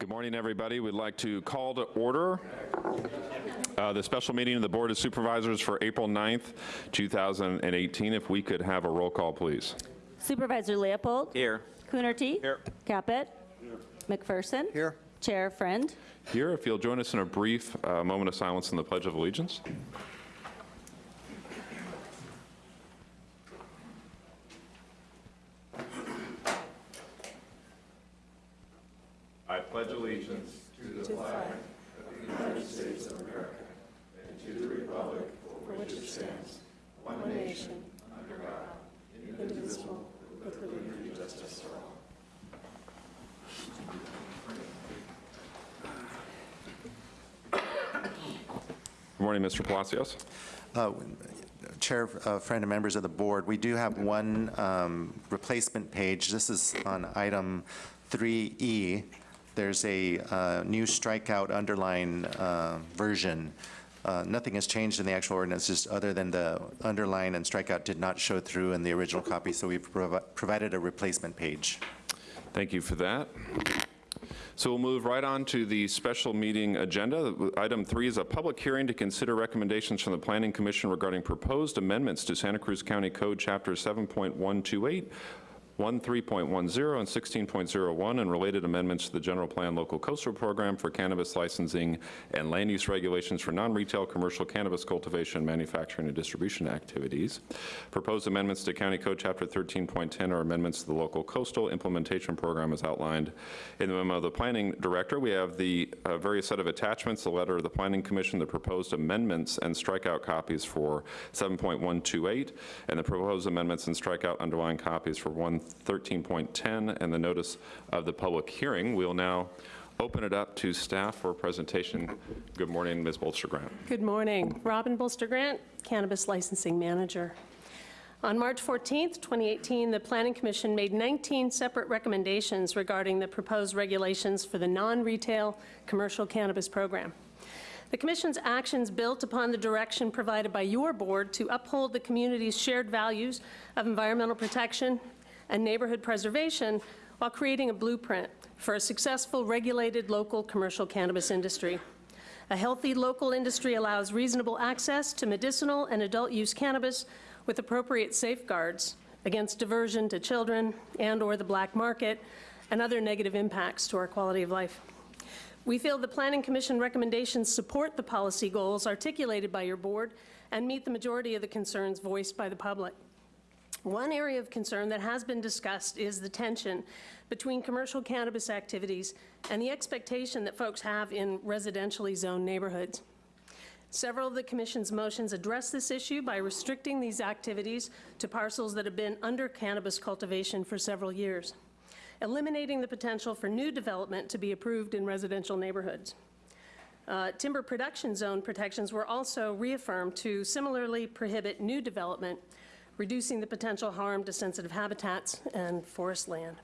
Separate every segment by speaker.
Speaker 1: Good morning, everybody. We'd like to call to order uh, the special meeting of the Board of Supervisors for April 9th, 2018. If we could have a roll call, please.
Speaker 2: Supervisor Leopold.
Speaker 3: Here.
Speaker 2: Coonerty.
Speaker 3: Here.
Speaker 2: Caput. Here. McPherson.
Speaker 3: Here.
Speaker 2: Chair Friend.
Speaker 1: Here, if you'll join us in a brief uh, moment of silence in the Pledge of Allegiance. Palacios.
Speaker 4: Uh, Chair, uh, friend, and members of the board, we do have one um, replacement page. This is on item 3E. There's a uh, new strikeout underline uh, version. Uh, Nothing has changed in the actual ordinance, just other than the underline and strikeout did not show through in the original copy, so we've provi- provided a replacement page.
Speaker 1: Thank you for that. So we'll move right on to the special meeting agenda. Item three is a public hearing to consider recommendations from the Planning Commission regarding proposed amendments to Santa Cruz County Code Chapter 7.128, 13.10, and 16.01, and related amendments to the General Plan Local Coastal Program for cannabis licensing and land use regulations for non-retail commercial cannabis cultivation, manufacturing, and distribution activities. Proposed amendments to County Code Chapter 13.10 are amendments to the Local Coastal Implementation Program as outlined in the memo of the Planning Director. We have the uh, various set of attachments, the letter of the Planning Commission, the proposed amendments and strikeout copies for 7.128, and the proposed amendments and strikeout underlying copies for 113.10, and the notice of the public hearing. We'll now open it up to staff for a presentation. Good morning, Ms. Bolster-Grant.
Speaker 5: Good morning. Robin Bolster Grant, Cannabis Licensing Manager. On March 14th, 2018, the Planning Commission made 19 separate recommendations regarding the proposed regulations for the non-retail commercial cannabis program. The Commission's actions built upon the direction provided by your board to uphold the community's shared values of environmental protection and neighborhood preservation while creating a blueprint for a successful regulated local commercial cannabis industry. A healthy local industry allows reasonable access to medicinal and adult use cannabis with appropriate safeguards against diversion to children and/or the black market and other negative impacts to our quality of life. We feel the Planning Commission recommendations support the policy goals articulated by your board and meet the majority of the concerns voiced by the public. One area of concern that has been discussed is the tension between commercial cannabis activities and the expectation that folks have in residentially zoned neighborhoods. Several of the Commission's motions address this issue by restricting these activities to parcels that have been under cannabis cultivation for several years, eliminating the potential for new development to be approved in residential neighborhoods. Uh, Timber production zone protections were also reaffirmed to similarly prohibit new development, reducing the potential harm to sensitive habitats and forest land.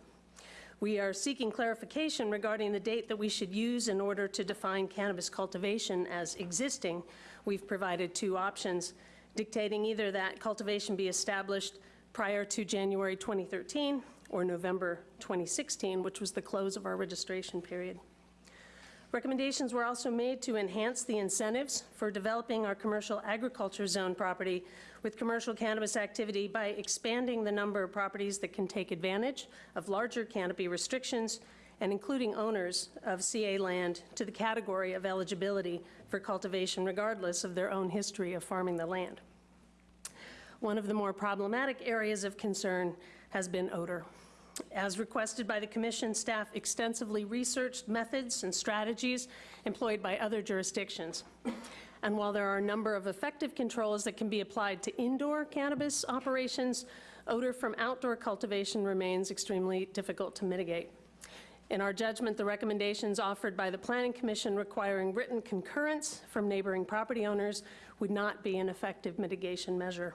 Speaker 5: We are seeking clarification regarding the date that we should use in order to define cannabis cultivation as existing. We've provided two options, dictating either that cultivation be established prior to January 2013 or November 2016, which was the close of our registration period. Recommendations were also made to enhance the incentives for developing our commercial agriculture zone property with commercial cannabis activity by expanding the number of properties that can take advantage of larger canopy restrictions and including owners of CA land to the category of eligibility for cultivation regardless of their own history of farming the land. One of the more problematic areas of concern has been odor. As requested by the Commission, staff extensively researched methods and strategies employed by other jurisdictions. And while there are a number of effective controls that can be applied to indoor cannabis operations, odor from outdoor cultivation remains extremely difficult to mitigate. In our judgment, the recommendations offered by the Planning Commission requiring written concurrence from neighboring property owners would not be an effective mitigation measure.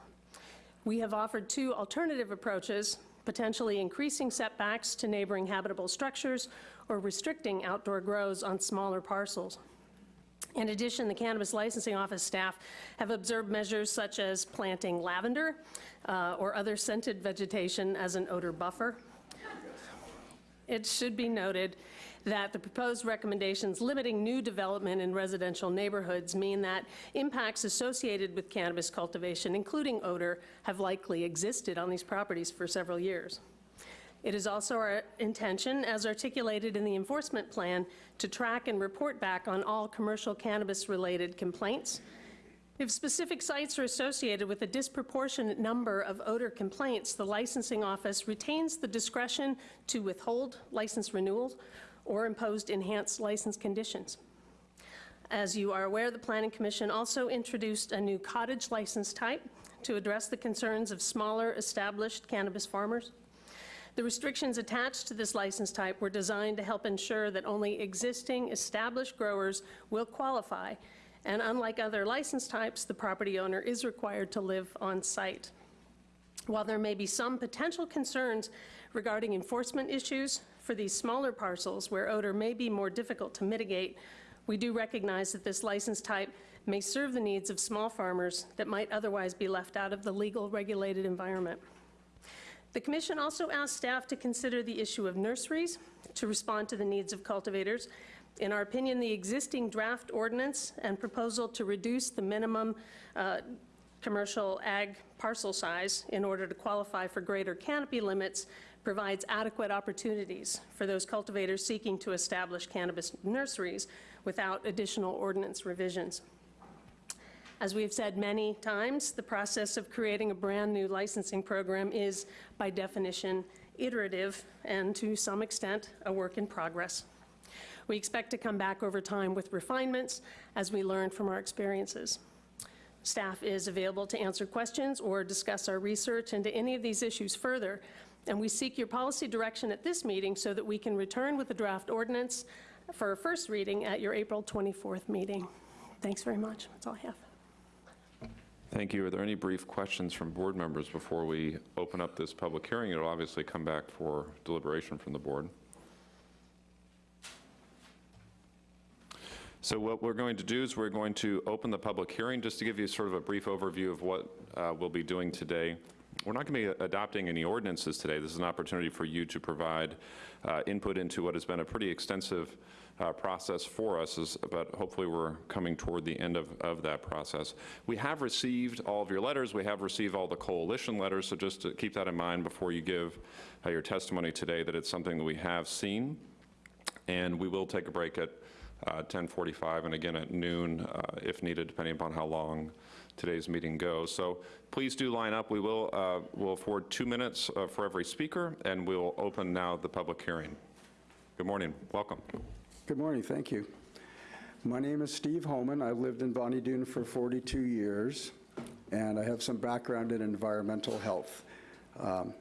Speaker 5: We have offered two alternative approaches potentially increasing setbacks to neighboring habitable structures or restricting outdoor grows on smaller parcels. In addition, the Cannabis Licensing Office staff have observed measures such as planting lavender uh, or other scented vegetation as an odor buffer. It should be noted that the proposed recommendations limiting new development in residential neighborhoods mean that impacts associated with cannabis cultivation, including odor, have likely existed on these properties for several years. It is also our intention, as articulated in the enforcement plan, to track and report back on all commercial cannabis-related complaints. If specific sites are associated with a disproportionate number of odor complaints, the licensing office retains the discretion to withhold license renewals or impose enhanced license conditions. As you are aware, the Planning Commission also introduced a new cottage license type to address the concerns of smaller, established cannabis farmers. The restrictions attached to this license type were designed to help ensure that only existing established growers will qualify, and unlike other license types, the property owner is required to live on site. While there may be some potential concerns regarding enforcement issues for these smaller parcels where odor may be more difficult to mitigate, we do recognize that this license type may serve the needs of small farmers that might otherwise be left out of the legal regulated environment. The commission also asked staff to consider the issue of nurseries to respond to the needs of cultivators. In our opinion, the existing draft ordinance and proposal to reduce the minimum uh, commercial ag parcel size in order to qualify for greater canopy limits provides adequate opportunities for those cultivators seeking to establish cannabis nurseries without additional ordinance revisions. As we've said many times, the process of creating a brand-new licensing program is, by definition, iterative and, to some extent, a work in progress. We expect to come back over time with refinements as we learn from our experiences. Staff is available to answer questions or discuss our research into any of these issues further, and we seek your policy direction at this meeting so that we can return with the draft ordinance for a first reading at your April 24th meeting. Thanks very much. That's all I have.
Speaker 1: Thank you. Are there any brief questions from board members before we open up this public hearing? It'll obviously come back for deliberation from the board. So what we're going to do is we're going to open the public hearing, just to give you sort of a brief overview of what uh, we'll be doing today. We're not going to be adopting any ordinances today. This is an opportunity for you to provide uh, input into what has been a pretty extensive uh, process for us, is- but hopefully we're coming toward the end of, of that process. We have received all of your letters. We have received all the coalition letters, so just to keep that in mind before you give uh, your testimony today, that it's something that we have seen. And we will take a break at uh, 10:45 and again at noon uh, if needed, depending upon how long today's meeting goes. So please do line up. We will uh, will afford two minutes uh, for every speaker, and we'll open now the public hearing. Good morning. Welcome.
Speaker 6: Good morning, thank you. My name is Steve Homan. I've lived in Bonny Doon for 42 years, and I have some background in environmental health. Um,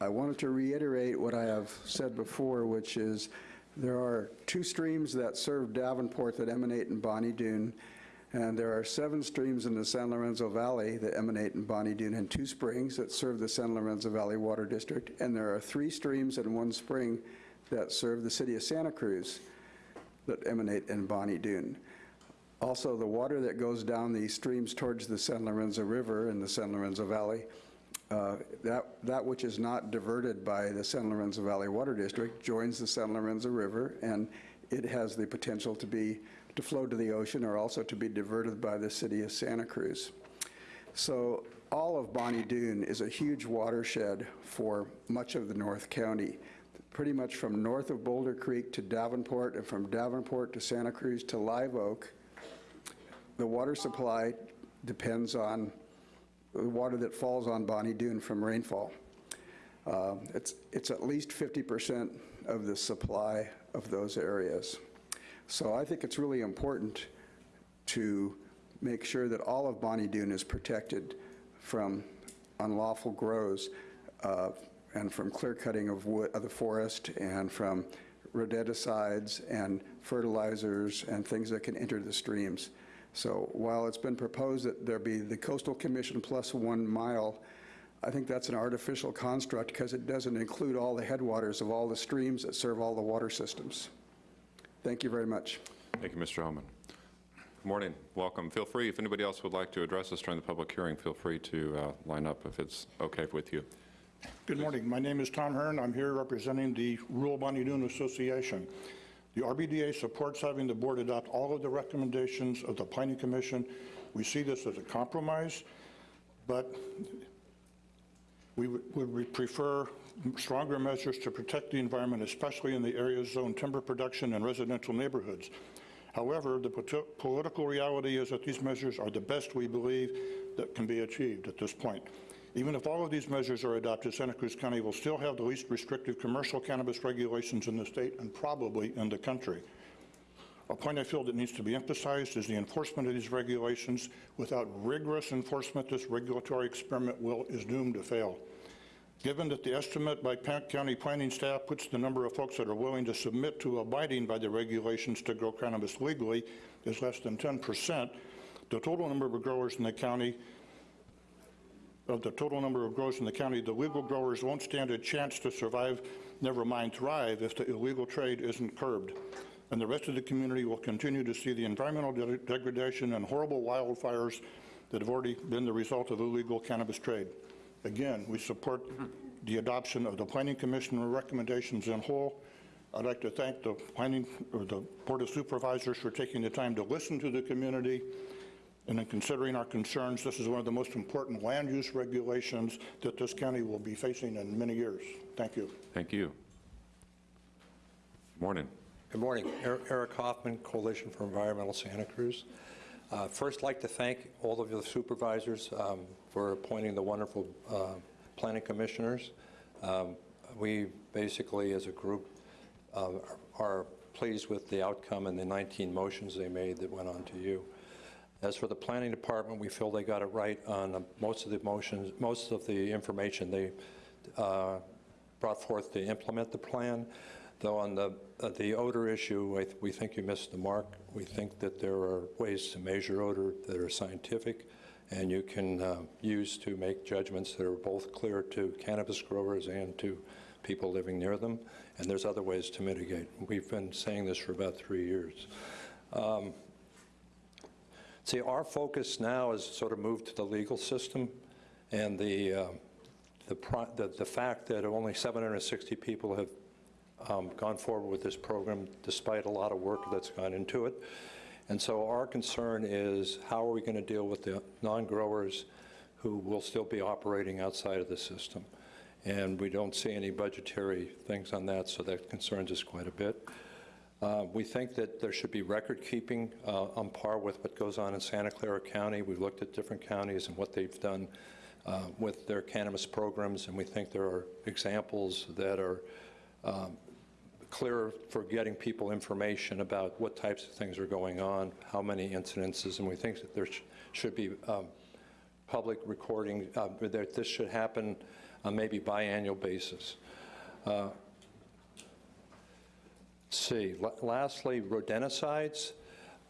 Speaker 6: I wanted to reiterate what I have said before, which is there are two streams that serve Davenport that emanate in Bonny Doon, and there are seven streams in the San Lorenzo Valley that emanate in Bonny Doon, and two springs that serve the San Lorenzo Valley Water District, and there are three streams and one spring that serve the city of Santa Cruz that emanate in Bonny Doon. Also, the water that goes down these streams towards the San Lorenzo River in the San Lorenzo Valley, uh, that, that which is not diverted by the San Lorenzo Valley Water District joins the San Lorenzo River, and it has the potential to be, to flow to the ocean or also to be diverted by the city of Santa Cruz. So all of Bonnie Doon is a huge watershed for much of the North County, pretty much from north of Boulder Creek to Davenport, and from Davenport to Santa Cruz to Live Oak. The water supply depends on the water that falls on Bonny Doon from rainfall. Uh, It's, it's at least 50% of the supply of those areas. So I think it's really important to make sure that all of Bonny Doon is protected from unlawful grows uh, and from clear cutting of wood, of the forest and from rodenticides and fertilizers and things that can enter the streams. So while it's been proposed that there be the coastal commission plus one mile, I think that's an artificial construct because it doesn't include all the headwaters of all the streams that serve all the water systems. Thank you very much.
Speaker 1: Thank you, Mr. Holman. Good morning. Welcome. Feel free, if anybody else would like to address us during the public hearing, feel free to uh, line up if it's okay with you.
Speaker 7: Good morning. My name is Tom Hearn. I'm here representing the Rural Bonny Doon Association. The RBDA supports having the board adopt all of the recommendations of the Planning Commission. We see this as a compromise, but we would prefer stronger measures to protect the environment, especially in the areas zoned timber production and residential neighborhoods. However, the politi- political reality is that these measures are the best we believe that can be achieved at this point. Even if all of these measures are adopted, Santa Cruz County will still have the least restrictive commercial cannabis regulations in the state and probably in the country. A point I feel that needs to be emphasized is the enforcement of these regulations. Without rigorous enforcement, this regulatory experiment will, is doomed to fail. Given that the estimate by County planning staff puts the number of folks that are willing to submit to abiding by the regulations to grow cannabis legally is less than 10%, the total number of growers in the county, of the total number of growers in the county, the legal growers won't stand a chance to survive, never mind thrive, if the illegal trade isn't curbed. And the rest of the community will continue to see the environmental de- degradation and horrible wildfires that have already been the result of illegal cannabis trade. Again, we support the adoption of the Planning Commission recommendations in whole. I'd like to thank the Planning, or the Board of Supervisors for taking the time to listen to the community and in considering our concerns. This is one of the most important land use regulations that this county will be facing in many years. Thank you.
Speaker 1: Thank you. Morning.
Speaker 8: Good morning. Er- Eric Hoffman, Coalition for Environmental Santa Cruz. Uh, First, like to thank all of the supervisors um, for appointing the wonderful uh, planning commissioners. Um, We basically, as a group, uh, are pleased with the outcome and the 19 motions they made that went on to you. As for the planning department, we feel they got it right on most of the motions, most of the information they uh, brought forth to implement the plan. Though on the, uh, the odor issue, th- we think you missed the mark. We think that there are ways to measure odor that are scientific and you can uh, use to make judgments that are both clear to cannabis growers and to people living near them. And there's other ways to mitigate. We've been saying this for about three years. Um, See, our focus now is sort of moved to the legal system, and the, uh, the, the the fact that only 760 people have um, gone forward with this program, despite a lot of work that's gone into it. And so our concern is, how are we going to deal with the non-growers who will still be operating outside of the system? And we don't see any budgetary things on that, so that concerns us quite a bit. Uh, We think that there should be record keeping uh, on par with what goes on in Santa Clara County. We've looked at different counties and what they've done uh, with their cannabis programs, and we think there are examples that are um, clear for getting people information about what types of things are going on, how many incidences, and we think that there sh- should be um, public recording, uh, that this should happen on maybe biannual basis. See, la- lastly, rodenticides.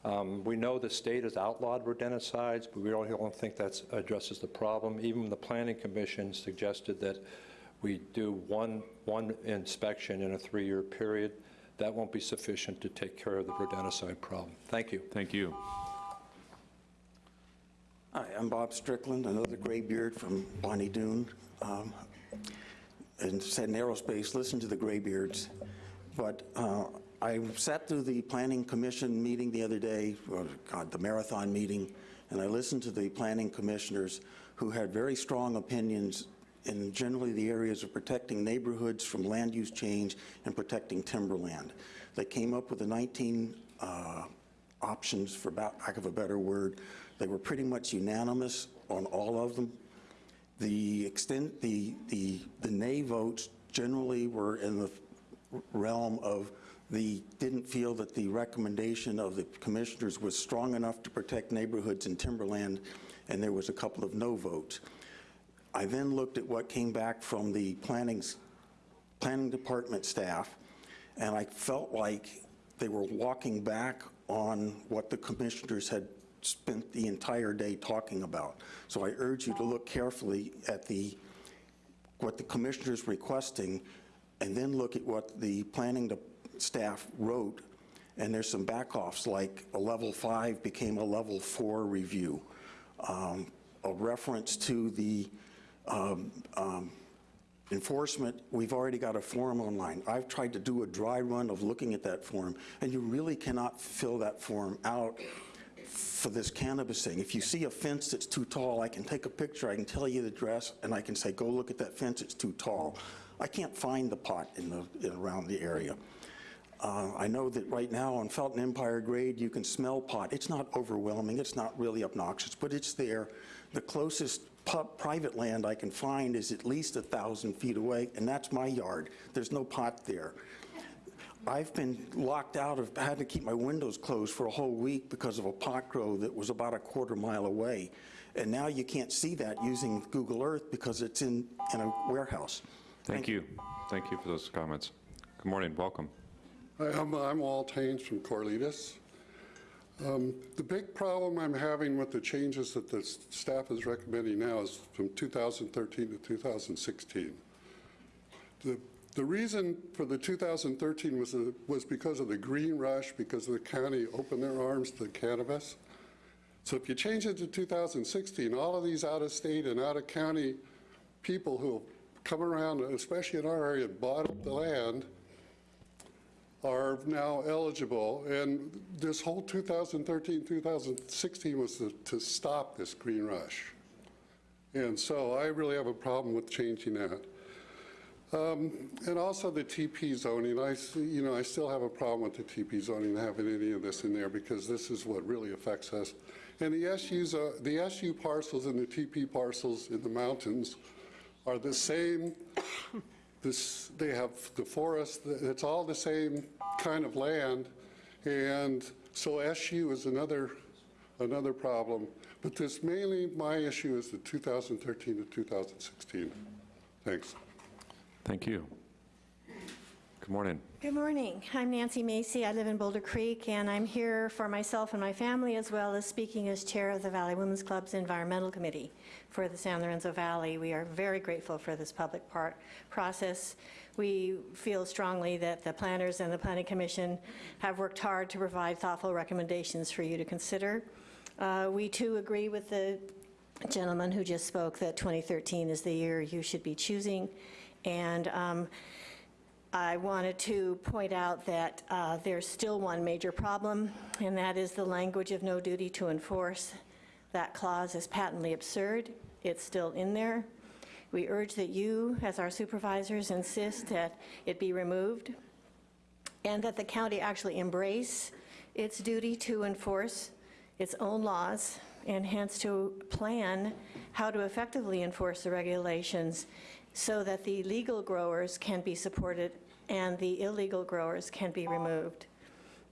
Speaker 8: Um, We know the state has outlawed rodenticides, but we don't don't think that addresses the problem. Even the Planning Commission suggested that we do one, one inspection in a three-year period. That won't be sufficient to take care of the rodenticide problem. Thank you.
Speaker 1: Thank you.
Speaker 9: Hi, I'm Bob Strickland, another graybeard from Bonny Doon. Um, And said in aerospace, listen to the graybeards. But uh, I sat through the Planning Commission meeting the other day, or God, the marathon meeting, and I listened to the planning commissioners who had very strong opinions in generally the areas of protecting neighborhoods from land use change and protecting timberland. They came up with the 19 uh, options, for about lack of a better word. They were pretty much unanimous on all of them. The extent, the, the, the nay votes generally were in the realm of the, didn't feel that the recommendation of the commissioners was strong enough to protect neighborhoods in timberland, and there was a couple of no votes. I then looked at what came back from the planning, planning department staff, and I felt like they were walking back on what the commissioners had spent the entire day talking about. So I urge you to look carefully at the, what the commissioners requesting, and then look at what the planning staff wrote, and there's some backoffs, like a level five became a level four review. Um, A reference to the um, um, enforcement, we've already got a form online. I've tried to do a dry run of looking at that form, and you really cannot fill that form out for this cannabis thing. If you see a fence that's too tall, I can take a picture, I can tell you the address, and I can say, go look at that fence, it's too tall. I can't find the pot in the, around the area. Uh, I know that right now on Felton Empire grade, you can smell pot. It's not overwhelming, it's not really obnoxious, but it's there. The closest private land I can find is at least a 1,000 feet away, and that's my yard. There's no pot there. I've been locked out of, had to keep my windows closed for a whole week because of a pot grow that was about a quarter mile away. And now you can't see that using Google Earth because it's in, in a warehouse.
Speaker 1: Thank you. Thank you for those comments. Good morning, welcome.
Speaker 10: Hi, I'm, I'm Walt Haynes from Corralitos. Um, The big problem I'm having with the changes that the staff is recommending now is from 2013 to 2016. The, the reason for the 2013 was, the- was because of the green rush, because the county opened their arms to cannabis. So if you change it to 2016, all of these out-of-state and out-of-county people who come around, especially in our area, bought up the land, are now eligible, and this whole 2013, 2016 was to, to stop this green rush. And so I really have a problem with changing that. Um, And also the TP zoning, I, you know, I still have a problem with the TP zoning, having any of this in there, because this is what really affects us. And the SUs, are- the SU parcels and the TP parcels in the mountains are the same this, they have the forest, it's all the same kind of land, and so SU is another, another problem. But this mainly, my issue is the 2013 to 2016. Thanks.
Speaker 1: Thank you. Good morning.
Speaker 11: Good morning. I'm Nancy Macy. I live in Boulder Creek, and I'm here for myself and my family, as well as speaking as chair of the Valley Women's Club's Environmental Committee for the San Lorenzo Valley. We are very grateful for this public part process. We feel strongly that the planners and the Planning Commission have worked hard to provide thoughtful recommendations for you to consider. Uh, We too agree with the gentleman who just spoke that 2013 is the year you should be choosing. And um, I wanted to point out that uh, there's still one major problem, and that is the language of no duty to enforce. That clause is patently absurd. It's still in there. We urge that you, as our supervisors, insist that it be removed and that the county actually embrace its duty to enforce its own laws and hence to plan how to effectively enforce the regulations so that the legal growers can be supported and the illegal growers can be removed.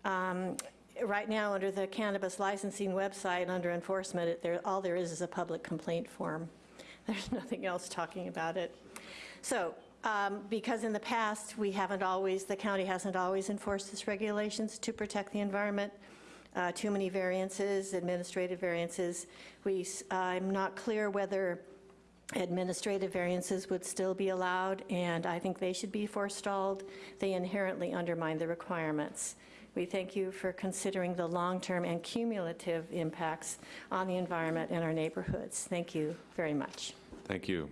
Speaker 11: Um, Right now, under the cannabis licensing website, under enforcement, it- there, all there is is a public complaint form. There's nothing else talking about it. So, um, because in the past, we haven't always, the county hasn't always enforced its regulations to protect the environment, uh, too many variances, administrative variances, we, s- I'm not clear whether administrative variances would still be allowed, and I think they should be forestalled. They inherently undermine the requirements. We thank you for considering the long-term and cumulative impacts on the environment and our neighborhoods. Thank you very much.
Speaker 1: Thank you.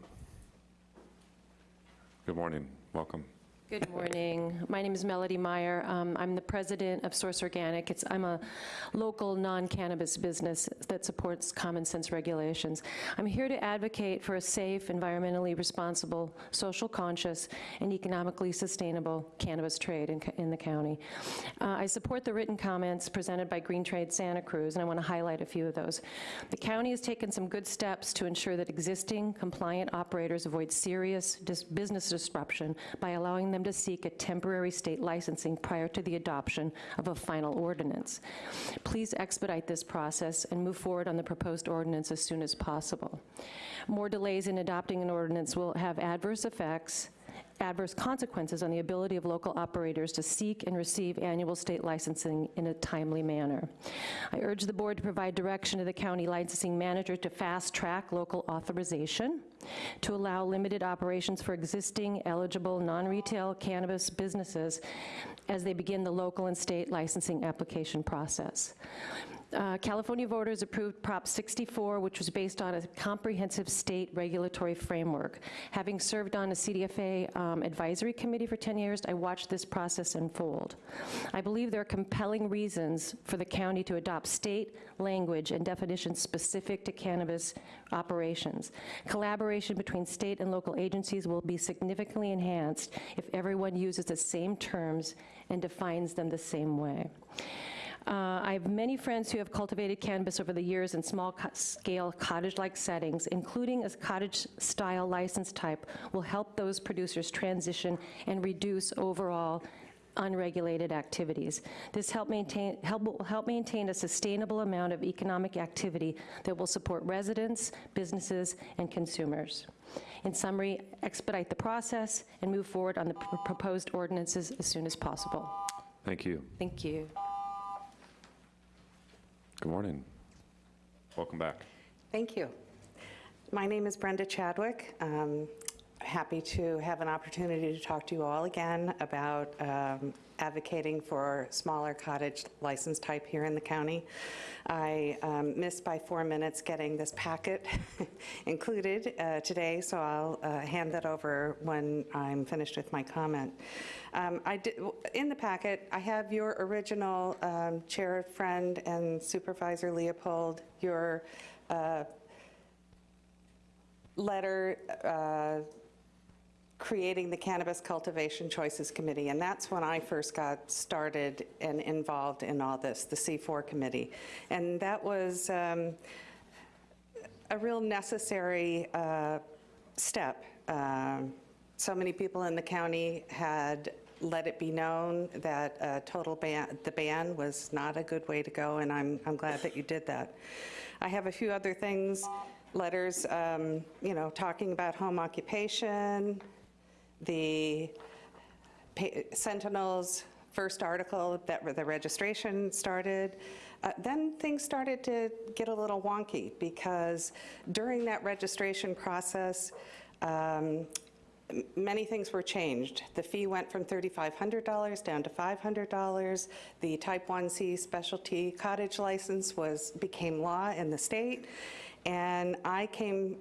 Speaker 1: Good morning, welcome.
Speaker 12: Good morning. My name is Melody Meyer. Um, I'm the president of Source Organic. It's, I'm a local non-cannabis business that supports common sense regulations. I'm here to advocate for a safe, environmentally responsible, social conscious, and economically sustainable cannabis trade in, in the county. Uh, I support the written comments presented by Green Trade Santa Cruz, and I want to highlight a few of those. The county has taken some good steps to ensure that existing compliant operators avoid serious dis- business disruption by allowing them to seek a temporary state licensing prior to the adoption of a final ordinance. Please expedite this process and move forward on the proposed ordinance as soon as possible. More delays in adopting an ordinance will have adverse effects adverse consequences on the ability of local operators to seek and receive annual state licensing in a timely manner. I urge the board to provide direction to the county licensing manager to fast-track local authorization, to allow limited operations for existing eligible non-retail cannabis businesses as they begin the local and state licensing application process. Uh, California voters approved Prop 64, which was based on a comprehensive state regulatory framework. Having served on a CDFA um, advisory committee for 10 years, I watched this process unfold. I believe there are compelling reasons for the county to adopt state language and definitions specific to cannabis operations. Collaboration between state and local agencies will be significantly enhanced if everyone uses the same terms and defines them the same way. Uh, I have many friends who have cultivated cannabis over the years in small-scale cottage-like settings, including a cottage-style license type will help those producers transition and reduce overall unregulated activities. This help maintain, help, will help maintain a sustainable amount of economic activity that will support residents, businesses, and consumers. In summary, expedite the process and move forward on the pr- proposed ordinances as soon as possible.
Speaker 1: Thank you.
Speaker 12: Thank you.
Speaker 1: Good morning. Welcome back.
Speaker 13: Thank you. My name is Brenda Chadwick. Um, Happy to have an opportunity to talk to you all again about um, advocating for smaller cottage license type here in the county. I um, missed by four minutes getting this packet included uh, today, so I'll uh, hand that over when I'm finished with my comment. Um, I did, in the packet, I have your original um, chair friend and Supervisor Leopold, your uh, letter uh, creating the Cannabis Cultivation Choices Committee, and that's when I first got started and involved in all this, the C4 committee. And that was um, a real necessary uh, step. Um, so many people in the county had let it be known that a total ban, the ban was not a good way to go, and I'm, I'm glad that you did that. I have a few other things, letters, um, you know, talking about home occupation, the Sentinel's first article that the registration started. Uh, Then things started to get a little wonky because during that registration process, um, many things were changed. The fee went from $3,500 down to $500. The Type 1C specialty cottage license was, became law in the state. And I came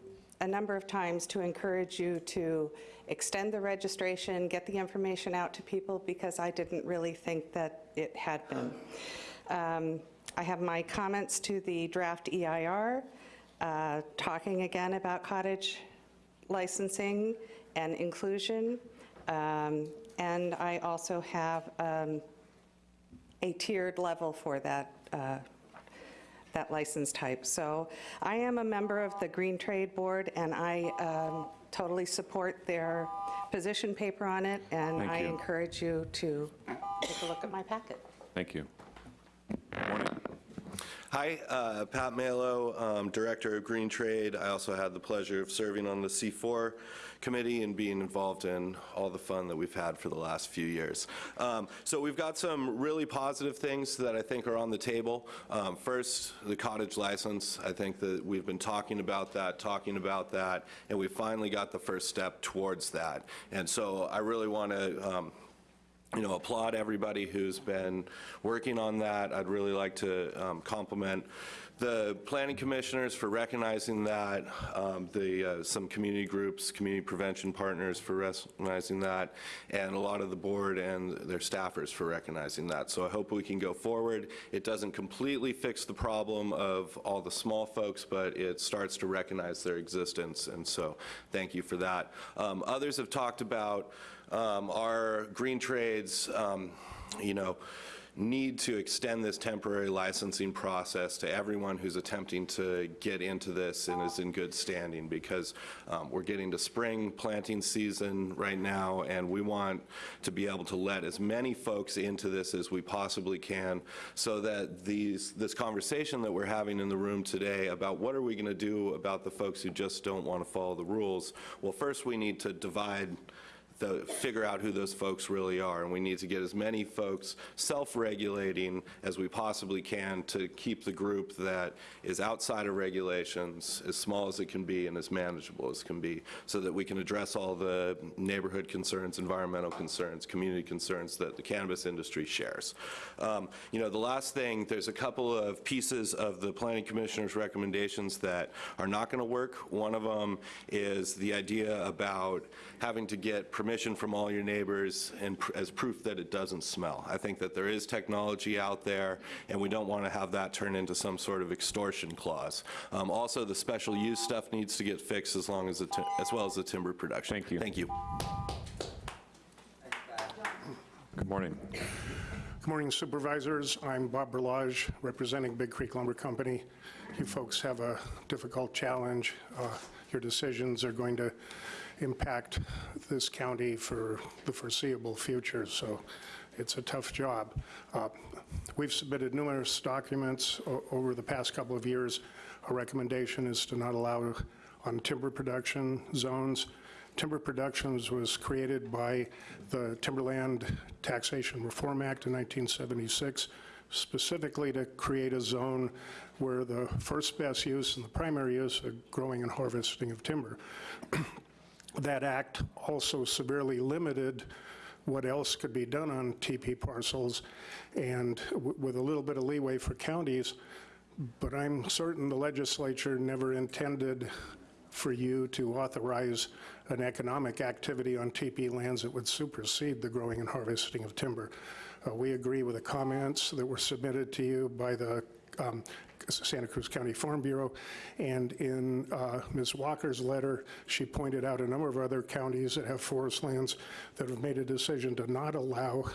Speaker 13: a number of times to encourage you to extend the registration, get the information out to people, because I didn't really think that it had been. Um, I have my comments to the draft EIR, uh, talking again about cottage licensing and inclusion. Um, And I also have um, a tiered level for that uh, that license type. So I am a member of the Green Trade Board, and I um, totally support their position paper on it, and
Speaker 1: Thank
Speaker 13: I
Speaker 1: you.
Speaker 13: encourage you to take a look at my packet.
Speaker 1: Thank you. Morning.
Speaker 14: Hi, uh, Pat Malo, um, Director of Green Trade. I also had the pleasure of serving on the C4 committee and being involved in all the fun that we've had for the last few years. Um, So we've got some really positive things that I think are on the table. Um, First, the cottage license. I think that we've been talking about that, talking about that, and we finally got the first step towards that. And so I really want to you know, applaud everybody who's been working on that. I'd really like to um, compliment the planning commissioners for recognizing that, um, the, uh, some community groups, community prevention partners for recognizing that, and a lot of the board and their staffers for recognizing that. So I hope we can go forward. It doesn't completely fix the problem of all the small folks, but it starts to recognize their existence, and so thank you for that. Um, Others have talked about um, our green trades, um, you know, need to extend this temporary licensing process to everyone who's attempting to get into this and is in good standing, because um, we're getting to spring planting season right now, and we want to be able to let as many folks into this as we possibly can, so that these, this conversation that we're having in the room today about what are we going to do about the folks who just don't want to follow the rules, well, first we need to divide the- figure out who those folks really are, and we need to get as many folks self-regulating as we possibly can to keep the group that is outside of regulations as small as it can be and as manageable as can be, so that we can address all the neighborhood concerns, environmental concerns, community concerns that the cannabis industry shares. Um, You know, the last thing, there's a couple of pieces of the planning commissioner's recommendations that are not going to work. One of them is the idea about having to get permission from all your neighbors and pr- as proof that it doesn't smell. I think that there is technology out there, and we don't want to have that turn into some sort of extortion clause. Um, Also, the special use stuff needs to get fixed as long as, the as well as the timber production.
Speaker 1: Thank you.
Speaker 14: Thank you.
Speaker 1: Good morning.
Speaker 15: Good morning Supervisors. I'm Bob Berlage, representing Big Creek Lumber Company. You folks have a difficult challenge. Uh, Your decisions are going to impact this county for the foreseeable future, so it's a tough job. Uh, We've submitted numerous documents over the past couple of years. Our recommendation is to not allow on timber production zones. Timber Productions was created by the Timberland Taxation Reform Act in 1976, specifically to create a zone where the first best use and the primary use are growing and harvesting of timber. That act also severely limited what else could be done on TP parcels, and with a little bit of leeway for counties, but I'm certain the legislature never intended for you to authorize an economic activity on TP lands that would supersede the growing and harvesting of timber. Uh, We agree with the comments that were submitted to you by the um, Santa Cruz County Farm Bureau, and in uh, Ms. Walker's letter, she pointed out a number of other counties that have forest lands that have made a decision to not allow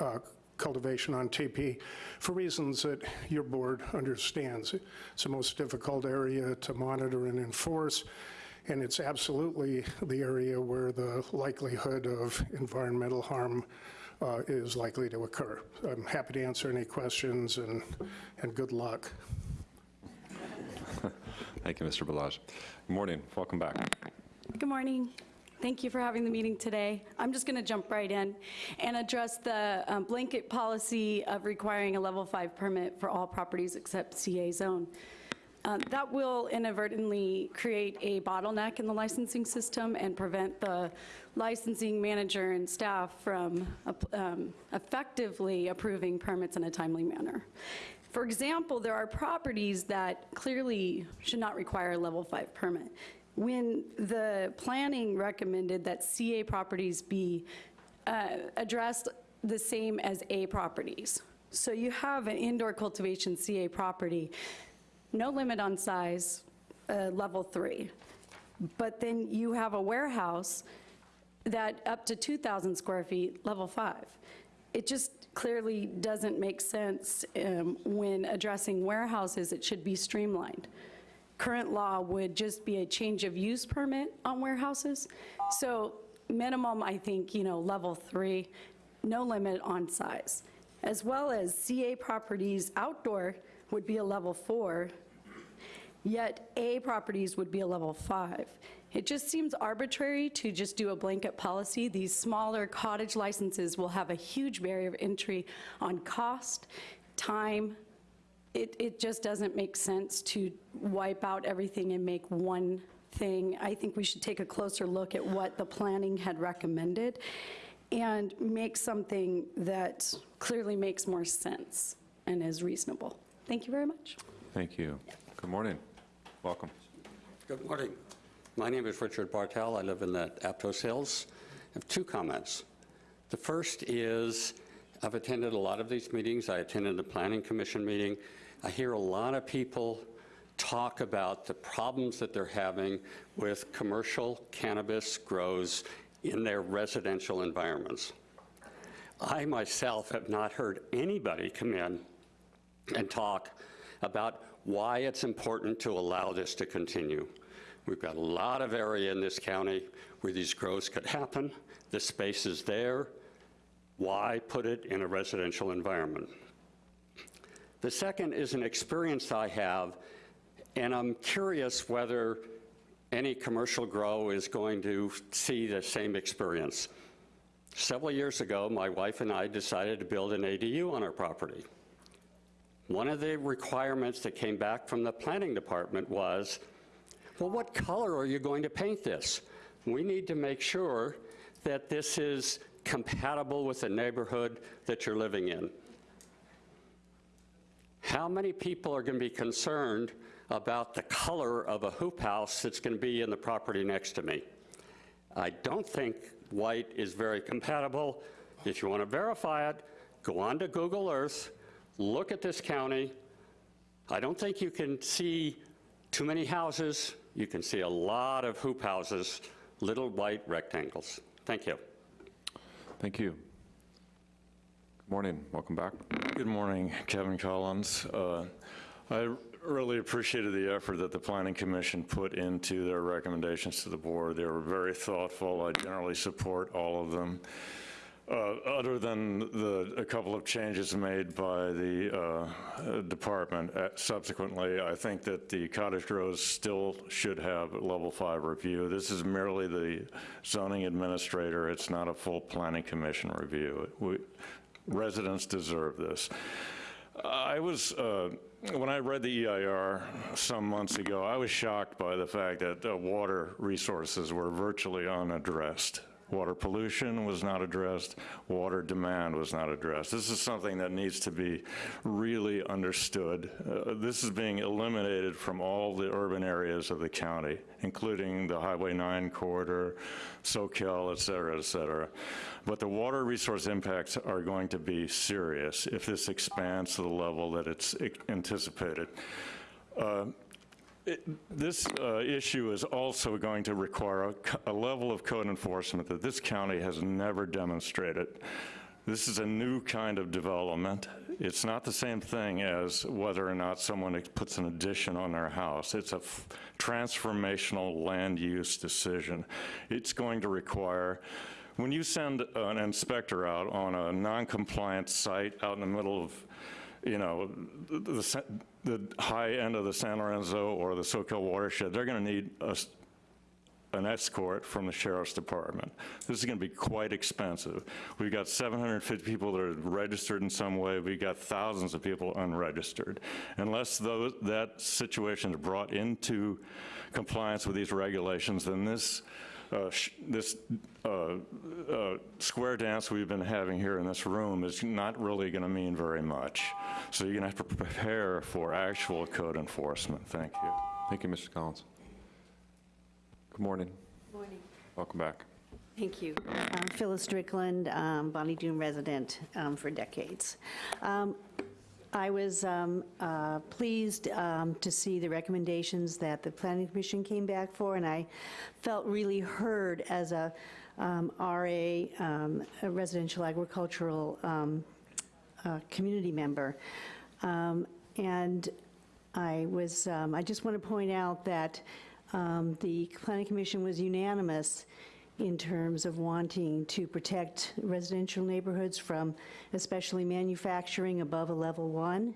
Speaker 15: uh, cultivation on TP for reasons that your board understands. It's the most difficult area to monitor and enforce, and it's absolutely the area where the likelihood of environmental harm uh, is likely to occur. I'm happy to answer any questions, and, and good luck.
Speaker 1: Thank you, Mr. Berlage. Good morning. Welcome back.
Speaker 16: Good morning. Thank you for having the meeting today. I'm just going to jump right in and address the um, blanket policy of requiring a level five permit for all properties except CA zone. Um, That will inadvertently create a bottleneck in the licensing system and prevent the licensing manager and staff from um, effectively approving permits in a timely manner. For example, there are properties that clearly should not require a level five permit. When the planning recommended that CA properties be uh, addressed the same as A properties. So you have an indoor cultivation CA property, no limit on size, uh, level three. But then you have a warehouse that up to 2,000 square feet, level five. It just clearly doesn't make sense um, when addressing warehouses, it should be streamlined. Current law would just be a change of use permit on warehouses. So minimum, I think, you know, level three, no limit on size. As well as CA properties outdoor would be a level four, yet A properties would be a level five. It just seems arbitrary to just do a blanket policy. These smaller cottage licenses will have a huge barrier of entry on cost, time. It, it just doesn't make sense to wipe out everything and make one thing. I think we should take a closer look at what the planning had recommended and make something that clearly makes more sense and is reasonable. Thank you very much.
Speaker 1: Thank you. Good morning. Welcome.
Speaker 17: Good morning. My name is Richard Bartel. I live in the Aptos Hills. I have two comments. The first is I've attended a lot of these meetings. I attended the Planning Commission meeting. I hear a lot of people talk about the problems that they're having with commercial cannabis grows in their residential environments. I myself have not heard anybody come in and talk about why it's important to allow this to continue. We've got a lot of area in this county where these grows could happen. The space is there. Why put it in a residential environment? The second is an experience I have, and I'm curious whether
Speaker 18: any commercial grow is going to see the same experience. Several years ago, my wife and I decided to build an ADU on our property. One of the requirements that came back from the planning department was, well, what color are you going to paint this? We need to make sure that this is compatible with the neighborhood that you're living in. How many people are going to be concerned about the color of a hoop house that's going to be in the property next to me? I don't think white is very compatible. If you want to verify it, go on to Google Earth, look at this county. I don't think you can see too many houses. You can see a lot of hoop houses, little white rectangles. Thank you.
Speaker 1: Thank you. Good morning, welcome back.
Speaker 19: Good morning, Kevin Collins. Uh, I really appreciated the effort that the Planning Commission put into their recommendations to the board. They were very thoughtful. I generally support all of them. Uh, Other than the, a couple of changes made by the uh, department uh, subsequently, I think that the cottage grows still should have level five review. This is merely the zoning administrator. It's not a full planning commission review. We- Residents deserve this. I was, uh, when I read the EIR some months ago, I was shocked by the fact that uh, water resources were virtually unaddressed. Water pollution was not addressed, water demand was not addressed. This is something that needs to be really understood. Uh, This is being eliminated from all the urban areas of the county, including the Highway 9 corridor, Soquel, et cetera, et cetera. But the water resource impacts are going to be serious if this expands to the level that it's anticipated. Uh, it- This uh, issue is also going to require a a level of code enforcement that this county has never demonstrated. This is a new kind of development. It's not the same thing as whether or not someone puts an addition on their house. It's a transformational land use decision. It's going to require, when you send an inspector out on a non-compliant site out in the middle of you know, the, the the high end of the San Lorenzo or the Soquel watershed, they're going to need a an escort from the sheriff's department. This is going to be quite expensive. We've got 750 people that are registered in some way. We've got thousands of people unregistered. Unless those, that situation is brought into compliance with these regulations, then this uh, this uh, uh, square dance we've been having here in this room is not really going to mean very much. So you're going to have to prepare for actual code enforcement. Thank you.
Speaker 1: Thank you, Mr. Collins. Good morning, Good
Speaker 20: Morning.
Speaker 1: welcome back.
Speaker 20: Thank you. I'm Phyllis Strickland, um, Bonny Doon resident um, for decades. Um, I was um, uh, pleased um, to see the recommendations that the Planning Commission came back for, and I felt really heard as a um, RA, um, a residential agricultural um, uh, community member. Um, And I was, um, I just want to point out that the Planning Commission was unanimous in terms of wanting to protect residential neighborhoods from especially manufacturing above a level one.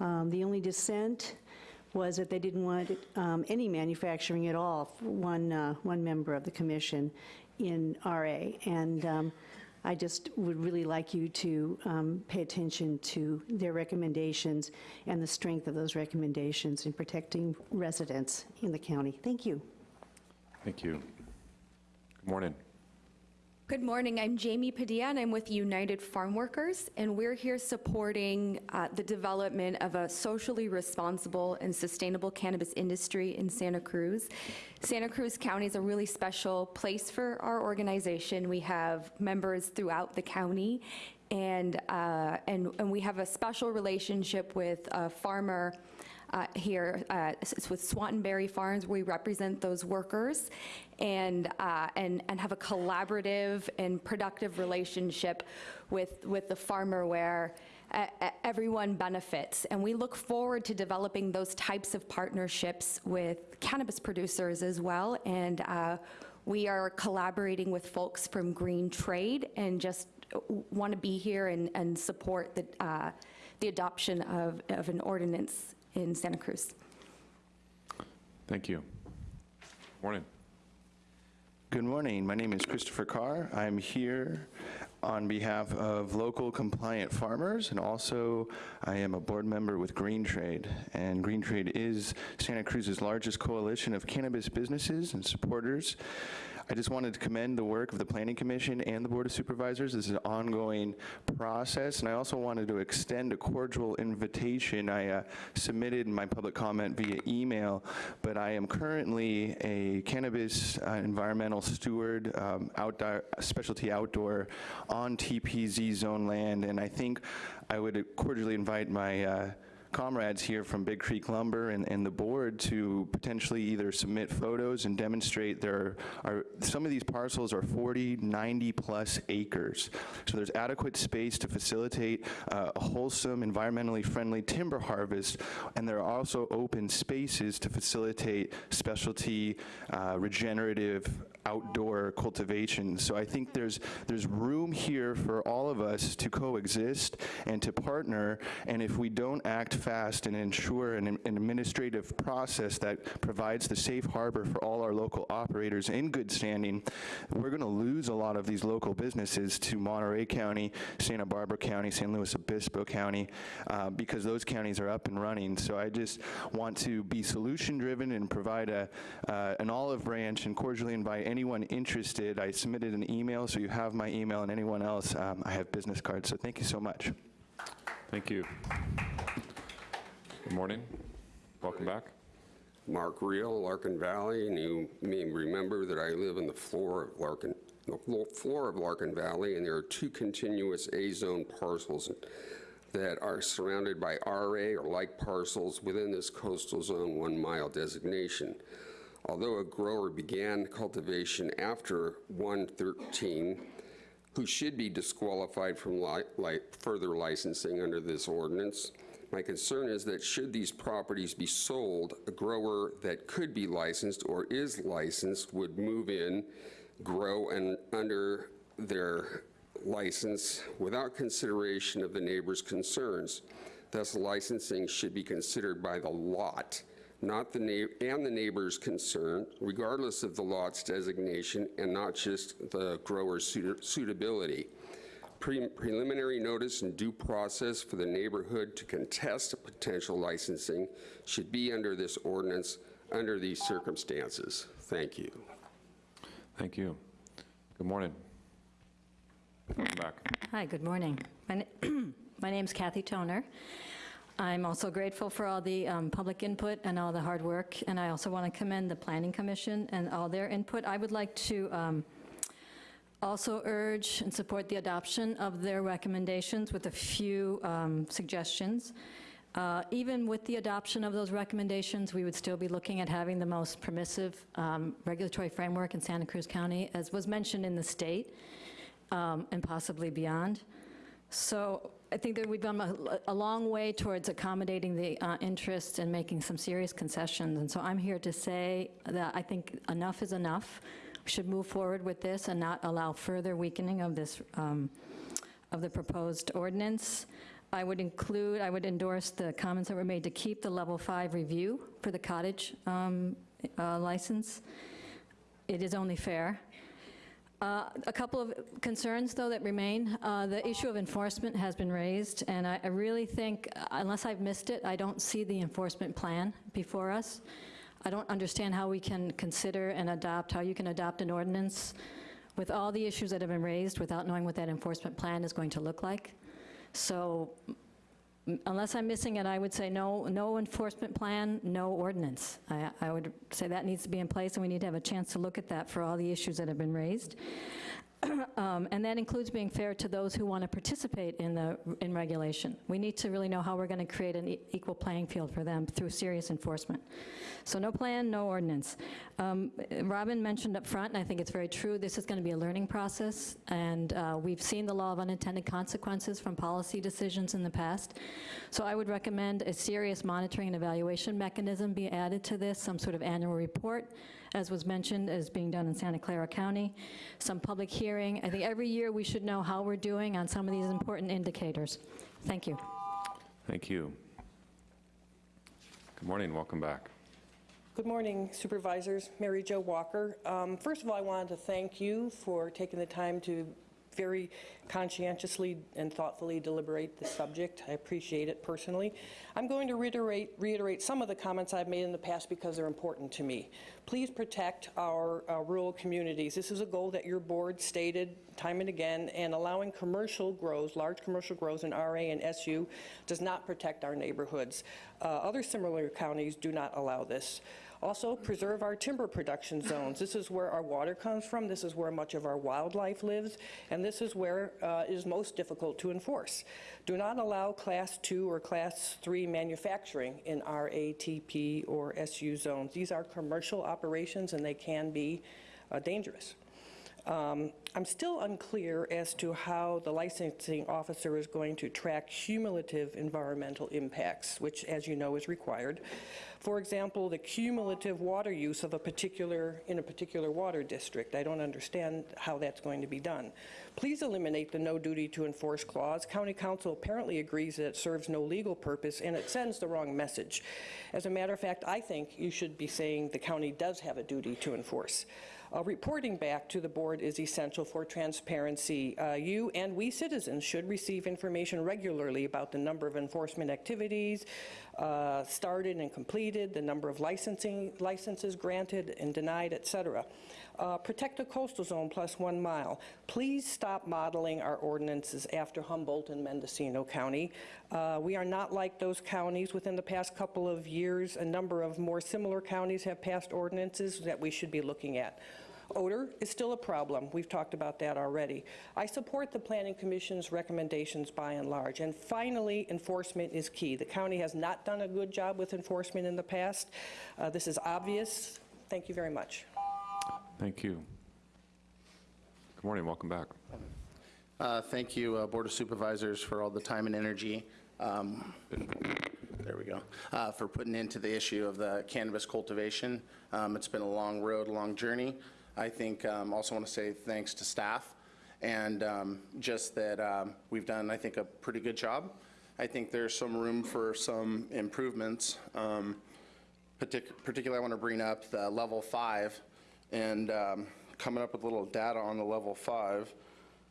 Speaker 20: Um, The only dissent was that they didn't want um, any manufacturing at all, one, uh, one member of the commission in RA. And um, I just would really like you to um, pay attention to their recommendations and the strength of those recommendations in protecting residents in the county. Thank you.
Speaker 1: Thank you. Good morning.
Speaker 21: Good morning. I'm Jamie Padilla, and I'm with United Farm Workers, and we're here supporting uh, the development of a socially responsible and sustainable cannabis industry in Santa Cruz. Santa Cruz County is a really special place for our organization. We have members throughout the county, and, uh, and, and we have a special relationship with a farmer uh, here uh, it's with Swanton Berry Farms. We represent those workers and, uh, and, and have a collaborative and productive relationship with, with the farmer where everyone benefits. And we look forward to developing those types of partnerships with cannabis producers as well. And uh, we are collaborating with folks from Green Trade and just want to be here and, and support the, uh, the adoption of, of an ordinance in Santa Cruz.
Speaker 1: Thank you. Morning.
Speaker 22: Good morning. My name is Christopher Carr. I'm here on behalf of local compliant farmers, and also I am a board member with Green Trade. And Green Trade is Santa Cruz's largest coalition of cannabis businesses and supporters. I just wanted to commend the work of the Planning Commission and the Board of Supervisors. This is an ongoing process, and I also wanted to extend a cordial invitation. I uh, submitted my public comment via email, but I am currently a cannabis uh, environmental steward, um, outdoor, specialty outdoor on TPZ zone land, and I think I would cordially invite my uh, comrades here from Big Creek Lumber and, and the board to potentially either submit photos and demonstrate there are, some of these parcels are 40, 90 plus acres. So there's adequate space to facilitate uh, a wholesome, environmentally friendly timber harvest, and there are also open spaces to facilitate specialty, uh, regenerative outdoor cultivation. So I think there's, there's room here for all of us to coexist and to partner, and if we don't act fast and ensure an, an administrative process that provides the safe harbor for all our local operators in good standing, we're gonna lose a lot of these local businesses to Monterey County, Santa Barbara County, San Luis Obispo County, uh, because those counties are up and running. So I just want to be solution-driven and provide a, uh, an olive branch and cordially invite anyone interested. I submitted an email, so you have my email, and anyone else, um, I have business cards. So thank you so much.
Speaker 1: Thank you. Good morning. Welcome back.
Speaker 19: Mark Reel, Larkin Valley, and you may remember that I live in the floor of Larkin, the floor of Larkin Valley, and there are two continuous A-zone parcels that are surrounded by RA or like parcels within this coastal zone one-mile designation. Although a grower began cultivation after 113, who should be disqualified from li- li- further licensing under this ordinance. My concern is that should these properties be sold, a grower that could be licensed or is licensed would move in, grow, and under their license without consideration of the neighbor's concerns. Thus, licensing should be considered by the lot, not the na- and the neighbor's concerned, regardless of the lot's designation and not just the grower's suit- suitability. Pre- Preliminary notice and due process for the neighborhood to contest a potential licensing should be under this ordinance under these circumstances. Thank you.
Speaker 1: Thank you. Good morning. Welcome back.
Speaker 23: Hi, good morning. My na- My name's Kathy Toner. I'm also grateful for all the um, public input and all the hard work, and I also want to commend the Planning Commission and all their input. I would like to um, also urge and support the adoption of their recommendations with a few um, suggestions. Uh, Even with the adoption of those recommendations, we would still be looking at having the most permissive um, regulatory framework in Santa Cruz County, as was mentioned in the state, um, and possibly beyond. So I think that we've come a, a long way towards accommodating the uh, interests and making some serious concessions. And so I'm here to say that I think enough is enough. We should move forward with this and not allow further weakening of this, um, of the proposed ordinance. I would include, I would endorse the comments that were made to keep the level five review for the cottage um, uh, license. It is only fair. Uh, A couple of concerns, though, that remain. Uh, The issue of enforcement has been raised, and I I really think, uh, unless I've missed it, I don't see the enforcement plan before us. I don't understand how we can consider and adopt, how you can adopt an ordinance with all the issues that have been raised without knowing what that enforcement plan is going to look like. So unless I'm missing it, I would say no, no enforcement plan, no ordinance. I, I would say that needs to be in place, and we need to have a chance to look at that for all the issues that have been raised. Um, And that includes being fair to those who want to participate in the, in regulation. We need to really know how we're going to create an e- equal playing field for them through serious enforcement. So no plan, no ordinance. Um, Robin mentioned up front, and I think it's very true, this is going to be a learning process, and uh, we've seen the law of unintended consequences from policy decisions in the past. So I would recommend a serious monitoring and evaluation mechanism be added to this, some sort of annual report, as was mentioned, is being done in Santa Clara County, some public hearing. I think every year we should know how we're doing on some of these important indicators. Thank you.
Speaker 1: Thank you. Good morning. Welcome back.
Speaker 24: Good morning Supervisors, Mary Jo Walker. Um, First of all, I wanted to thank you for taking the time to very conscientiously and thoughtfully deliberate the subject. I appreciate it personally. I'm going to reiterate, reiterate some of the comments I've made in the past because they're important to me. Please protect our uh, rural communities. This is a goal that your board stated time and again, and allowing commercial grows, large commercial grows in RA and SU does not protect our neighborhoods. Uh, Other similar counties do not allow this. Also, preserve our timber production zones. This is where our water comes from, this is where much of our wildlife lives, and this is where uh, is most difficult to enforce. Do not allow Class 2 or Class 3 manufacturing in RATP or SU zones. These are commercial operations, and they can be uh, dangerous. Um, I'm still unclear as to how the licensing officer is going to track cumulative environmental impacts, which, as you know, is required. For example, the cumulative water use of a particular, in a particular water district. I don't understand how that's going to be done. Please eliminate the no duty to enforce clause. County Counsel apparently agrees that it serves no legal purpose and it sends the wrong message. As a matter of fact, I think you should be saying the county does have a duty to enforce. Uh, reporting back to the board is essential for transparency. Uh, you and we citizens should receive information regularly about the number of enforcement activities uh, started and completed, the number of licensing licenses granted and denied, et cetera. Uh, protect the coastal zone plus one mile. Please stop modeling our ordinances after Humboldt and Mendocino County. Uh, we are not like those counties. Within the past couple of years, a number of more similar counties have passed ordinances that we should be looking at. Odor is still a problem. We've talked about that already. I support the Planning Commission's recommendations by and large. And finally, enforcement is key. The county has not done a good job with enforcement in the past. Uh, This is obvious. Thank you very much.
Speaker 1: Thank you. Good morning, welcome back.
Speaker 25: Uh, Thank you, uh, Board of Supervisors, for all the time and energy. um, There we go. uh, For putting into the issue of the cannabis cultivation. Um, It's been a long road, a long journey. I think, um, also want to say thanks to staff, and um, just that um, we've done, I think, a pretty good job. I think there's some room for some improvements. Um, partic- Particularly, I want to bring up the level five, and um, coming up with a little data on the level five.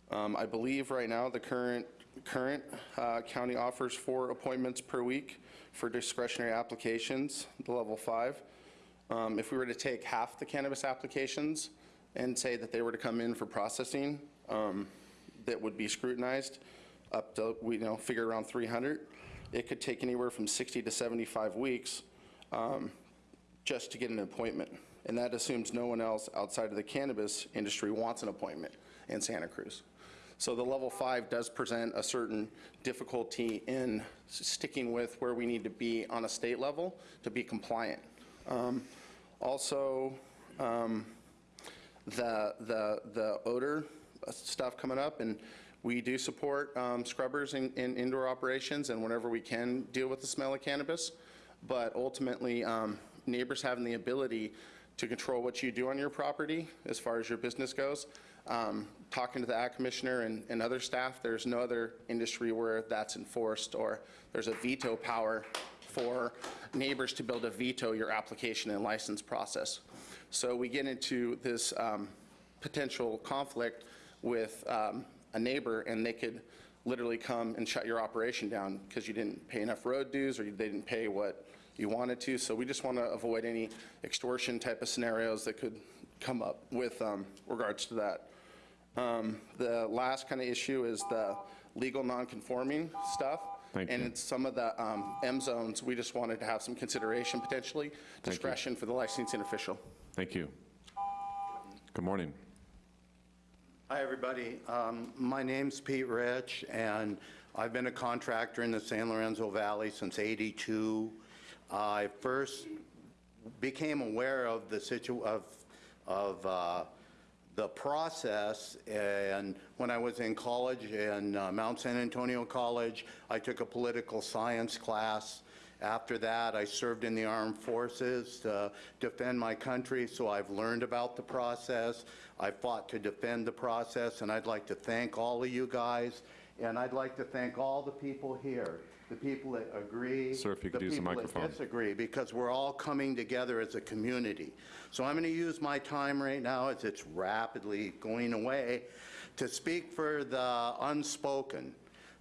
Speaker 25: Um, I believe right now, the current, current uh, county offers four appointments per week for discretionary applications, the level five. Um, If we were to take half the cannabis applications and say that they were to come in for processing, um, that would be scrutinized, up to, we, you know, figure around 300, it could take anywhere from 60 to 75 weeks um, just to get an appointment. And that assumes no one else outside of the cannabis industry wants an appointment in Santa Cruz. So the level five does present a certain difficulty in sticking with where we need to be on a state level to be compliant. Um, Also, um, the, the, the odor stuff coming up, and we do support um, scrubbers in, in indoor operations, and whenever we can deal with the smell of cannabis. But ultimately, um, neighbors having the ability to control what you do on your property as far as your business goes. Um, Talking to the ag commissioner and, and other staff, there's no other industry where that's enforced, or there's a veto power for neighbors to be able to veto your application and license process. So we get into this um, potential conflict with um, a neighbor, and they could literally come and shut your operation down because you didn't pay enough road dues or they didn't pay what you wanted to. So we just want to avoid any extortion type of scenarios that could come up with um, regards to that. Um, The last kind of issue is the legal non-conforming stuff.
Speaker 1: Thank
Speaker 25: And
Speaker 1: you.
Speaker 25: it's some of the um, M zones, we just wanted to have some consideration potentially, discretion for the licensing official.
Speaker 1: Thank you. Good morning.
Speaker 26: Hi, everybody. Um, My name's Pete Rich, and I've been a contractor in the San Lorenzo Valley since '82. I first became aware of the situ, of, of uh, the process, and when I was in college, in uh, Mount San Antonio College, I took a political science class. After that, I served in the armed forces to defend my country, so I've learned about the process. I fought to defend the process, and I'd like to thank all of you guys, and I'd like to thank all the people here. The people that agree.
Speaker 1: Sir, if you could use the
Speaker 26: people
Speaker 1: microphone.
Speaker 26: that disagree, because we're all coming together as a community. So I'm going to use my time right now, as it's rapidly going away, to speak for the unspoken.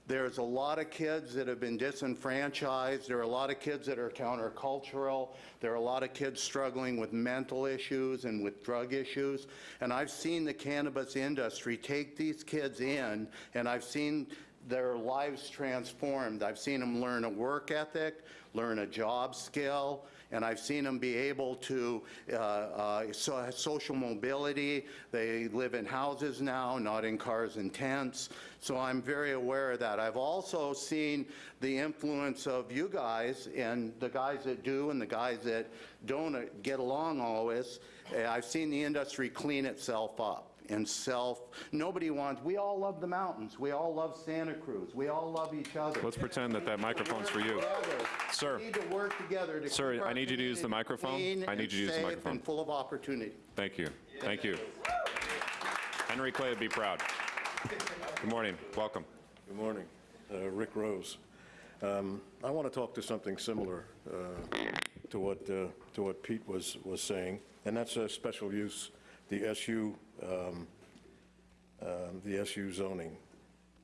Speaker 26: There's a lot of kids that have been disenfranchised. There are a lot of kids that are countercultural. There are a lot of kids struggling with mental issues and with drug issues. And I've seen the cannabis industry take these kids in, and I've seen their lives transformed. I've seen them learn a work ethic, learn a job skill, and I've seen them be able to, uh, uh, so, social mobility. They live in houses now, not in cars and tents. So I'm very aware of that. I've also seen the influence of you guys and the guys that do and the guys that don't get along always. I've seen the industry clean itself up and self, nobody wants, we all love the mountains. We all love Santa Cruz. We all love each other.
Speaker 1: Let's pretend that that microphone's for you. Sir.
Speaker 26: We need to work together to
Speaker 1: Sir, I need you to use the microphone. I need you to use the microphone.
Speaker 26: and full of opportunity.
Speaker 1: Thank you. Thank you. Henry Clay would be proud. Good morning. Welcome.
Speaker 27: Good morning. Uh, Rick Rose. Um, I want to talk to something similar uh, to what, uh, to what Pete was, was saying, and that's a special use, the SU, um, um, the SU zoning.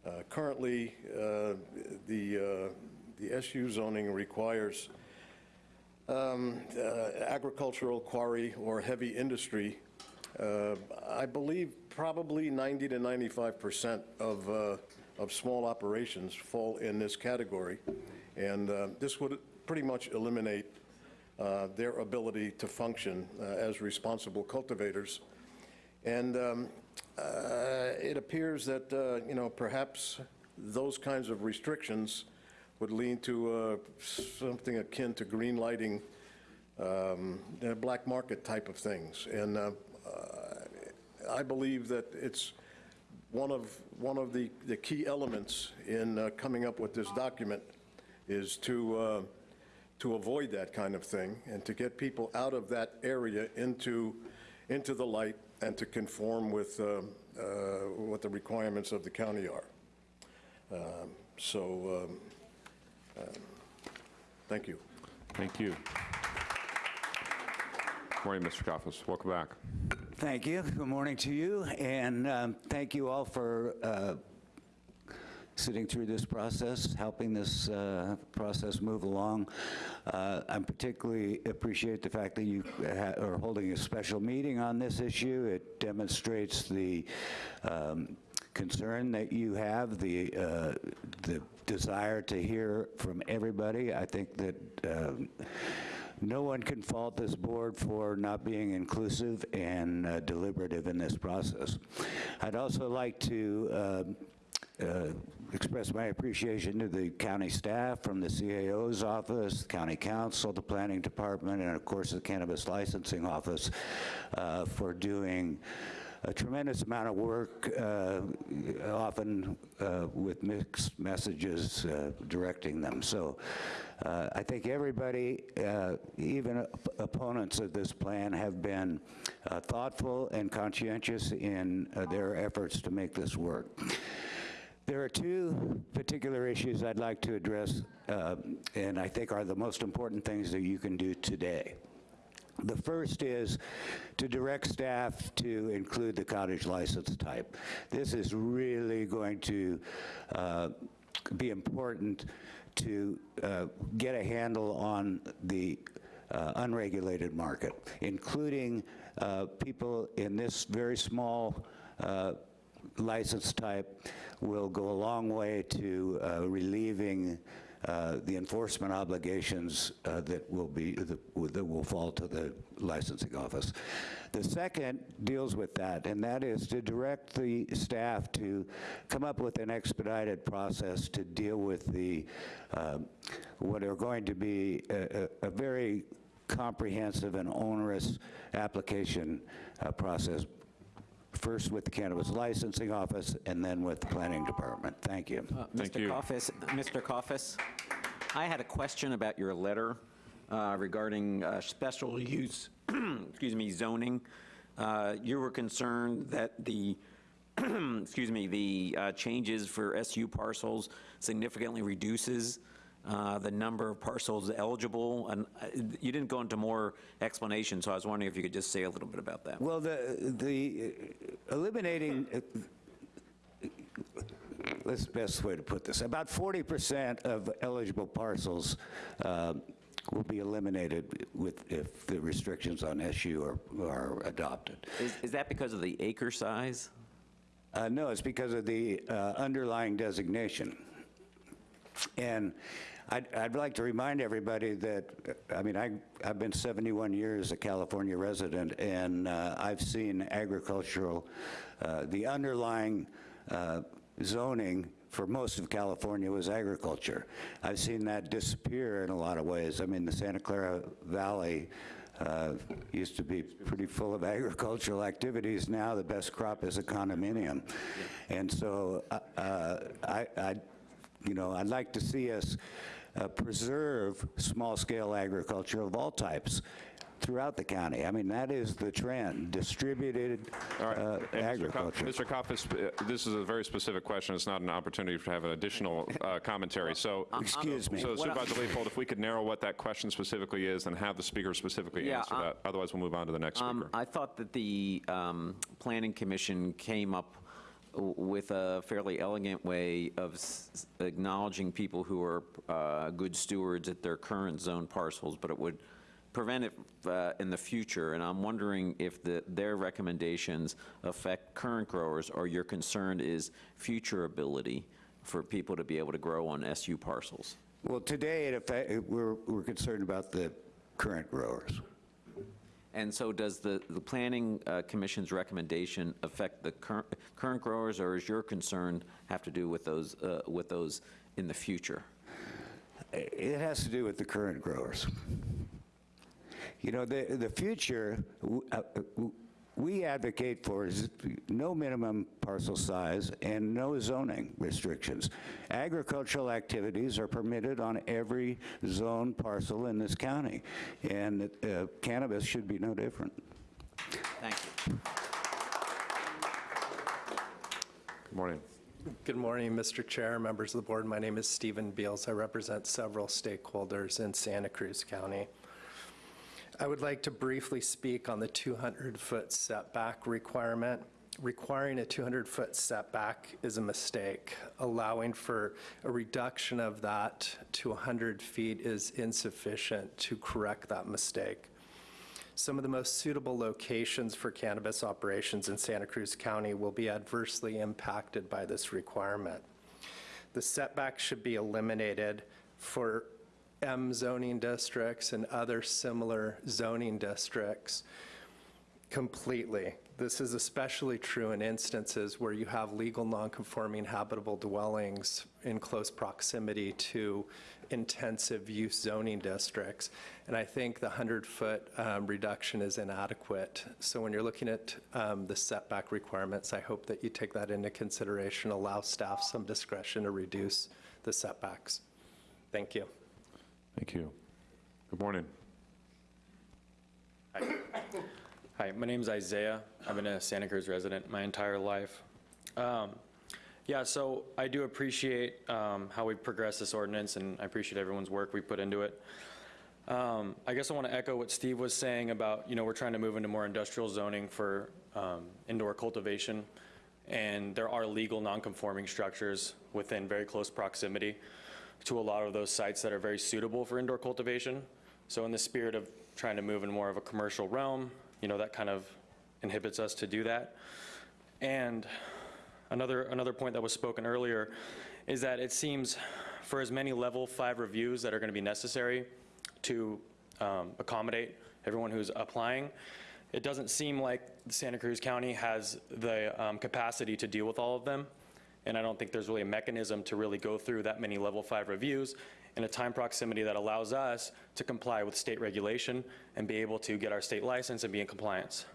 Speaker 27: Uh, Currently, uh, the, uh, the SU zoning requires um, uh, agricultural quarry or heavy industry. Uh, I believe probably 90 to 95 percent of, of small operations fall in this category, and this would pretty much eliminate uh, their ability to function uh, as responsible cultivators. And um, uh, it appears that, uh, you know, perhaps those kinds of restrictions would lead to uh, something akin to green lighting, um, black market type of things. And uh, uh, I believe that it's one of, one of the, the key elements in coming up with this document is to, to avoid that kind of thing and to get people out of that area into, into the light and to conform with um, uh, what the requirements of the county are. Um, So, um, um, thank you.
Speaker 1: Thank you. Good Morning, Mr. Kaufus. Welcome back.
Speaker 19: Thank you. Good morning to you, and um, thank you all for uh, sitting through this process, helping this uh, process move along. Uh, I particularly appreciate the fact that you are holding a special meeting on this issue. It demonstrates the um, concern that you have, the, uh, the desire to hear from everybody. I think that um, no one can fault this board for not being inclusive and uh, deliberative in this process. I'd also like to uh, express my appreciation to the county staff from the CAO's office, county counsel, the planning department, and of course the cannabis licensing office uh, for doing a tremendous amount of work, uh, often uh, with mixed messages uh, directing them. So uh, I think everybody, uh, even op- opponents of this plan, have been uh, thoughtful and conscientious in uh, their efforts to make this work. There are two particular issues I'd like to address, uh, and I think are the most important things that you can do today. The first is to direct staff to include the cottage license type. This is really going to uh, be important to uh, get a handle on the uh, unregulated market, including uh, people in this very small uh, license type will go a long way to uh, relieving uh, the enforcement obligations uh, that will be, that that will fall to the licensing office. The second deals with that, and that is to direct the staff to come up with an expedited process to deal with the, um, what are going to be a, a a very comprehensive and onerous application uh, process, first with the Cannabis Licensing Office and then with the Planning Department. Thank you.
Speaker 1: Thank
Speaker 3: Mr.
Speaker 1: you.
Speaker 3: Coffis, Mr. Coffis, I had a question about your letter uh, regarding uh, special use, excuse me, zoning. Uh, You were concerned that the, excuse me, the uh, changes for SU parcels significantly reduces uh, the number of parcels eligible? And uh, you didn't go into more explanation, so I was wondering if you could just say a little bit about that.
Speaker 19: Well, the, the uh, eliminating, uh, that's the best way to put this. About 40% of eligible parcels uh, will be eliminated with, if the restrictions on SU are, are adopted.
Speaker 3: Is, is that because of the acre size?
Speaker 19: Uh, No, it's because of the uh, underlying designation. And I'd, I'd like to remind everybody that, uh, I mean, I, I've been 71 years a California resident, and uh, I've seen agricultural, uh, the underlying uh, zoning for most of California was agriculture. I've seen that disappear in a lot of ways. I mean, the Santa Clara Valley uh, used to be pretty full of agricultural activities. Now the best crop is a condominium. And so uh, uh, I, I, you know, I'd like to see us uh, preserve small-scale agriculture of all types throughout the county. I mean, that is the trend, distributed uh,
Speaker 1: And Mr. Ko-
Speaker 19: agriculture.
Speaker 1: Mr. Koffis, uh, this is a very specific question. It's not an opportunity to have an additional uh, commentary. So,
Speaker 19: Excuse me.
Speaker 1: So
Speaker 3: What
Speaker 1: Supervisor Leopold, if we could narrow what that question specifically is and have the speaker specifically
Speaker 3: Yeah,
Speaker 1: answer
Speaker 3: uh,
Speaker 1: that. Otherwise, we'll move on to the next
Speaker 3: Um,
Speaker 1: speaker.
Speaker 3: I thought that the um, Planning Commission came up w- with a fairly elegant way of acknowledging people who are uh, good stewards at their current zone parcels, but it would prevent it uh, in the future. And I'm wondering if the- their recommendations affect current growers, or your concern is future ability for people to be able to grow on SU parcels?
Speaker 19: Well, today, we're, we're concerned about the current growers.
Speaker 3: And so does the, the Planning uh, Commission's recommendation affect the current, current growers, or is your concern have to do with those, uh, with those in the future?
Speaker 19: It has to do with the current growers. You know, the, the future, uh, we advocate for no minimum parcel size and no zoning restrictions. Agricultural activities are permitted on every zone parcel in this county, and uh, cannabis should be no different.
Speaker 3: Thank you.
Speaker 1: Good morning.
Speaker 28: Good morning, Mr. Chair, members of the board. My name is Stephen Beals. I represent several stakeholders in Santa Cruz County. I would like to briefly speak on the 200-foot setback requirement. Requiring a 200-foot setback is a mistake. Allowing for a reduction of that to 100 feet is insufficient to correct that mistake. Some of the most suitable locations for cannabis operations in Santa Cruz County will be adversely impacted by this requirement. The setback should be eliminated for M zoning districts and other similar zoning districts completely. This is especially true in instances where you have legal nonconforming habitable dwellings in close proximity to intensive use zoning districts. And I think the 100-foot reduction is inadequate. So when you're looking at um, the setback requirements, I hope that you take that into consideration, allow staff some discretion to reduce the setbacks. Thank you.
Speaker 1: Thank you. Good morning.
Speaker 29: Hi, my name is Isaiah. I've been a Santa Cruz resident my entire life. Um, Yeah, so I do appreciate um, how we've progressed this ordinance, and I appreciate everyone's work we put into it. Um, I guess I want to echo what Steve was saying about, you know, we're trying to move into more industrial zoning for um, indoor cultivation, and there are legal non-conforming structures within very close proximity to a lot of those sites that are very suitable for indoor cultivation. So in the spirit of trying to move in more of a commercial realm, you know, that kind of inhibits us to do that. And another, another point that was spoken earlier is that it seems for as many level five reviews that are going to be necessary to um, accommodate everyone who's applying, it doesn't seem like Santa Cruz County has the um, capacity to deal with all of them. And I don't think there's really a mechanism to really go through that many level five reviews in a time proximity that allows us to comply with state regulation and be able to get our state license and be in compliance.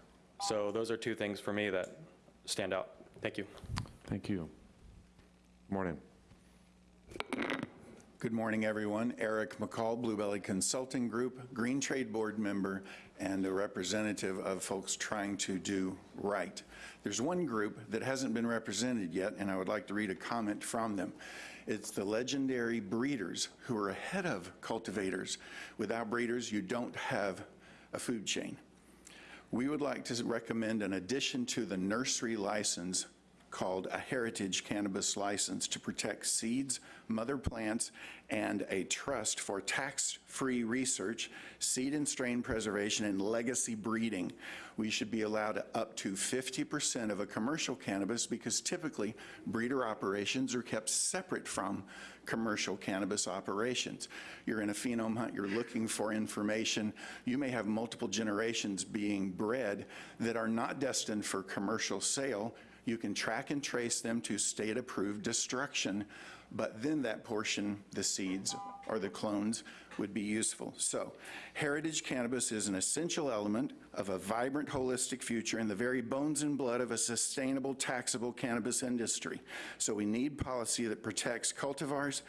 Speaker 29: So those are two things for me that stand out. Thank you.
Speaker 1: Thank you. Morning.
Speaker 30: Good morning, everyone. Eric McCall, Bluebelly Consulting Group, Green Trade Board member, and a representative of folks trying to do right. There's one group that hasn't been represented yet, and I would like to read a comment from them. It's the legendary breeders who are ahead of cultivators. Without breeders, you don't have a food chain. We would like to recommend an addition to the nursery license called a heritage cannabis license to protect seeds, mother plants, and a trust for tax-free research, seed and strain preservation, and legacy breeding. We should be allowed up to 50% of a commercial cannabis because typically breeder operations are kept separate from commercial cannabis operations. You're in a phenome hunt, you're looking for information. You may have multiple generations being bred that are not destined for commercial sale. You can track and trace them to state-approved destruction, but then that portion, the seeds or the clones, would be useful. So heritage cannabis is an essential element of a vibrant, holistic future in the very bones and blood of a sustainable, taxable cannabis industry. So we need policy that protects cultivars,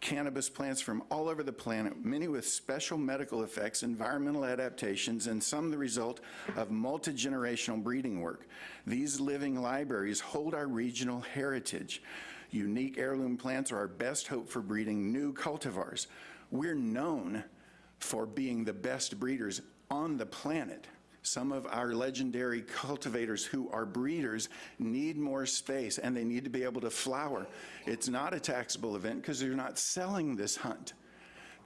Speaker 30: cannabis plants from all over the planet, many with special medical effects, environmental adaptations, and some the result of multi-generational breeding work. These living libraries hold our regional heritage. Unique heirloom plants are our best hope for breeding new cultivars. We're known for being the best breeders on the planet. Some of our legendary cultivators who are breeders need more space and they need to be able to flower. It's not a taxable event because they're not selling this hunt.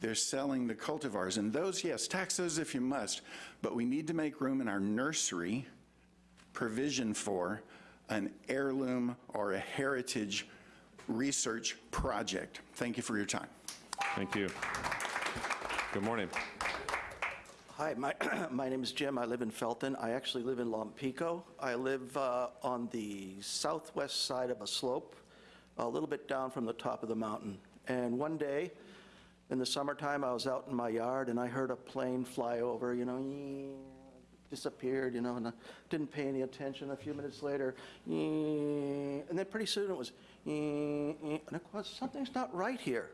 Speaker 30: They're selling the cultivars. And those, yes, tax those if you must, but we need to make room in our nursery provision for an heirloom or a heritage research project. Thank you for your time.
Speaker 1: Thank you. Good morning.
Speaker 31: Hi, my, my name is Jim. I live in Felton. I actually live in Lompico. I live uh, on the southwest side of a slope, a little bit down from the top of the mountain. And one day, in the summertime, I was out in my yard and I heard a plane fly over, you know, disappeared, you know, and I didn't pay any attention. A few minutes later, and then pretty soon it was, and of course, something's not right here.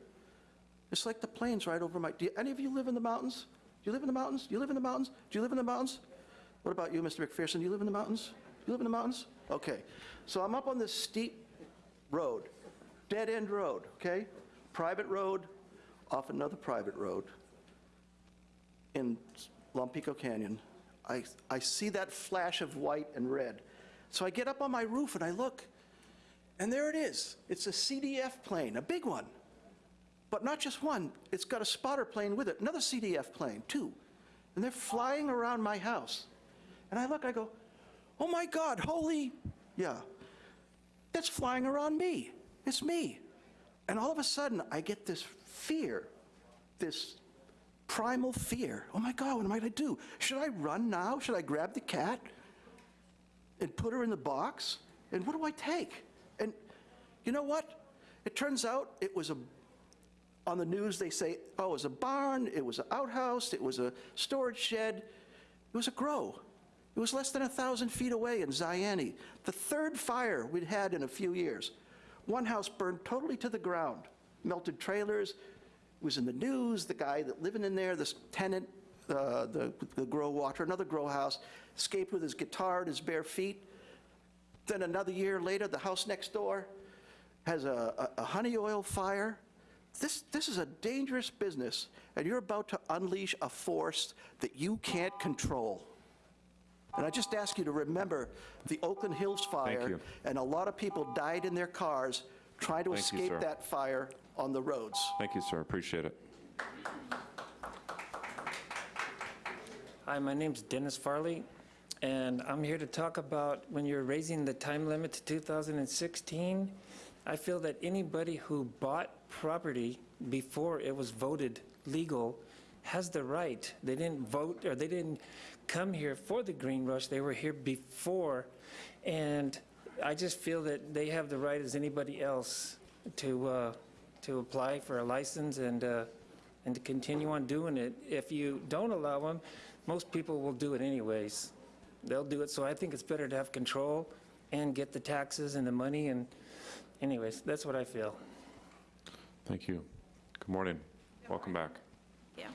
Speaker 31: It's like the planes right over my, do any of you live in the mountains? Do you live in the mountains? Do you live in the mountains? Do you live in the mountains? What about you, Mr. McPherson? Do you live in the mountains? Do you live in the mountains? Okay. So I'm up on this steep road, dead end road, okay? Private road, off another private road in Lompico Canyon. I, I see that flash of white and red. So I get up on my roof and I look, and there it is. It's a CDF plane, a big one. But not just one, it's got a spotter plane with it, another CDF plane, two. And they're flying around my house. And I look, I go, oh my God, holy, yeah, that's flying around me. It's me. And all of a sudden, I get this fear, this primal fear. Oh my God, what am I going to do? Should I run now? Should I grab the cat and put her in the box? And what do I take? And you know what? It turns out it was a on the news, they say, oh, it was a barn, it was an outhouse, it was a storage shed. It was a grow. It was less than a 1,000 feet away in Zayante, The third fire we'd had in a few years. One house burned totally to the ground, melted trailers. It was in the news, the guy that living in there, this tenant, uh, the, the grow watcher, another grow house, escaped with his guitar and his bare feet. Then another year later, the house next door has a, a, a honey oil fire. This, this is a dangerous business, and you're about to unleash a force that you can't control. And I just ask you to remember the Oakland Hills fire, and a lot of people died in their cars trying to
Speaker 1: Thank
Speaker 31: escape
Speaker 1: sir.
Speaker 31: that fire on the roads.
Speaker 1: Thank you, sir. Appreciate it.
Speaker 32: Hi, my name's Dennis Farley, and I'm here to talk about when you're raising the time limit to 2016. I feel that anybody who bought property before it was voted legal has the right. They didn't vote, or they didn't come here for the green rush, they were here before. And I just feel that they have the right as anybody else to, uh, to apply for a license and, uh, and to continue on doing it. If you don't allow them, most people will do it anyways. They'll do it, so I think it's better to have control and get the taxes and the money, and anyways, that's what I feel.
Speaker 1: Thank you. Good morning. Welcome back.
Speaker 33: Yeah.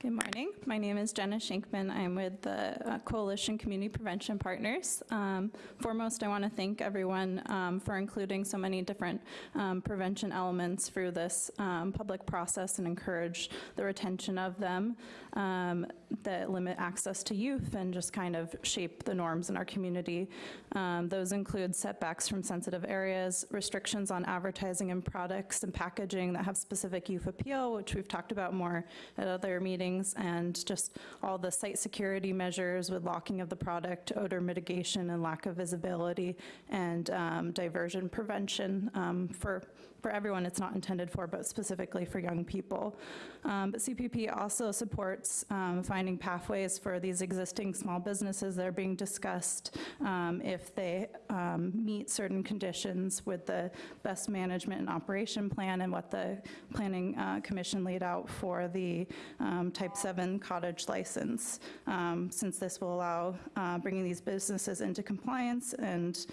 Speaker 34: Good morning. My name is Jenna Shankman. I'm with the uh, Coalition Community Prevention Partners. Um, Foremost, I want to thank everyone um, for including so many different um, prevention elements through this um, public process and encourage the retention of them um, that limit access to youth and just kind of shape the norms in our community. Um, Those include setbacks from sensitive areas, restrictions on advertising and products and packaging that have specific youth appeal, which we've talked about more at other meetings, and just all the site security measures with locking of the product, odor mitigation and lack of visibility, and um, diversion prevention um, for for everyone it's not intended for, but specifically for young people. Um, But CPP also supports um, finding pathways for these existing small businesses that are being discussed um, if they um, meet certain conditions with the best management and operation plan and what the Planning uh, Commission laid out for the um, Type 7 cottage license, since this will allow uh, bringing these businesses into compliance and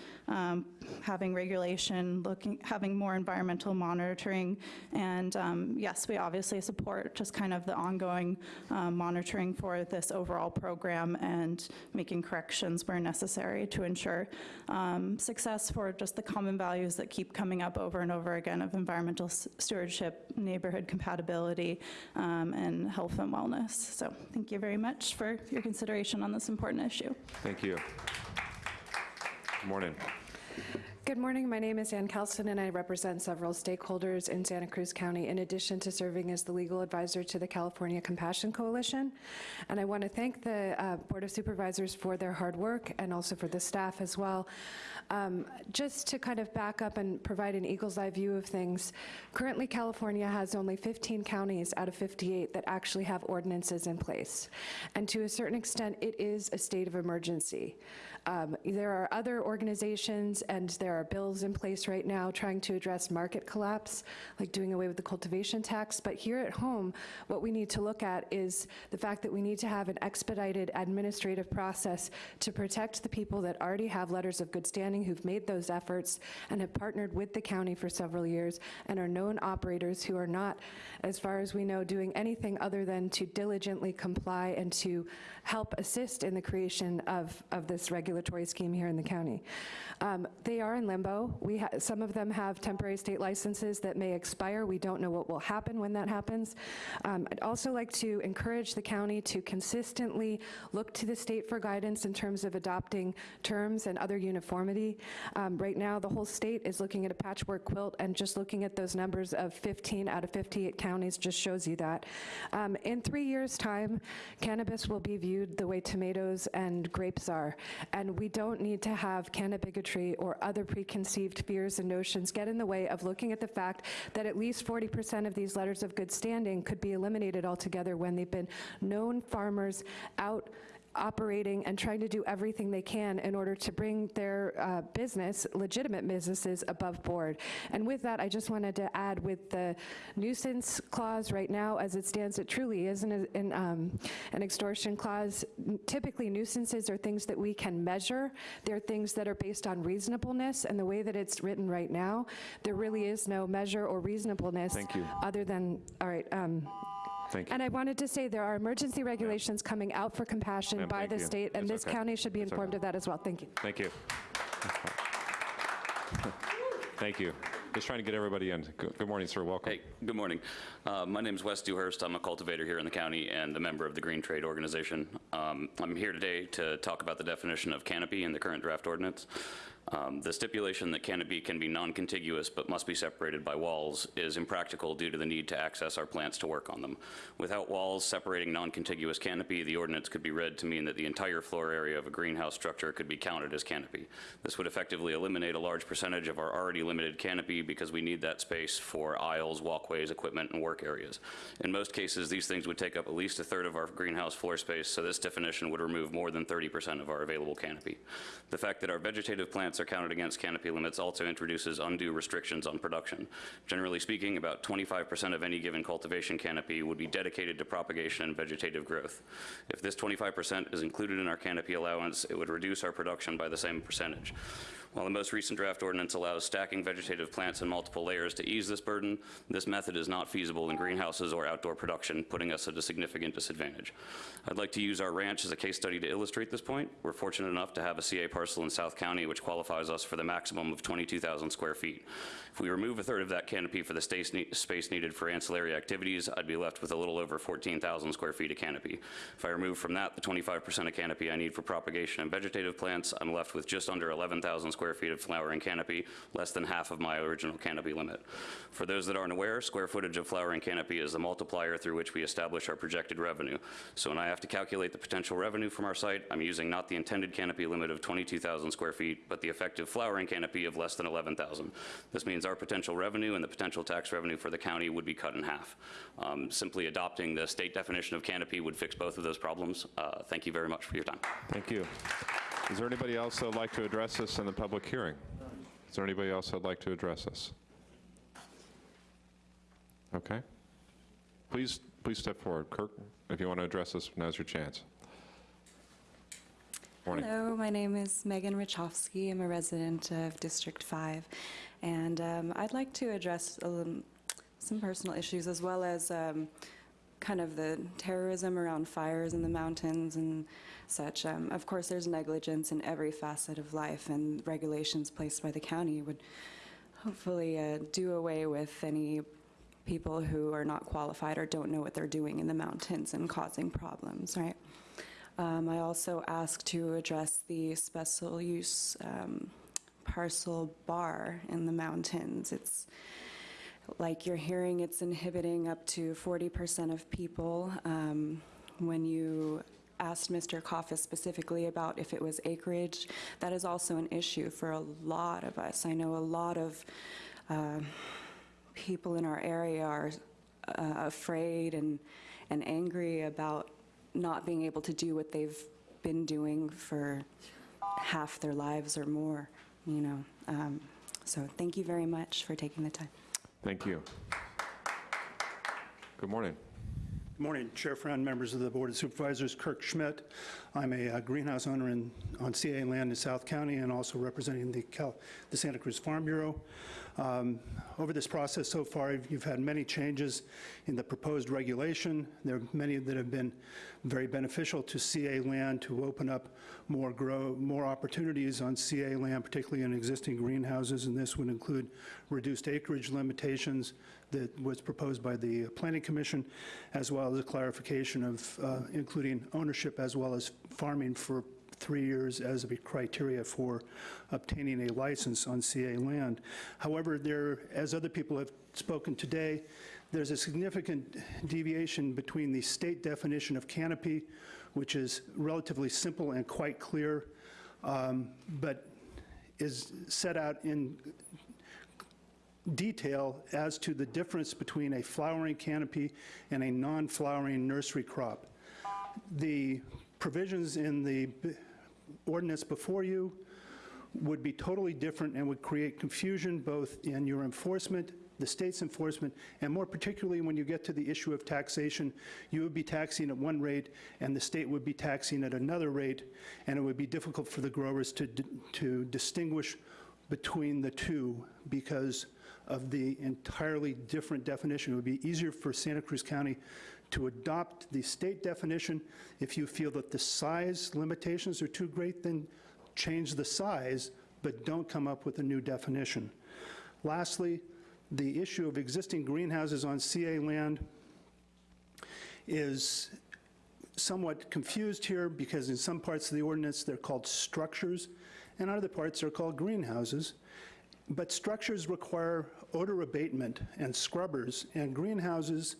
Speaker 34: having regulation, looking, having more environmental monitoring. And um, yes, we obviously support just kind of the ongoing um, monitoring for this overall program and making corrections where necessary to ensure um, success for just the common values that keep coming up over and over again of environmental stewardship, neighborhood compatibility, um, and health and wellness. So thank you very much for your consideration on this important issue.
Speaker 1: Thank you. Good morning.
Speaker 35: Good morning. My name is Ann Kelson, and I represent several stakeholders in Santa Cruz County, in addition to serving as the legal advisor to the California Compassion Coalition. And I want to thank the uh, Board of Supervisors for their hard work and also for the staff as well. Um, Just to kind of back up and provide an eagle's eye view of things, currently California has only 15 counties out of 58 that actually have ordinances in place. And to a certain extent, it is a state of emergency. Um, There are other organizations and there are bills in place right now trying to address market collapse, like doing away with the cultivation tax. But here at home, what we need to look at is the fact that we need to have an expedited administrative process to protect the people that already have letters of good standing, who've made those efforts and have partnered with the county for several years and are known operators who are not, as far as we know, doing anything other than to diligently comply and to help assist in the creation of, of this regulatory scheme here in the county. Um, They are in limbo. We, some of them have temporary state licenses that may expire. We don't know what will happen when that happens. Um, I'd also like to encourage the county to consistently look to the state for guidance in terms of adopting terms and other uniformity. Um, Right now, the whole state is looking at a patchwork quilt, and just looking at those numbers of 15 out of 58 counties just shows you that. Um, In three years' time, cannabis will be viewed the way tomatoes and grapes are, and we don't need to have canna bigotry or other preconceived fears and notions get in the way of looking at the fact that at least 40% of these letters of good standing could be eliminated altogether when they've been known farmers out operating and trying to do everything they can in order to bring their uh, business, legitimate businesses, above board. And with that, I just wanted to add with the nuisance clause right now, as it stands, it truly is an, an, um, an extortion clause. Typically, nuisances are things that we can measure. They're things that are based on reasonableness, and the way that it's written right now, there really is no measure or reasonableness.
Speaker 1: Thank you.
Speaker 35: Other than, all right, um,
Speaker 1: Thank you.
Speaker 35: and I wanted to say, there are emergency regulations coming out for compassion
Speaker 1: Ma'am,
Speaker 35: by the
Speaker 1: you.
Speaker 35: state, and
Speaker 1: It's
Speaker 35: this
Speaker 1: okay.
Speaker 35: county should be
Speaker 1: It's
Speaker 35: informed
Speaker 1: okay.
Speaker 35: of that as well. Thank you.
Speaker 1: Thank you. Thank you. Just trying to get everybody in. Good good morning, sir. Welcome.
Speaker 18: Hey, good morning. Uh, My is Wes Dewhurst. I'm a cultivator here in the county and a member of the Green Trade Organization. Um, I'm here today to talk about the definition of canopy in the current draft ordinance. Um, The stipulation that canopy can be non-contiguous but must be separated by walls is impractical due to the need to access our plants to work on them. Without walls separating non-contiguous canopy, the ordinance could be read to mean that the entire floor area of a greenhouse structure could be counted as canopy. This would effectively eliminate a large percentage of our already limited canopy because we need that space for aisles, walkways, equipment, and work areas. In most cases, these things would take up at least a third of our greenhouse floor space, so this definition would remove more than 30% of our available canopy. The fact that our vegetative plants plants are counted against canopy limits also introduces undue restrictions on production. Generally speaking, about 25% of any given cultivation canopy would be dedicated to propagation and vegetative growth. If this 25% is included in our canopy allowance, it would reduce our production by the same percentage. While the most recent draft ordinance allows stacking vegetative plants in multiple layers to ease this burden, this method is not feasible in greenhouses or outdoor production, putting us at a significant disadvantage. I'd like to use our ranch as a case study to illustrate this point. We're fortunate enough to have a CA parcel in South County which qualifies us for the maximum of 22,000 square feet. If we remove a third of that canopy for the space ne- space needed for ancillary activities, I'd be left with a little over 14,000 square feet of canopy. If I remove from that the 25% of canopy I need for propagation and vegetative plants, I'm left with just under 11,000 square feet of flowering canopy, less than half of my original canopy limit. For those that aren't aware, square footage of flowering canopy is the multiplier through which we establish our projected revenue. So when I have to calculate the potential revenue from our site, I'm using not the intended canopy limit of 22,000 square feet, but the effective flowering canopy of less than 11,000. This means our potential revenue and the potential tax revenue for the county would be cut in half. Um, Simply adopting the state definition of canopy would fix both of those problems. Uh, Thank you very much for your time.
Speaker 1: Thank you. Is there anybody else that would like to address us in the public hearing? Is there anybody else that'd like to address us? Okay. Please, please step forward. Kirk, if you want to address us, now's your chance. Morning.
Speaker 36: Hello, my name is Megan Richofsky. I'm a resident of District 5, and um, I'd like to address um, some personal issues as well as um, kind of the terrorism around fires in the mountains and such. Um, Of course, there's negligence in every facet of life, and regulations placed by the county would hopefully uh, do away with any people who are not qualified or don't know what they're doing in the mountains and causing problems, right? Um, I also asked to address the special use um, parcel bar in the mountains. It's like you're hearing it's inhibiting up to 40% of people. Um, When you asked Mr. Coffis specifically about if it was acreage, that is also an issue for a lot of us. I know a lot of uh, people in our area are uh, afraid and, and angry about not being able to do what they've been doing for half their lives or more, you know. Um, So thank you very much for taking the time.
Speaker 1: Thank you. Good morning.
Speaker 37: Good morning, Chair Friend, members of the Board of Supervisors. Kirk Schmidt. I'm a uh, greenhouse owner in, on CA land in South County and also representing the, Cal, the Santa Cruz Farm Bureau. Um, over this process so far, you've- you've had many changes in the proposed regulation. There are many that have been very beneficial to CA land to open up more grow, more opportunities on CA land, particularly in existing greenhouses, and this would include reduced acreage limitations that was proposed by the Planning Commission, as well as a clarification of uh, including ownership as well as farming for three years as a criteria for obtaining a license on CA land. However, there, as other people have spoken today, there's a significant deviation between the state definition of canopy, which is relatively simple and quite clear, um, but is set out in detail as to the difference between a flowering canopy and a non-flowering nursery crop. The provisions in the ordinance before you would be totally different and would create confusion both in your enforcement, the state's enforcement, and more particularly when you get to the issue of taxation, you would be taxing at one rate and the state would be taxing at another rate, and it would be difficult for the growers to, to distinguish between the two because of the entirely different definition. It would be easier for Santa Cruz County to adopt the state definition. If you feel that the size limitations are too great, then change the size, but don't come up with a new definition. Lastly, the issue of existing greenhouses on CA land is somewhat confused here because in some parts of the ordinance, they're called structures, and other parts are called greenhouses. But structures require odor abatement and scrubbers, and greenhouses,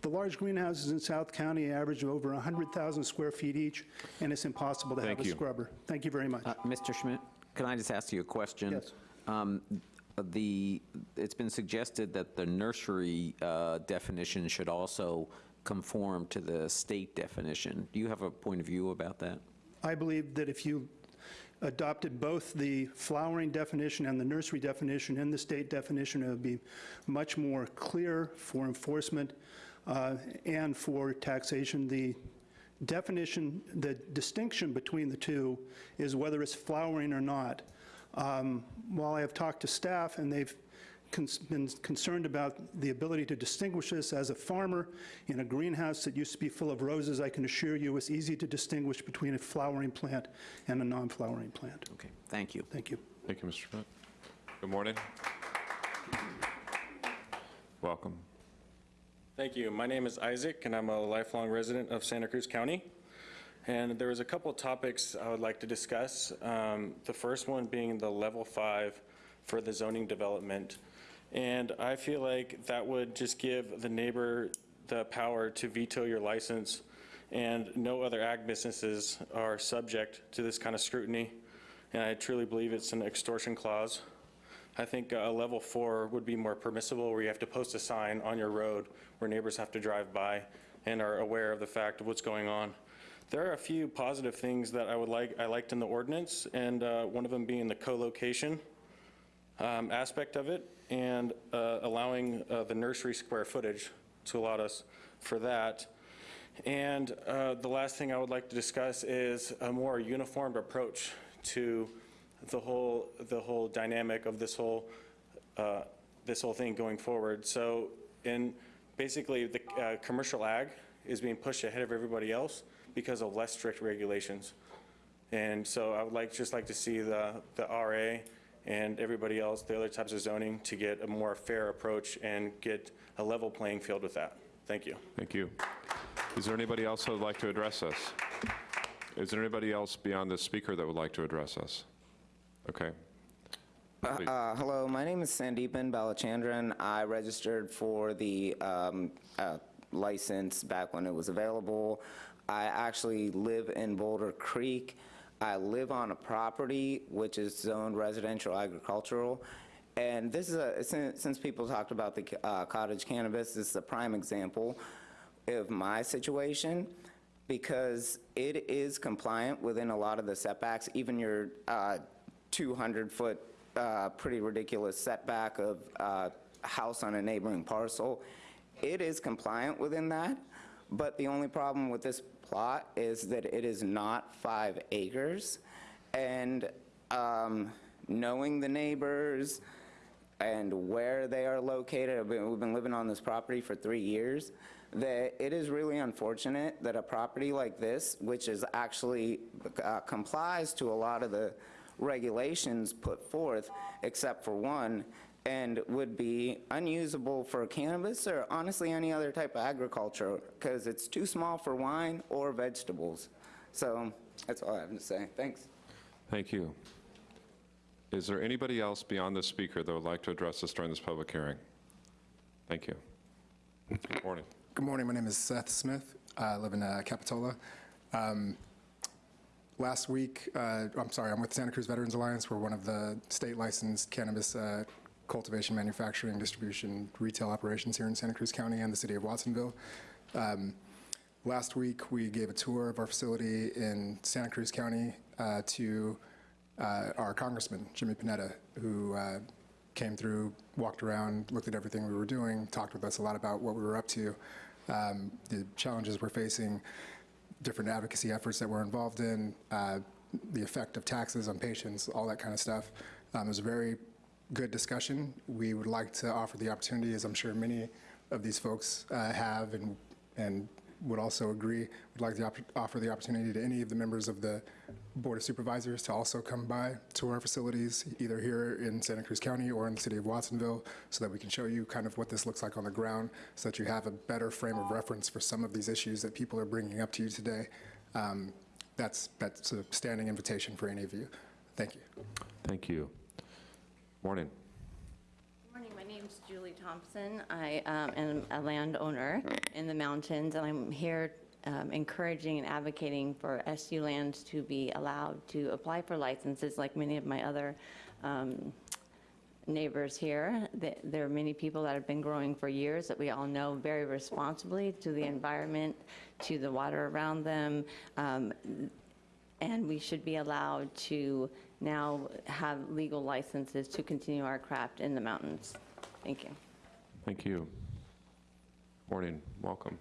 Speaker 37: the large greenhouses in South County average over 100,000 square feet each, and it's impossible to have
Speaker 3: Thank
Speaker 37: a scrubber. Thank you very much.
Speaker 3: Uh, Mr. Schmidt, can I just ask you a question?
Speaker 37: Yes.
Speaker 3: Um, The, it's been suggested that the nursery uh, definition should also conform to the state definition. Do you have a point of view about that?
Speaker 37: I believe that if you adopted both the flowering definition and the nursery definition in the state definition, it would be much more clear for enforcement uh, and for taxation. The definition, the distinction between the two is whether it's flowering or not. Um, While I have talked to staff and they've cons- been concerned about the ability to distinguish this as a farmer in a greenhouse that used to be full of roses, I can assure you it's easy to distinguish between a flowering plant and a non-flowering plant.
Speaker 3: Okay, thank you.
Speaker 37: Thank you.
Speaker 1: Thank you, Mr. Schmidt. Good morning. Welcome.
Speaker 29: Thank you. My name is Isaac, and I'm a lifelong resident of Santa Cruz County. And there was a couple of topics I would like to discuss. Um, The first one being the level five for the zoning development. And I feel like that would just give the neighbor the power to veto your license, and no other ag businesses are subject to this kind of scrutiny. And I truly believe it's an extortion clause. I think a level four would be more permissible, where you have to post a sign on your road where neighbors have to drive by and are aware of the fact of what's going on. There are a few positive things that I would like, I liked in the ordinance, and uh, one of them being the co-location um, aspect of it, and uh, allowing uh, the nursery square footage to allow us for that. And uh, the last thing I would like to discuss is a more uniformed approach to the whole, the whole dynamic of this whole, uh, this whole thing going forward. So in, basically, the uh, commercial ag is being pushed ahead of everybody else because of less strict regulations. And so I would like, just like to see the, the RA and everybody else, the other types of zoning, to get a more fair approach and get a level playing field with that. Thank you.
Speaker 1: Thank you. Is there anybody else that would like to address us? Is there anybody else beyond the speaker that would like to address us? Okay.
Speaker 38: Uh, uh, hello, my name is Sandeepan Balachandran. I registered for the um, uh, license back when it was available. I actually live in Boulder Creek. I live on a property which is zoned residential agricultural. And this is a, since, since people talked about the uh, cottage cannabis, this is a prime example of my situation because it is compliant within a lot of the setbacks, even your 200-foot uh, pretty ridiculous setback of uh, house on a neighboring parcel. It is compliant within that, but the only problem with this plot is that it is not five acres. And um, knowing the neighbors and where they are located, been- we've been living on this property for three years, that it is really unfortunate that a property like this, which is actually uh, complies to a lot of the regulations put forth, except for one, and would be unusable for cannabis or honestly any other type of agriculture, because it's too small for wine or vegetables. So that's all I have to say. Thanks.
Speaker 1: Thank you. Is there anybody else beyond the speaker that would like to address us during this public hearing? Thank you. Good morning.
Speaker 39: Good morning. My name is Seth Smith. I live in uh, Capitola. Um, Last week, uh, I'm sorry, I'm with Santa Cruz Veterans Alliance. We're one of the state licensed cannabis uh, cultivation, manufacturing, distribution, retail operations here in Santa Cruz County and the city of Watsonville. Um, Last week, we gave a tour of our facility in Santa Cruz County uh, to uh, our congressman, Jimmy Panetta, who uh, came through, walked around, looked at everything we were doing, talked with us a lot about what we were up to, um, the challenges we're facing, different advocacy efforts that we're involved in, uh, the effect of taxes on patients, all that kind of stuff. Um, It was a very good discussion. We would like to offer the opportunity, as I'm sure many of these folks uh, have and, and would also agree, would like to offer the opportunity to any of the members of the Board of Supervisors to also come by to our facilities, either here in Santa Cruz County or in the city of Watsonville, so that we can show you kind of what this looks like on the ground, so that you have a better frame of reference for some of these issues that people are bringing up to you today. Um, That's, that's a standing invitation for any of you. Thank you.
Speaker 1: Thank you. Morning.
Speaker 33: Good morning, my name's Julie Thompson. I um, am a landowner in the mountains, and I'm here um, encouraging and advocating for SU lands to be allowed to apply for licenses like many of my other um, neighbors here. There are many people that have been growing for years that we all know very responsibly to the environment, to the water around them. Um, and we should be allowed to now have legal licenses to continue our craft in the mountains. Thank you.
Speaker 1: Thank you. Morning, welcome.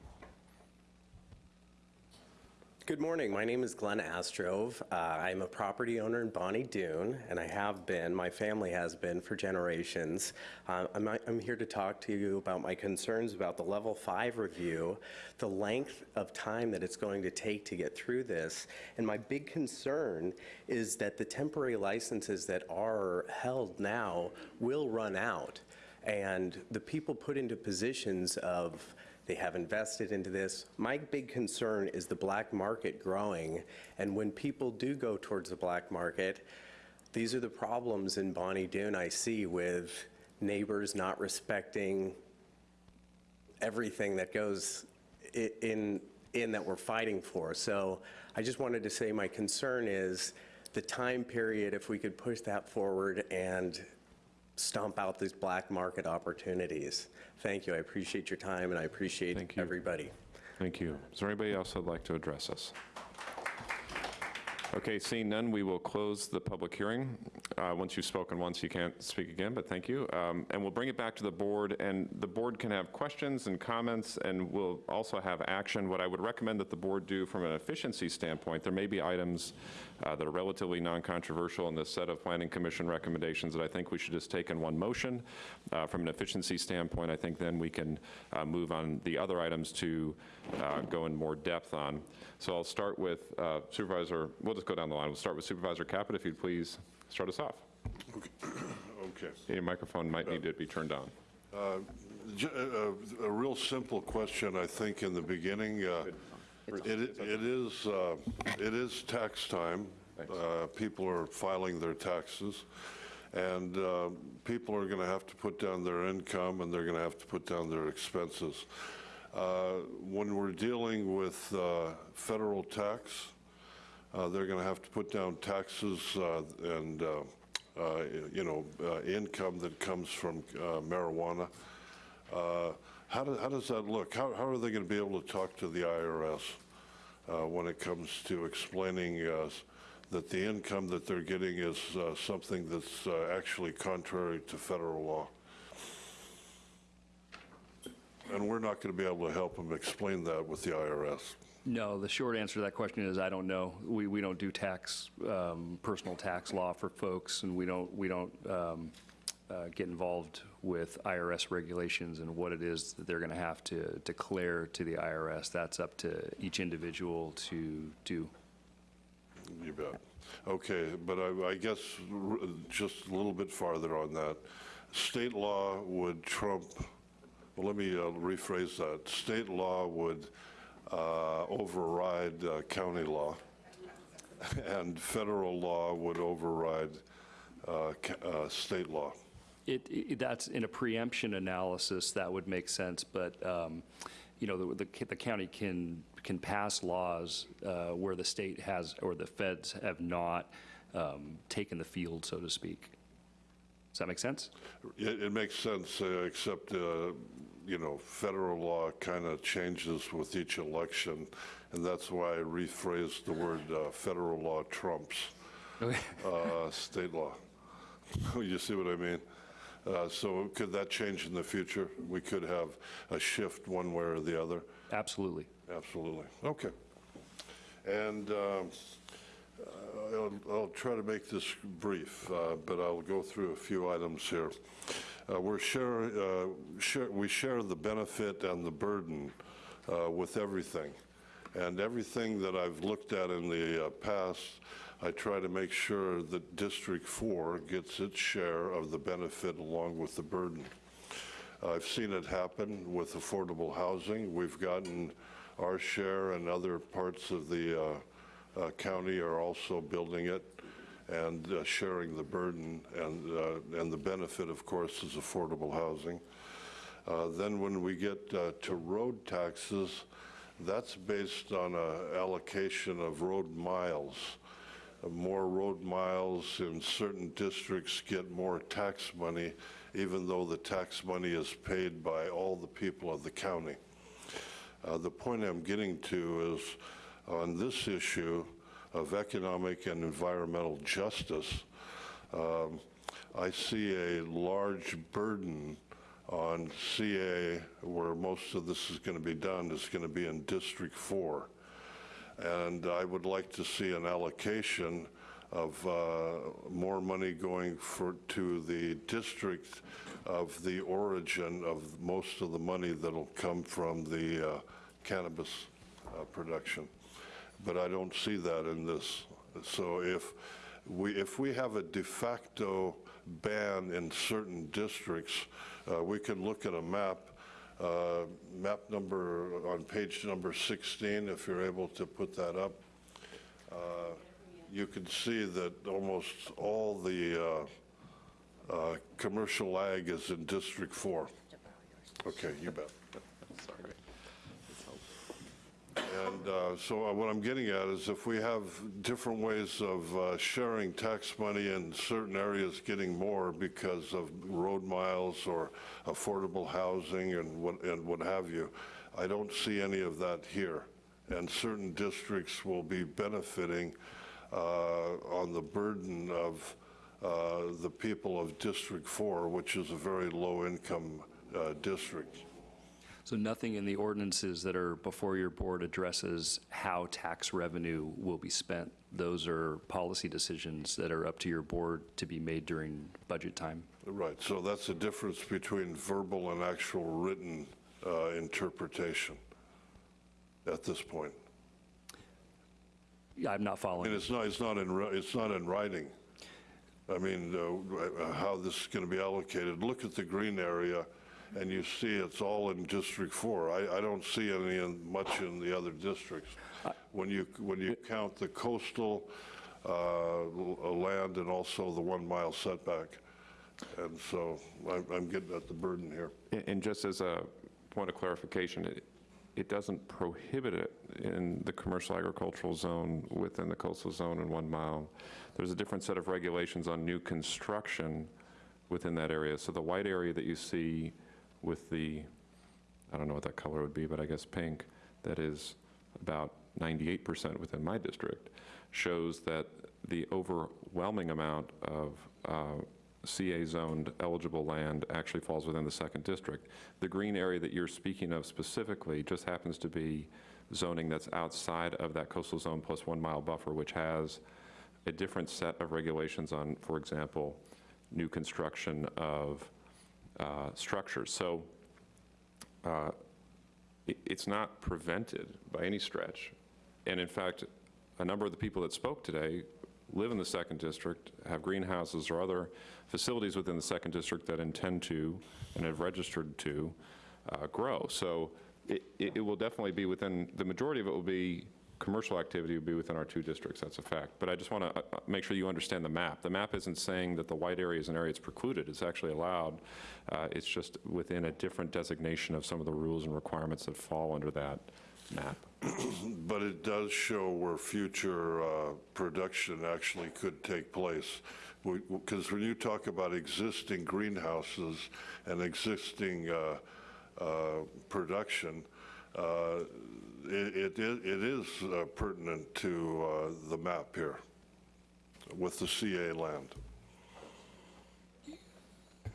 Speaker 40: Good morning. My name is Glenn Astrove. Uh, I'm a property owner in Bonny Doon, and I have been, my family has been for generations. Uh, I'm, I'm here to talk to you about my concerns about the Level 5 review, the length of time that it's going to take to get through this, and my big concern is that the temporary licenses that are held now will run out, and the people put into positions of they have invested into this. My big concern is the black market growing, and when people do go towards the black market, these are the problems in Bonny Doon I see with neighbors not respecting everything that goes in, in that we're fighting for. So I just wanted to say my concern is the time period, if we could push that forward and stomp out these black market opportunities. Thank you. I appreciate your time and I appreciate Thank you. everybody.
Speaker 1: Thank you. Is there anybody else that'd like to address us? Okay, seeing none, we will close the public hearing. Uh, Once you've spoken once, you can't speak again, but thank you. Um, And we'll bring it back to the board, and the board can have questions and comments, and we'll also have action. What I would recommend that the board do from an efficiency standpoint, there may be items uh, that are relatively non-controversial in this set of Planning Commission recommendations that I think we should just take in one motion. Uh, From an efficiency standpoint, I think then we can uh, move on the other items to uh, go in more depth on. So I'll start with uh, Supervisor, we'll just go down the line. We'll start with Supervisor Caput, if you'd please start us off.
Speaker 41: Okay. okay.
Speaker 1: Your microphone might need to be turned on.
Speaker 41: Uh, A a real simple question, I think, in the beginning. It It is, uh, it is tax time. Uh, People are filing their taxes, and uh, people are going to have to put down their income, and they're going to have to put down their expenses. Uh, When we're dealing with uh, federal tax, uh, they're going to have to put down taxes uh, and, uh, uh, you know, uh, income that comes from uh, marijuana. Uh, How do- how does that look? How how are they going to be able to talk to the IRS uh, when it comes to explaining uh, that the income that they're getting is uh, something that's uh, actually contrary to federal law? And we're not going to be able to help them explain that with the IRS.
Speaker 42: No, the short answer to that question is I don't know. We, we don't do tax, um, personal tax law for folks, and we don't, we don't um, uh, get involved with IRS regulations and what it is that they're going to have to declare to the IRS. That's up to each individual to do.
Speaker 41: You bet. Okay, but I, I guess just a little bit farther on that. State law would trump, well, let me uh, rephrase that. State law would uh, override uh, county law, and federal law would override uh, uh, state law.
Speaker 42: It, it- that's in a preemption analysis, that would make sense, but, um, you know, the, the the county can, can pass laws uh, where the state has, or the feds have not um, taken the field, so to speak. Does that make sense?
Speaker 41: It, it makes sense, uh, except, uh, you know, federal law kind of changes with each election, and that's why I rephrased the word uh, federal law trumps uh, state law. You see what I mean? Uh, So could that change in the future? We could have a shift one way or the other?
Speaker 42: Absolutely.
Speaker 41: Absolutely. Okay. And um, uh, I'll I'll try to make this brief, uh, but I'll go through a few items here. Uh, We're share, uh, share, we share the benefit and the burden uh, with everything. And everything that I've looked at in the uh, past, I try to make sure that District 4 gets its share of the benefit along with the burden. I've seen it happen with affordable housing. We've gotten our share, and other parts of the uh, uh, county are also building it and uh, sharing the burden, and, uh, and the benefit, of course, is affordable housing. Uh, Then when we get uh, to road taxes, that's based on a allocation of road miles. More road miles in certain districts get more tax money, even though the tax money is paid by all the people of the county. Uh, The point I'm getting to is, on this issue, of economic and environmental justice, um, I see a large burden on CA, where most of this is going to be done, is going to be in District 4. And I would like to see an allocation of uh, more money going for, to the district of the origin of most of the money that'll come from the uh, cannabis uh, production. But I don't see that in this. So if we, if we have a de facto ban in certain districts, uh, we can look at a map, uh, map number, on page number 16, if you're able to put that up. Uh, You can see that almost all the uh, uh, commercial ag is in District 4. Okay, you bet.
Speaker 1: Sorry.
Speaker 41: And uh, so uh, what I'm getting at is if we have different ways of uh, sharing tax money in certain areas getting more because of road miles or affordable housing and what, and what have you, I don't see any of that here. And certain districts will be benefiting uh, on the burden of uh, the people of District 4, which is a very low-income uh, district.
Speaker 42: So nothing in the ordinances that are before your board addresses how tax revenue will be spent. Those are policy decisions that are up to your board to be made during budget time.
Speaker 41: Right, so that's the difference between verbal and actual written uh, interpretation at this point.
Speaker 42: Yeah, I'm not
Speaker 41: And
Speaker 42: following.
Speaker 41: it's not, it's not in, it's not in writing. I mean, uh, uh, how this is going to be allocated. Look at the green area, and you see it's all in District 4. I, I don't see any, in- much in the other districts. When you, when you count the coastal uh, land and also the one-mile setback. And so I'm, I'm getting at the burden here.
Speaker 1: And- And just as a point of clarification, it, it doesn't prohibit it in the commercial agricultural zone within the coastal zone in one mile. There's a different set of regulations on new construction within that area. So the white area that you see with the, I don't know what that color would be, but I guess pink, that is about 98% within my district, shows that the overwhelming amount of uh, CA-zoned eligible land actually falls within the second district. The green area that you're speaking of specifically just happens to be zoning that's outside of that coastal zone plus one mile buffer, which has a different set of regulations on, for example, new construction of structures. So uh, it- it's not prevented by any stretch. And in fact, a number of the people that spoke today live in the second district, have greenhouses or other facilities within the second district that intend to and have registered to uh, grow. So it, it it will definitely be within, the majority of it will be, commercial activity would be within our two districts, that's a fact. But I just want to make sure you understand the map. The map isn't saying that the white area is an area that's precluded, it's actually allowed. Uh, It's just within a different designation of some of the rules and requirements that fall under that map.
Speaker 41: But it does show where future uh, production actually could take place. Because when you talk about existing greenhouses and existing uh, uh, production, uh, it it it is uh, pertinent to uh, the map here with the CA land.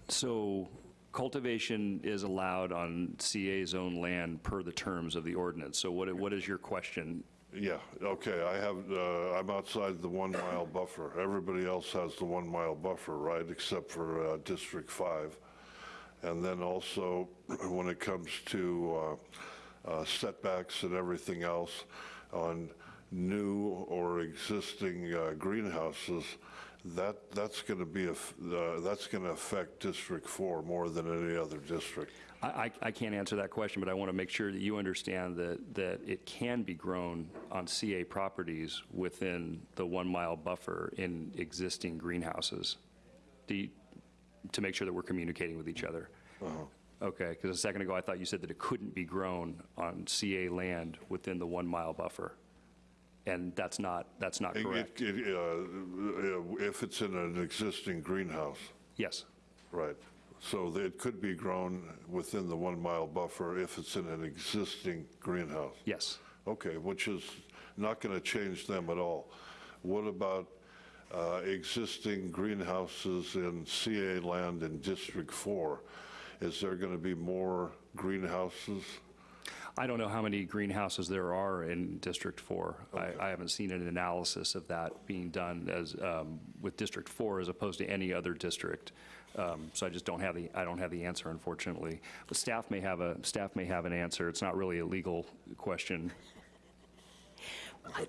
Speaker 42: So cultivation is allowed on CA's own land per the terms of the ordinance. So what, what is your question?
Speaker 41: Yeah, okay, I have, uh, I'm outside the one-mile buffer. Everybody else has the one-mile buffer, right, except for uh, District 5. And then also, when it comes to uh, uh, setbacks and everything else on new or existing uh, greenhouses, that, that's going to be, a uh, that's going to affect District 4 more than any other district.
Speaker 42: I, I I can't answer that question, but I want to make sure that you understand that, that it can be grown on CA properties within the one-mile buffer in existing greenhouses. Do you, to make sure that we're communicating with each other. Okay, because a second ago, I thought you said that it couldn't be grown on CA land within the one-mile buffer. And that's not, that's not
Speaker 41: It-
Speaker 42: correct.
Speaker 41: it- it, uh, If it's in an existing greenhouse.
Speaker 42: Yes.
Speaker 41: Right. So it could be grown within the one-mile buffer if it's in an existing greenhouse?
Speaker 42: Yes.
Speaker 41: Okay, which is not going to change them at all. What about uh, existing greenhouses in CA land in District 4? Is there going to be more greenhouses?
Speaker 42: I don't know how many greenhouses there are in District 4. I, I haven't seen an analysis of that being done as, um, with District 4 as opposed to any other district. Um, So I just don't have the, I don't have the answer, unfortunately. But staff may have a, staff may have an answer. It's not really a legal question.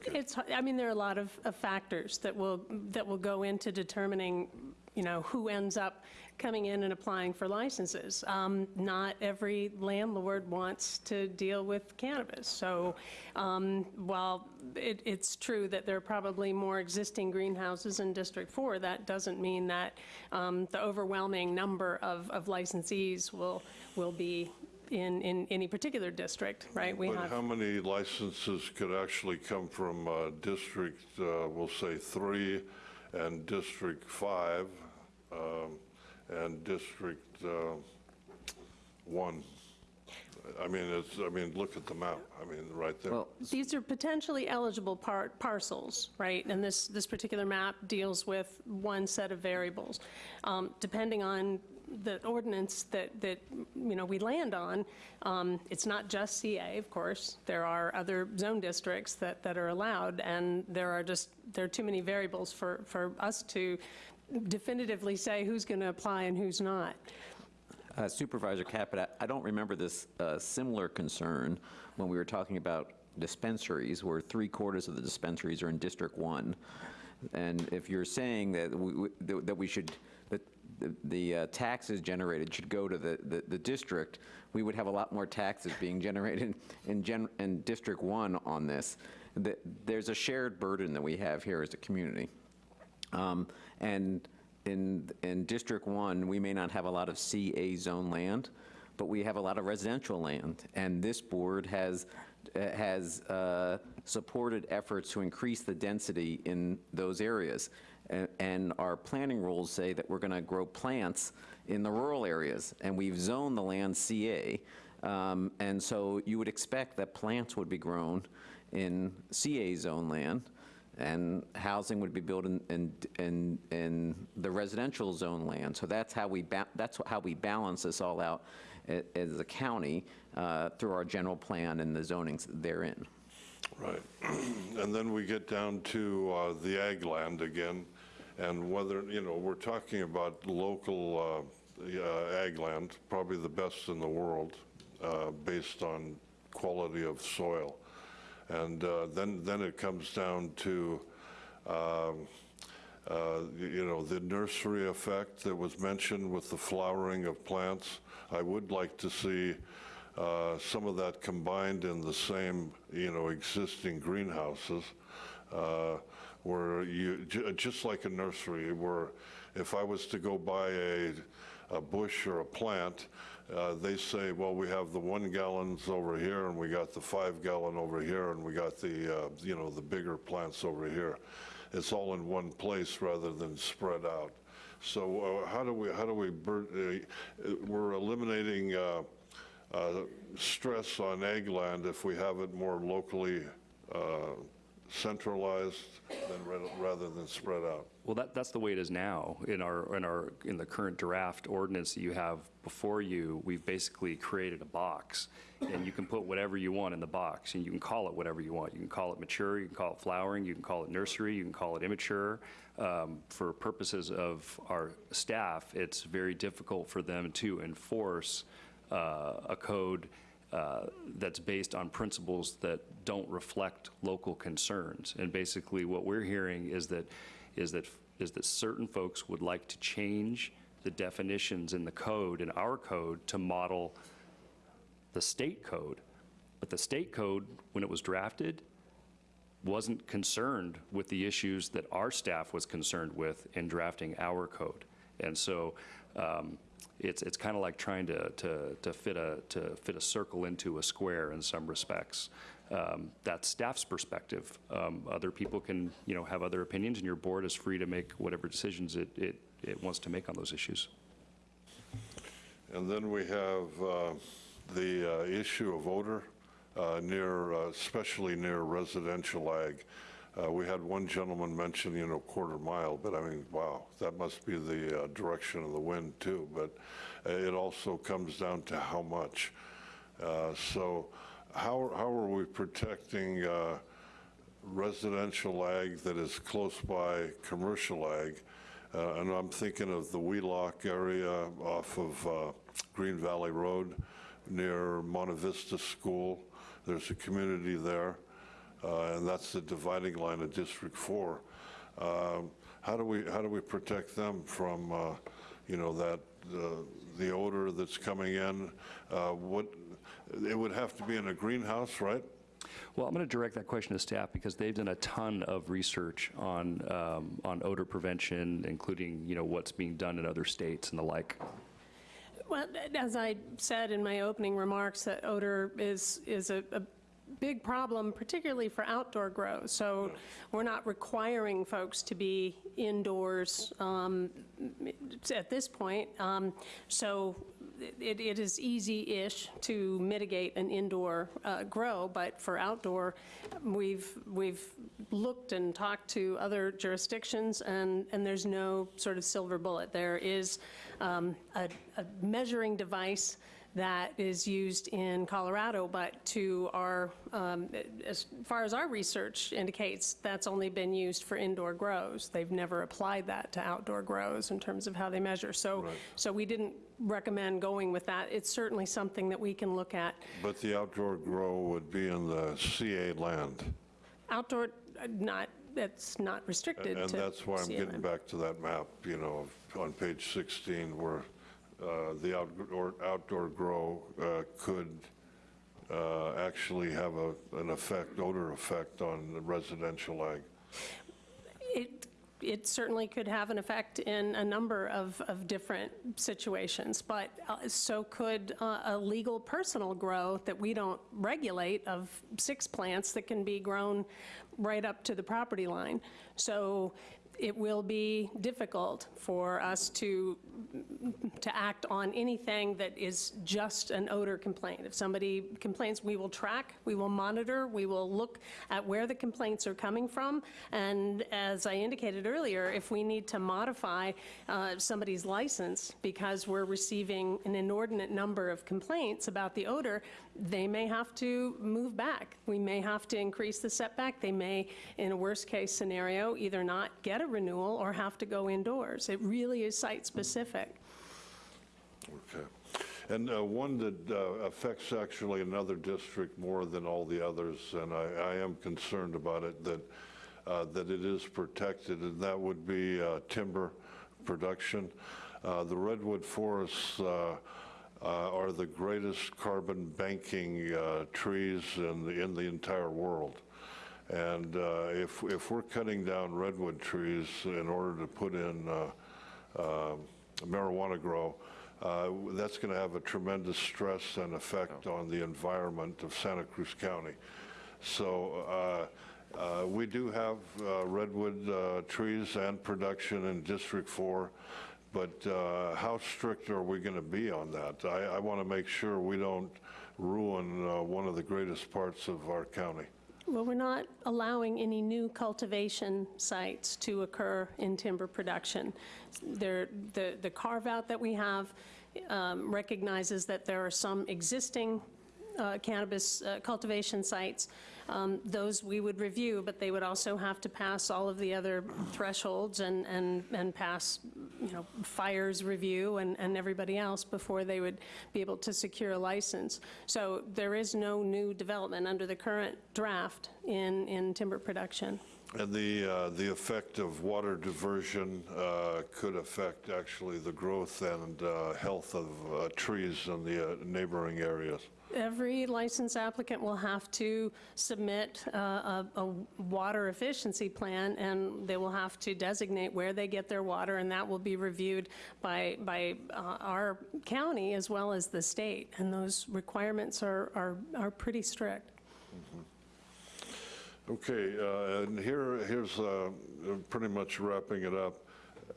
Speaker 5: It's, I mean, there are a lot of, of factors that will, that will go into determining, you know, who ends up coming in and applying for licenses. Um, Not every landlord wants to deal with cannabis. So um, while it, it's true that there are probably more existing greenhouses in District 4, that doesn't mean that um, the overwhelming number of, of licensees will, will be in, in any particular district, right? We
Speaker 41: But how many licenses could actually come from uh, District, uh, we'll say, 3 and District 5 um, and District uh, 1? I mean, it's, I mean, look at the map, I mean, right there.
Speaker 5: Well, These are potentially eligible par- parcels, right? And this, this particular map deals with one set of variables. Um, Depending on the ordinance that, that, you know, we land on, um, it's not just CA, of course. There are other zone districts that, that are allowed, and there are just, there are too many variables for, for us to definitively say who's going to apply and who's not.
Speaker 3: Uh, Supervisor Caput, I don't remember this uh, similar concern when we were talking about dispensaries, where three quarters of the dispensaries are in District 1. And if you're saying that we, we- that we should, that the- the uh, taxes generated should go to the, the- the district, we would have a lot more taxes being generated in, gen- in District 1 on this. The- There's a shared burden that we have here as a community. Um, And in, in District 1, we may not have a lot of CA zone land, but we have a lot of residential land. And this board has, uh, has uh, supported efforts to increase the density in those areas. And our planning rules say that we're going to grow plants in the rural areas, and we've zoned the land CA. Um, And so you would expect that plants would be grown in CA zone land, and housing would be built in, in, in, in the residential zone land. So that's how we, that's how we balance this all out as a county uh, through our general plan and the zonings therein.
Speaker 41: Right. And then we get down to uh, the ag land again, and whether, you know, we're talking about local uh, uh, ag land, probably the best in the world, uh, based on quality of soil. And uh, then, then it comes down to, um, uh, you know, the nursery effect that was mentioned with the flowering of plants. I would like to see uh, some of that combined in the same, you know, existing greenhouses, uh, where you, ju- just like a nursery, where if I was to go buy a, a bush or a plant, uh, they say, well, we have the one gallons over here, and we got the five gallon over here, and we got the, uh, you know, the bigger plants over here. It's all in one place rather than spread out. So uh, how do we, how do we, uh, we're eliminating uh, uh, stress on ag land if we have it more locally centralized than, ra- rather than spread out.
Speaker 42: Well, that, that's the way it is now. In our, in our, in the current draft ordinance that you have before you, we've basically created a box, and you can put whatever you want in the box, and you can call it whatever you want. You can call it mature, you can call it flowering, you can call it nursery, you can call it immature. Um, For purposes of our staff, it's very difficult for them to enforce uh, a code uh, that's based on principles that don't reflect local concerns. And basically, what we're hearing is that, is that, is that certain folks would like to change the definitions in the code, in our code, to model the state code. But the state code, when it was drafted, wasn't concerned with the issues that our staff was concerned with in drafting our code. And so um, it's, it's kind of like trying to, to, to fit a, to fit a circle into a square in some respects. Um, That's staff's perspective. Um, Other people can, you know, have other opinions, and your board is free to make whatever decisions it, it, it wants to make on those issues.
Speaker 41: And then we have uh, the uh, issue of odor. uh, near, uh, especially near residential ag. Uh, We had one gentleman mention, you know, quarter mile, but I mean, wow, that must be the uh, direction of the wind too. But it also comes down to how much. So how, how are we protecting uh, residential ag that is close by commercial ag? Uh, And I'm thinking of the Wheelock area off of uh, Green Valley Road near Monte Vista School. There's a community there, uh, and that's the dividing line of District 4. Um, How do we, how do we protect them from, uh, you know, that, uh, the odor that's coming in? What, it would have to be in a greenhouse, right?
Speaker 42: Well, I'm going to direct that question to staff because they've done a ton of research on, um, on odor prevention, including, you know, what's being done in other states and the like.
Speaker 5: Well, as I said in my opening remarks, that odor is, is a, a big problem, particularly for outdoor grow. So we're not requiring folks to be indoors um, at this point. Um, So it, it is easy-ish to mitigate an indoor uh, grow, but for outdoor, we've, we've looked and talked to other jurisdictions, and, and there's no sort of silver bullet. There is um, a, a measuring device that is used in Colorado, but to our, um, as far as our research indicates, that's only been used for indoor grows. They've never applied that to outdoor grows in terms of how they measure. So, so we didn't recommend going with that. It's certainly something that we can look at.
Speaker 41: But the outdoor grow would be in the CA land.
Speaker 5: Outdoor, uh, not, that's not restricted to.
Speaker 41: And that's why I'm getting
Speaker 5: CMM.
Speaker 41: back to that map, you know, on page 16, where uh, the outdoor, outdoor grow uh, could uh, actually have a, an effect, odor effect on the residential ag.
Speaker 5: It, it certainly could have an effect in a number of, of different situations, but uh, so could uh, a legal personal grow that we don't regulate of six plants that can be grown right up to the property line. So it will be difficult for us to, to act on anything that is just an odor complaint. If somebody complains, we will track, we will monitor, we will look at where the complaints are coming from, and as I indicated earlier, if we need to modify uh, somebody's license because we're receiving an inordinate number of complaints about the odor, they may have to move back. We may have to increase the setback. They may, in a worst-case scenario, either not get a renewal or have to go indoors. It really is site-specific.
Speaker 41: Okay. And uh, one that uh, affects actually another district more than all the others, and I, I am concerned about it, that, uh, that it is protected, and that would be uh, timber production. Uh, The redwood forests uh, are the greatest carbon banking uh, trees in the, in the entire world. And uh, if, if we're cutting down redwood trees in order to put in uh, uh, marijuana grow, uh, that's going to have a tremendous stress and effect on the environment of Santa Cruz County. So we do have redwood trees and production in District 4, but uh, how strict are we going to be on that? I, I want to make sure we don't ruin uh, one of the greatest parts of our county.
Speaker 5: Well, we're not allowing any new cultivation sites to occur in timber production. There, the, the carve-out that we have um, recognizes that there are some existing uh, cannabis uh, cultivation sites. Um, Those we would review, but they would also have to pass all of the other thresholds and, and, and pass, you know, fires review and, and everybody else before they would be able to secure a license. So there is no new development under the current draft in, in timber production.
Speaker 41: And the, uh, the effect of water diversion uh, could affect actually the growth and uh, health of uh, trees in the uh, neighboring areas.
Speaker 5: Every license applicant will have to submit uh, a, a water efficiency plan, and they will have to designate where they get their water, and that will be reviewed by, by uh, our county as well as the state. And those requirements are, are, are pretty strict.
Speaker 41: Okay, uh, and here, here's uh, pretty much wrapping it up.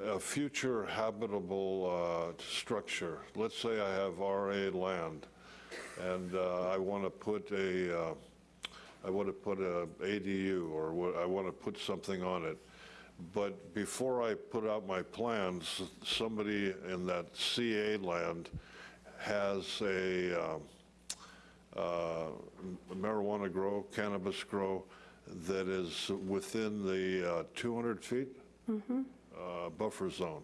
Speaker 41: A future habitable uh, structure, let's say I have RA land, and uh, I want to put a, uh, I want to put a ADU, or what- I want to put something on it. But before I put out my plans, somebody in that CA land has a um, uh, marijuana grow, cannabis grow, that is within the uh, 200 feet uh, buffer zone.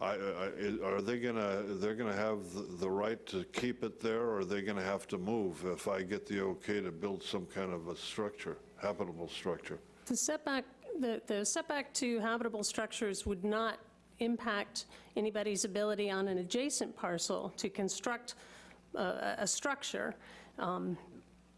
Speaker 41: I, I- are they gonna, they're gonna have the- right to keep it there, or are they gonna have to move if I get the okay to build some kind of a structure, habitable structure?
Speaker 5: The setback, the the setback to habitable structures would not impact anybody's ability on an adjacent parcel to construct a, a structure. Um,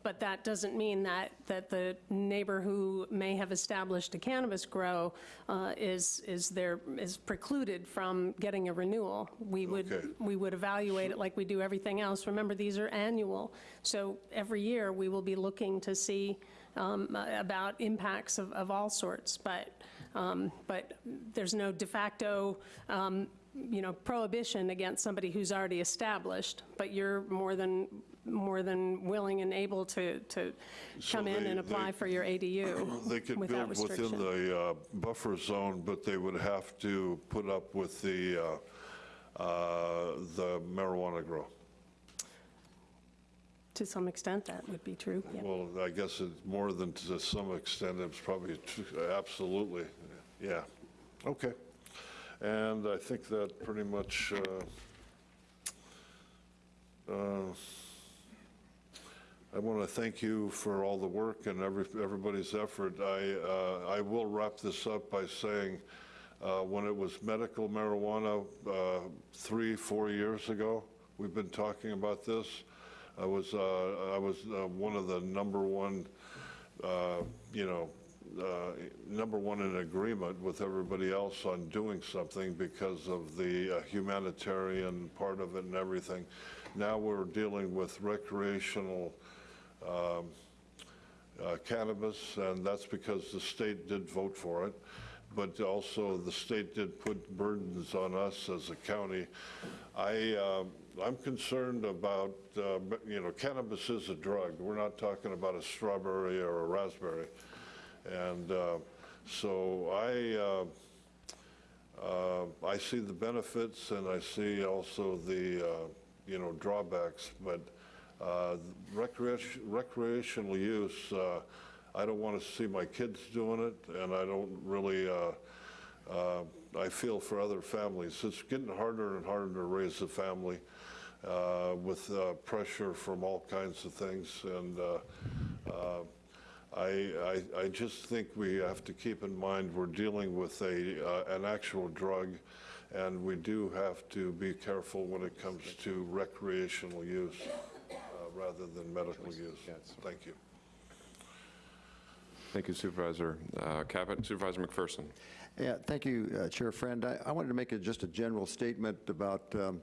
Speaker 5: But that doesn't mean that, that the neighbor who may have established a cannabis grow uh, is, is there, is precluded from getting a renewal. We would, we would evaluate it like we do everything else. Remember, these are annual, so every year, we will be looking to see um, about impacts of, of all sorts, but, um, but there's no de facto, um, you know, prohibition against somebody who's already established, but you're more than, more than willing and able to, to
Speaker 41: So
Speaker 5: come in
Speaker 41: they-
Speaker 5: and apply
Speaker 41: they-
Speaker 5: for your ADU
Speaker 41: They could
Speaker 5: without
Speaker 41: build within
Speaker 5: restriction.
Speaker 41: the uh, buffer zone, but they would have to put up with the, uh, uh, the marijuana grow.
Speaker 5: To some extent, that would be true, yeah.
Speaker 41: Well, I guess it's more than to some extent, it's probably, tr- absolutely, yeah. Okay. And I think that pretty much, uh, uh, I want to thank you for all the work and every, everybody's effort. I, uh, I will wrap this up by saying, uh, when it was medical marijuana, uh, three, four years ago, we've been talking about this. I was, uh, I was uh, one of the number one, uh, you know, number one in agreement with everybody else on doing something because of the humanitarian part of it and everything. Now we're dealing with recreational um, uh, cannabis, and that's because the state did vote for it, but also the state did put burdens on us as a county. I, uh, I'm concerned about, uh, you know, cannabis is a drug. We're not talking about a strawberry or a raspberry. And uh, so I, uh, uh, I see the benefits and I see also the, uh, you know, drawbacks, but recreation- recreational use, uh, I don't want to see my kids doing it, and I don't really, uh, uh, I feel for other families. It's getting harder and harder to raise a family uh, with uh, pressure from all kinds of things, and uh, uh, I, I, I just think we have to keep in mind we're dealing with a, uh, an actual drug, and we do have to be careful when it comes to recreational use uh, rather than medical use. Yes. Thank you.
Speaker 1: Thank you Supervisor uh, Caput. Supervisor McPherson.
Speaker 43: Yeah, thank you, uh, Chair Friend. I I wanted to make a- just a general statement about, um,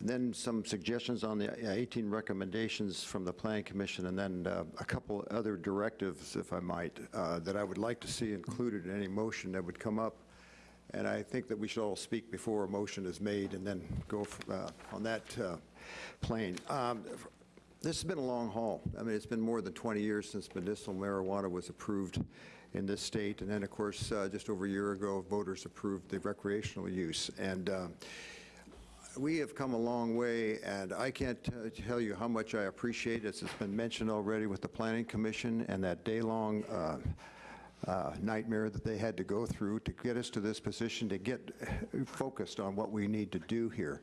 Speaker 43: and then some suggestions on the uh, 18 recommendations from the Planning Commission, and then uh, a couple other directives, if I might, uh, that I would like to see included in any motion that would come up. And I think that we should all speak before a motion is made and then go f- uh, on that uh, plane. Um, this has been a long haul. I mean, it's been more than 20 years since medicinal marijuana was approved in this state. And then, of course, uh, just over a year ago, voters approved the recreational use. And uh, we have come a long way, and I can't tell you how much I appreciate it. It's been mentioned already with the Planning Commission and that day-long uh, nightmare that they had to go through to get us to this position, to get focused on what we need to do here.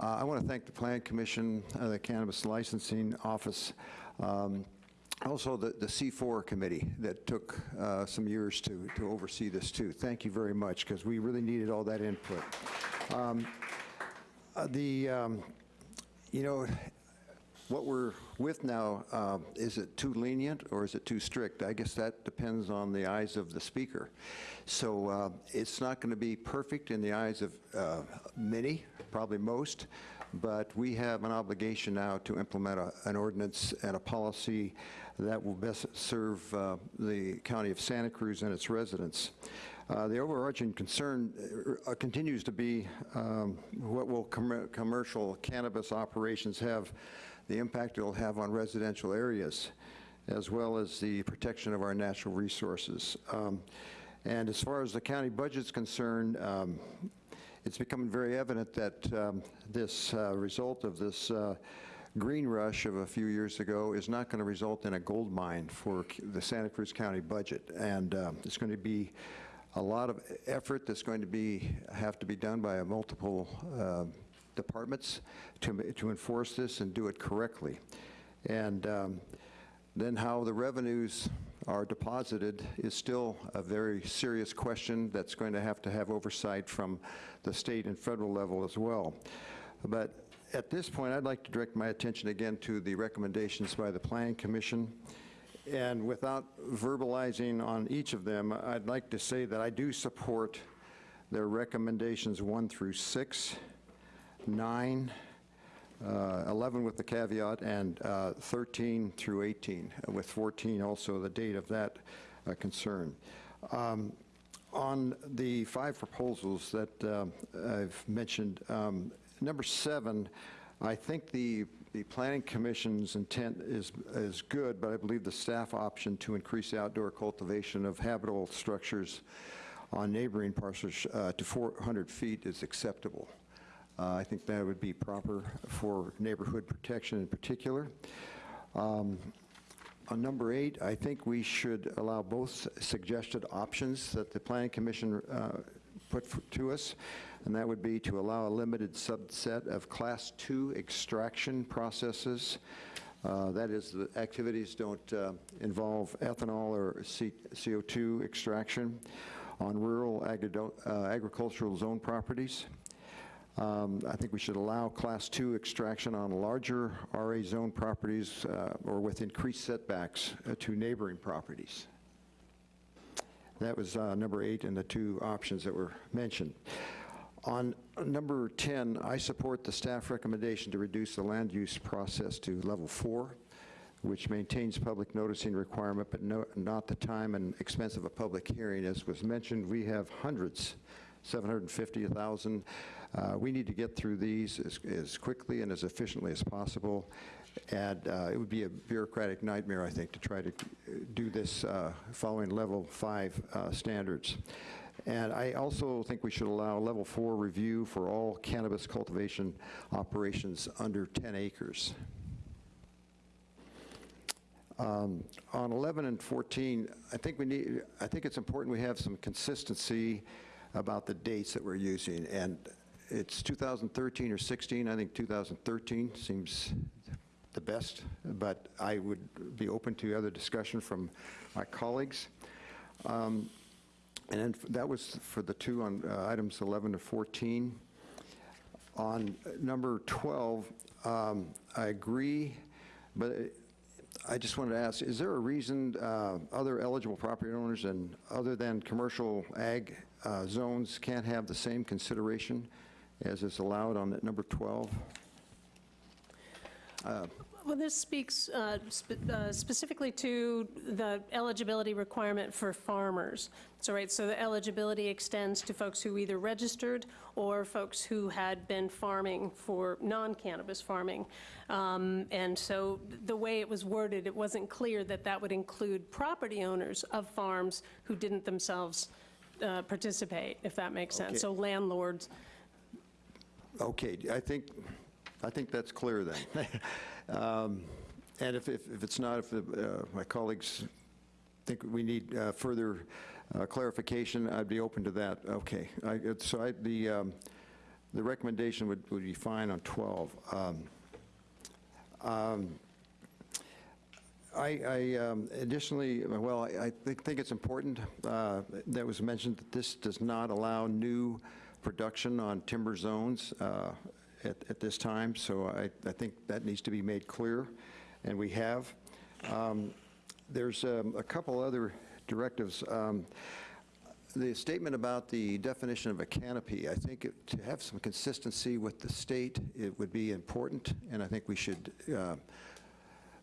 Speaker 43: Uh, I want to thank the Plan Commission, uh, the Cannabis Licensing Office, um, also the, the C4 committee that took uh, some years to, to oversee this too. Thank you very much, because we really needed all that input. Um, uh, The, um, you know, what we're with now, um, is it too lenient or is it too strict? I guess that depends on the eyes of the speaker. So uh, it's not going to be perfect in the eyes of uh, many, probably most, but we have an obligation now to implement a- an ordinance and a policy that will best serve uh, the county of Santa Cruz and its residents. Uh, The overarching concern uh, continues to be um, what will commer- commercial cannabis operations have, the impact it'll have on residential areas, as well as the protection of our natural resources. Um, And as far as the county budget's concerned, um, it's becoming very evident that um, this uh, result of this uh, green rush of a few years ago is not going to result in a gold mine for the Santa Cruz County budget. And um, it's going to be a lot of effort that's going to be, have to be done by a multiple uh, departments to, to enforce this and do it correctly. And um, then how the revenues are deposited is still a very serious question that's going to have to have oversight from the state and federal level as well. But at this point, I'd like to direct my attention again to the recommendations by the Planning Commission. And without verbalizing on each of them, I'd like to say that I do support their recommendations one through six, nine, uh, 11 with the caveat, and uh, 13 through 18, uh, with 14 also the date of that uh, concern. Um, On the five proposals that uh, I've mentioned, um, number seven, I think the, the Planning Commission's intent is, is good, but I believe the staff option to increase outdoor cultivation of habitable structures on neighboring parcels uh, to 400 feet is acceptable. Uh, I think that would be proper for neighborhood protection in particular. Um, On number eight, I think we should allow both suggested options that the Planning Commission uh, put to us, and that would be to allow a limited subset of Class 2 extraction processes. Uh, That is, the activities don't uh, involve ethanol or C- CO2 extraction on rural uh, agricultural zone properties. Um, I think we should allow Class 2 extraction on larger RA zone properties uh, or with increased setbacks uh, to neighboring properties. That was uh, number eight in the two options that were mentioned. On number 10, I support the staff recommendation to reduce the land use process to level four, which maintains public noticing requirement, but no- not the time and expense of a public hearing. As was mentioned, we have hundreds 750, 1,000. Uh, We need to get through these as- as quickly and as efficiently as possible, and uh, it would be a bureaucratic nightmare, I think, to try to uh, do this uh, following level five uh, standards. And I also think we should allow level four review for all cannabis cultivation operations under 10 acres. Um, On 11 and 14, I think we need, I think it's important we have some consistency about the dates that we're using. And it's 2013 or 16, I think 2013 seems the best, but I would be open to other discussion from my colleagues. Um, And then that was for the two on uh, items 11 to 14. On number 12, um, I agree, but I just wanted to ask, is there a reason uh, other eligible property owners and other than commercial ag uh, zones can't have the same consideration as is allowed on that number 12? Uh,
Speaker 5: Well, this speaks uh, spe- uh, specifically to the eligibility requirement for farmers. So, right, so the eligibility extends to folks who either registered or folks who had been farming for non-cannabis farming. Um, And so the way it was worded, it wasn't clear that that would include property owners of farms who didn't themselves uh, participate, if that makes sense. So landlords,
Speaker 43: Okay, I think, I think that's clear then. Um, And if, if if it's not, if the, uh, my colleagues think we need uh, further uh, clarification, I'd be open to that. Okay, I- so I, the, um, the recommendation would, would be fine on 12. Um, um, I, I um, additionally, well, I I think, think it's important, uh, that was mentioned, that this does not allow new production on timber zones uh, at, at this time, so I, I think that needs to be made clear, and we have. Um, There's um, a couple other directives. Um, The statement about the definition of a canopy, I think it- to have some consistency with the state, it would be important, and I think we should uh,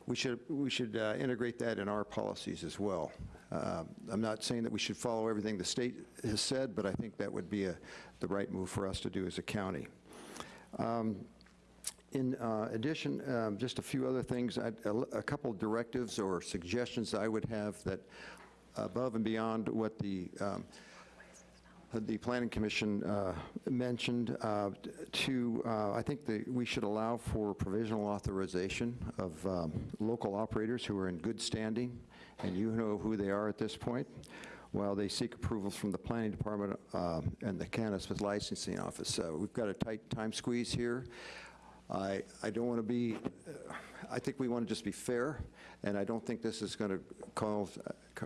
Speaker 43: we should, we should uh, integrate that in our policies as well. Uh, I'm not saying that we should follow everything the state has said, but I think that would be a- the right move for us to do as a county. Um, In uh, addition, um, just a few other things, a couple directives or suggestions I would have that above and beyond what the um, the Planning Commission uh, mentioned, uh, to, uh, I think that we should allow for provisional authorization of um, local operators who are in good standing, and you know who they are at this point, while they seek approvals from the Planning Department uh, and the Cannabis Licensing Office. Uh, We've got a tight time squeeze here. I, I don't want to be, uh, I think we want to just be fair, and I don't think this is going to cause,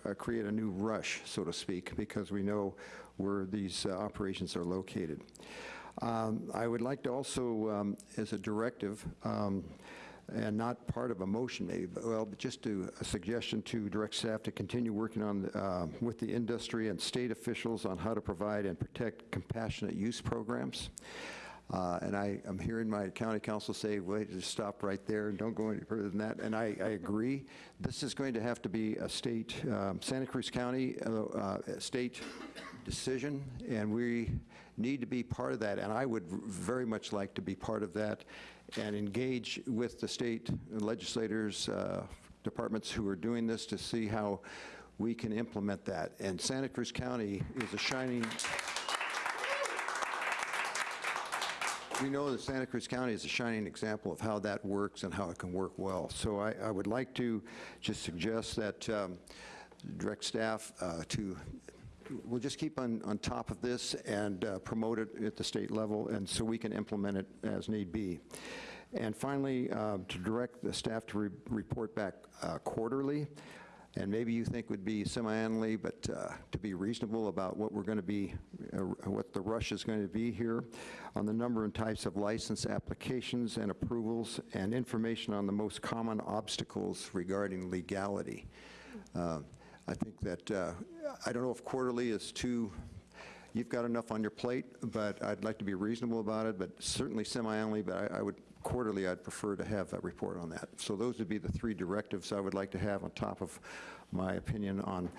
Speaker 43: uh, create a new rush, so to speak, because we know where these uh, operations are located. Um, I would like to also, um, as a directive, um, and not part of a motion maybe, but, well, but just to, a suggestion to direct staff to continue working on, uh, with the industry and state officials on how to provide and protect compassionate use programs. Uh, And I, I'm hearing my county counsel say, wait, just stop right there, and don't go any further than that, and I, I agree. This is going to have to be a state, um, Santa Cruz County, uh, uh, state decision, and we need to be part of that, and I would very much like to be part of that and engage with the state legislators, uh, departments who are doing this to see how we can implement that. And Santa Cruz County is a shining, we know that Santa Cruz County is a shining example of how that works and how it can work well. So I, I would like to just suggest that um, direct staff uh, to, we'll just keep on, on top of this and uh, promote it at the state level, and so we can implement it as need be. And finally, uh, to direct the staff to re- report back uh, quarterly, and maybe you think would be semi-annually, but uh, to be reasonable about what we're going to be, uh, what the rush is going to be here, on the number and types of license applications and approvals, and information on the most common obstacles regarding legality. Uh, I think that, uh, I don't know if quarterly is too, you've got enough on your plate, but I'd like to be reasonable about it, but certainly semi-annually, but I I would, quarterly, I'd prefer to have a report on that. So those would be the three directives I would like to have on top of my opinion on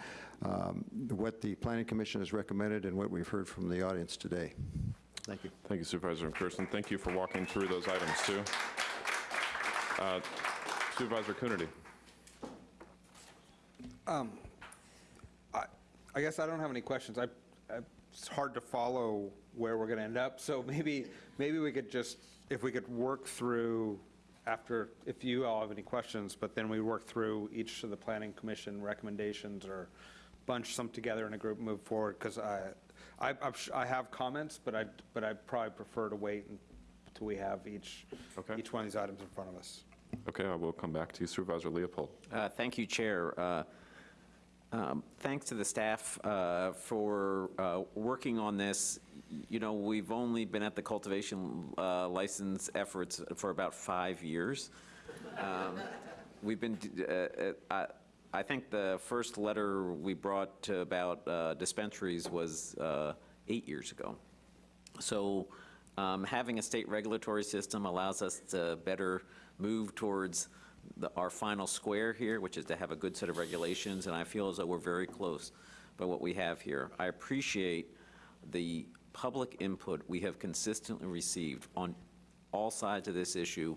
Speaker 43: um, what the Planning Commission has recommended and what we've heard from the audience today. Thank you.
Speaker 1: Thank you Supervisor McPherson. Thank you for walking through those items, too. Uh, Supervisor Coonerty.
Speaker 44: Um, I, I guess I don't have any questions. I, I- it's hard to follow where we're going to end up, so maybe, maybe we could just, if we could work through after, if you all have any questions, but then we work through each of the planning commission recommendations or bunch some together in a group, move forward, because I, I, I'm sh- I have comments, but I, but I'd probably prefer to wait until we have each, each one of these items in front of us.
Speaker 1: Okay, I will come back to you. Supervisor Leopold.
Speaker 3: Uh, Thank you, Chair. Uh, um, Thanks to the staff uh, for uh, working on this. You know, we've only been at the cultivation uh, license efforts for about five years. Um, We've been, uh, uh, I I think the first letter we brought to about uh, dispensaries was eight years ago. So um, having a state regulatory system allows us to better move towards the- our final square here, which is to have a good set of regulations, and I feel as though we're very close by what we have here. I appreciate the public input we have consistently received on all sides of this issue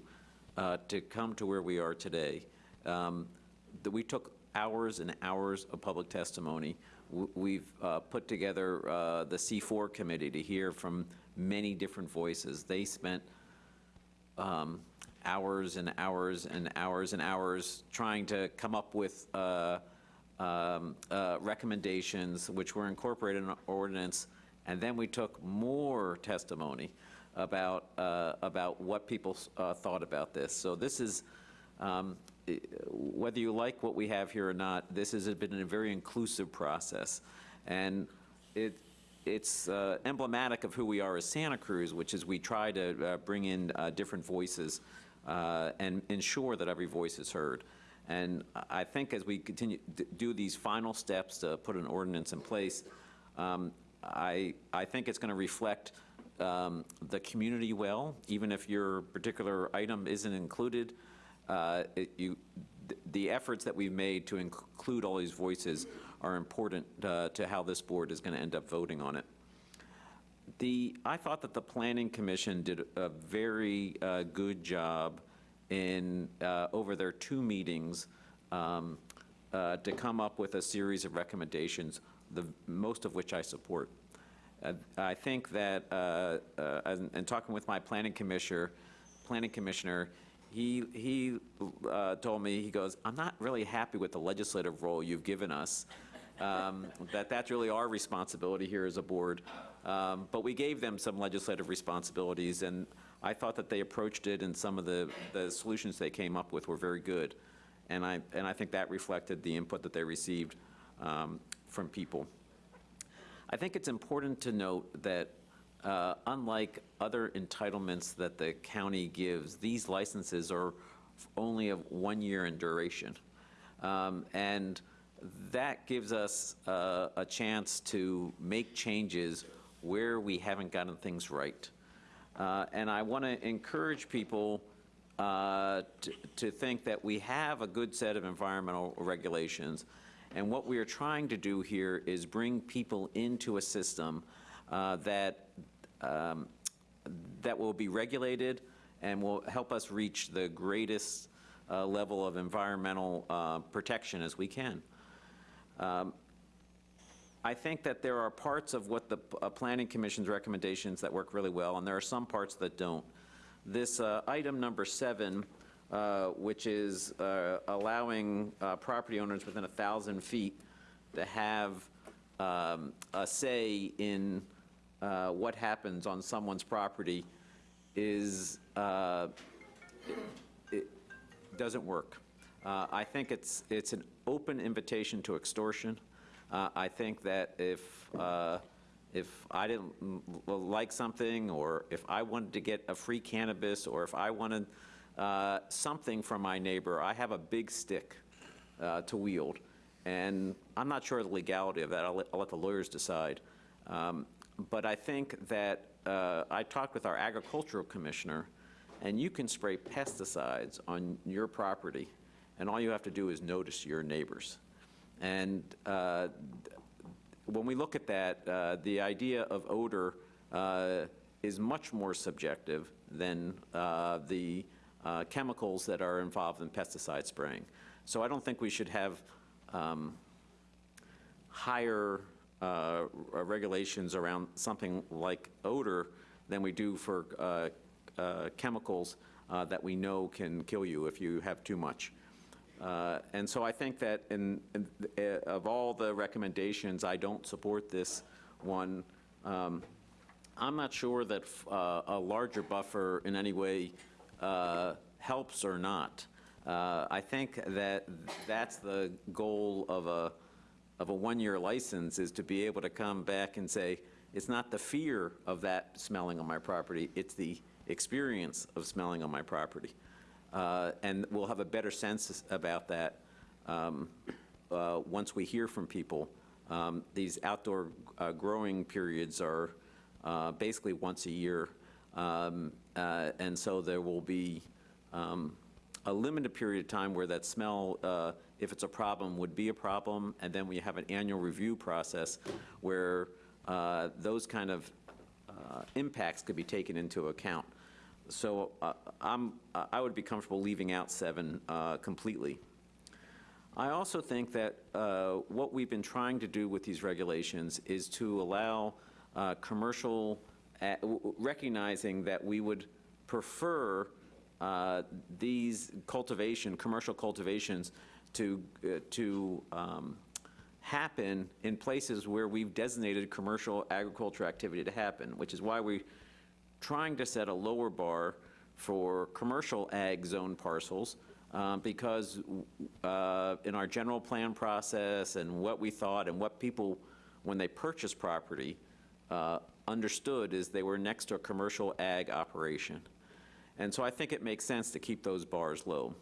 Speaker 3: uh, to come to where we are today. Um, That we took hours and hours of public testimony. We've uh, put together uh, the C4 committee to hear from many different voices. They spent um, hours and hours and hours and hours trying to come up with uh, um, uh, recommendations, which were incorporated in ordinance, and then we took more testimony about, uh, about what people uh, thought about this. So this is, um, whether you like what we have here or not, this has been a very inclusive process. And it, it's uh, emblematic of who we are as Santa Cruz, which is we try to uh, bring in uh, different voices uh, and ensure that every voice is heard. And I think as we continue to do these final steps to put an ordinance in place, um, I, I think it's going to reflect um, the community well, even if your particular item isn't included. uh, it- You, th- the efforts that we've made to include all these voices are important uh, to how this board is going to end up voting on it. The, I thought that the Planning Commission did a very uh, good job in, uh, over their two meetings, um, uh, to come up with a series of recommendations, the, most of which I support. I think that, uh, uh, and and talking with my planning commissioner, planning commissioner, he, he uh, told me, he goes, I'm not really happy with the legislative role you've given us, um, that that's really our responsibility here as a board. Um, But we gave them some legislative responsibilities, and I thought that they approached it, and some of the, the solutions they came up with were very good. And I, and I think that reflected the input that they received um, from people. I think it's important to note that uh, unlike other entitlements that the county gives, these licenses are only of one year in duration. Um, And that gives us uh, a chance to make changes where we haven't gotten things right. Uh, And I want to encourage people uh, to think that we have a good set of environmental regulations, and what we are trying to do here is bring people into a system uh, that, um, that will be regulated and will help us reach the greatest uh, level of environmental uh, protection as we can. Um, I think that there are parts of what the uh, Planning Commission's recommendations that work really well, and there are some parts that don't. This uh, item number seven, uh, which is uh, allowing uh, property owners within a 1,000 feet to have um, a say in uh, what happens on someone's property is, uh, it doesn't work. I think it's, it's an open invitation to extortion. Uh, I think that if, uh, if I didn't like something, or if I wanted to get a free cannabis, or if I wanted uh, something from my neighbor, I have a big stick uh, to wield. And I'm not sure of the legality of that. I'll let, I'll let the lawyers decide. Um, But I think that, uh, I talked with our agricultural commissioner, and you can spray pesticides on your property, and all you have to do is notice your neighbors. And uh, when we look at that, uh, the idea of odor uh, is much more subjective than uh, the uh, chemicals that are involved in pesticide spraying. So I don't think we should have um, higher uh, regulations around something like odor than we do for chemicals that we know can kill you if you have too much. Uh, And so I think that in, in- uh, of all the recommendations, I don't support this one. Um, I'm not sure that uh, a larger buffer in any way uh, helps or not. Uh, I think that that's the goal of a, of a one-year license, is to be able to come back and say, it's not the fear of that smelling on my property, it's the experience of smelling on my property. Uh, And we'll have a better sense about that um, uh, once we hear from people. Um, These outdoor uh, growing periods are uh, basically once a year. Um, uh, And so there will be um, a limited period of time where that smell, uh, if it's a problem, would be a problem, and then we have an annual review process where those kind of impacts could be taken into account. So uh, I'm, I would be comfortable leaving out seven uh, completely. I also think that uh, what we've been trying to do with these regulations is to allow uh, commercial, uh, recognizing that we would prefer uh, these cultivation, commercial cultivations to, uh, to um, happen in places where we've designated commercial agriculture activity to happen, which is why we're trying to set a lower bar for commercial ag zone parcels, uh, because uh, in our general plan process and what we thought and what people, when they purchased property, uh, understood is they were next to a commercial ag operation. And so I think it makes sense to keep those bars low.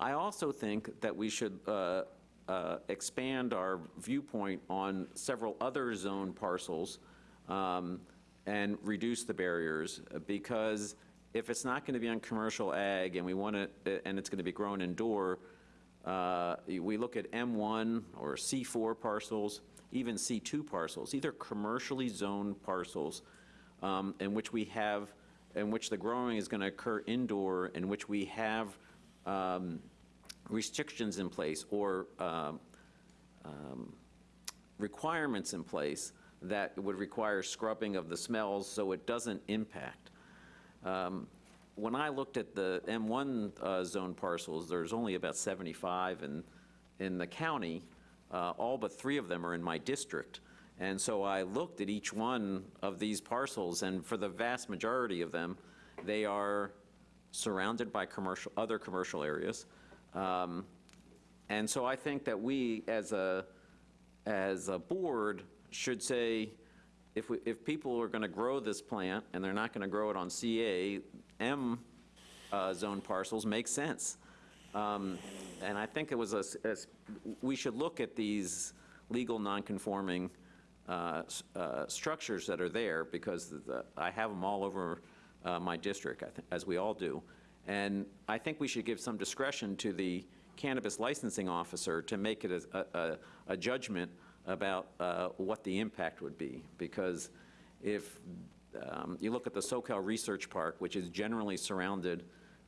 Speaker 3: I also think that we should uh, uh, expand our viewpoint on several other zone parcels um, and reduce the barriers, uh, because if it's not going to be on commercial ag and we want to, and it's going to be grown indoor, uh, we look at M1 or C4 parcels, even C2 parcels. These are commercially zoned parcels um, in which we have, in which the growing is going to occur indoor, in which we have um, restrictions in place or um, um, requirements in place that would require scrubbing of the smells so it doesn't impact. Um, When I looked at the M1 uh, zone parcels, there's only about 75 in, in the county. Uh, All but three of them are in my district. And so I looked at each one of these parcels, and for the vast majority of them, they are surrounded by commercial, other commercial areas. Um, And so I think that we, as a, as a board, should say, if, we, if people are going to grow this plant, and they're not going to grow it on CA, M uh, zone parcels make sense. Um, And I think it was a, a we should look at these legal non-conforming uh, uh, structures that are there, because the- I have them all over uh, my district, as we all do. And I think we should give some discretion to the cannabis licensing officer to make it a- a, a judgment about uh, what the impact would be. Because if um, you look at the Soquel Research Park, which is generally surrounded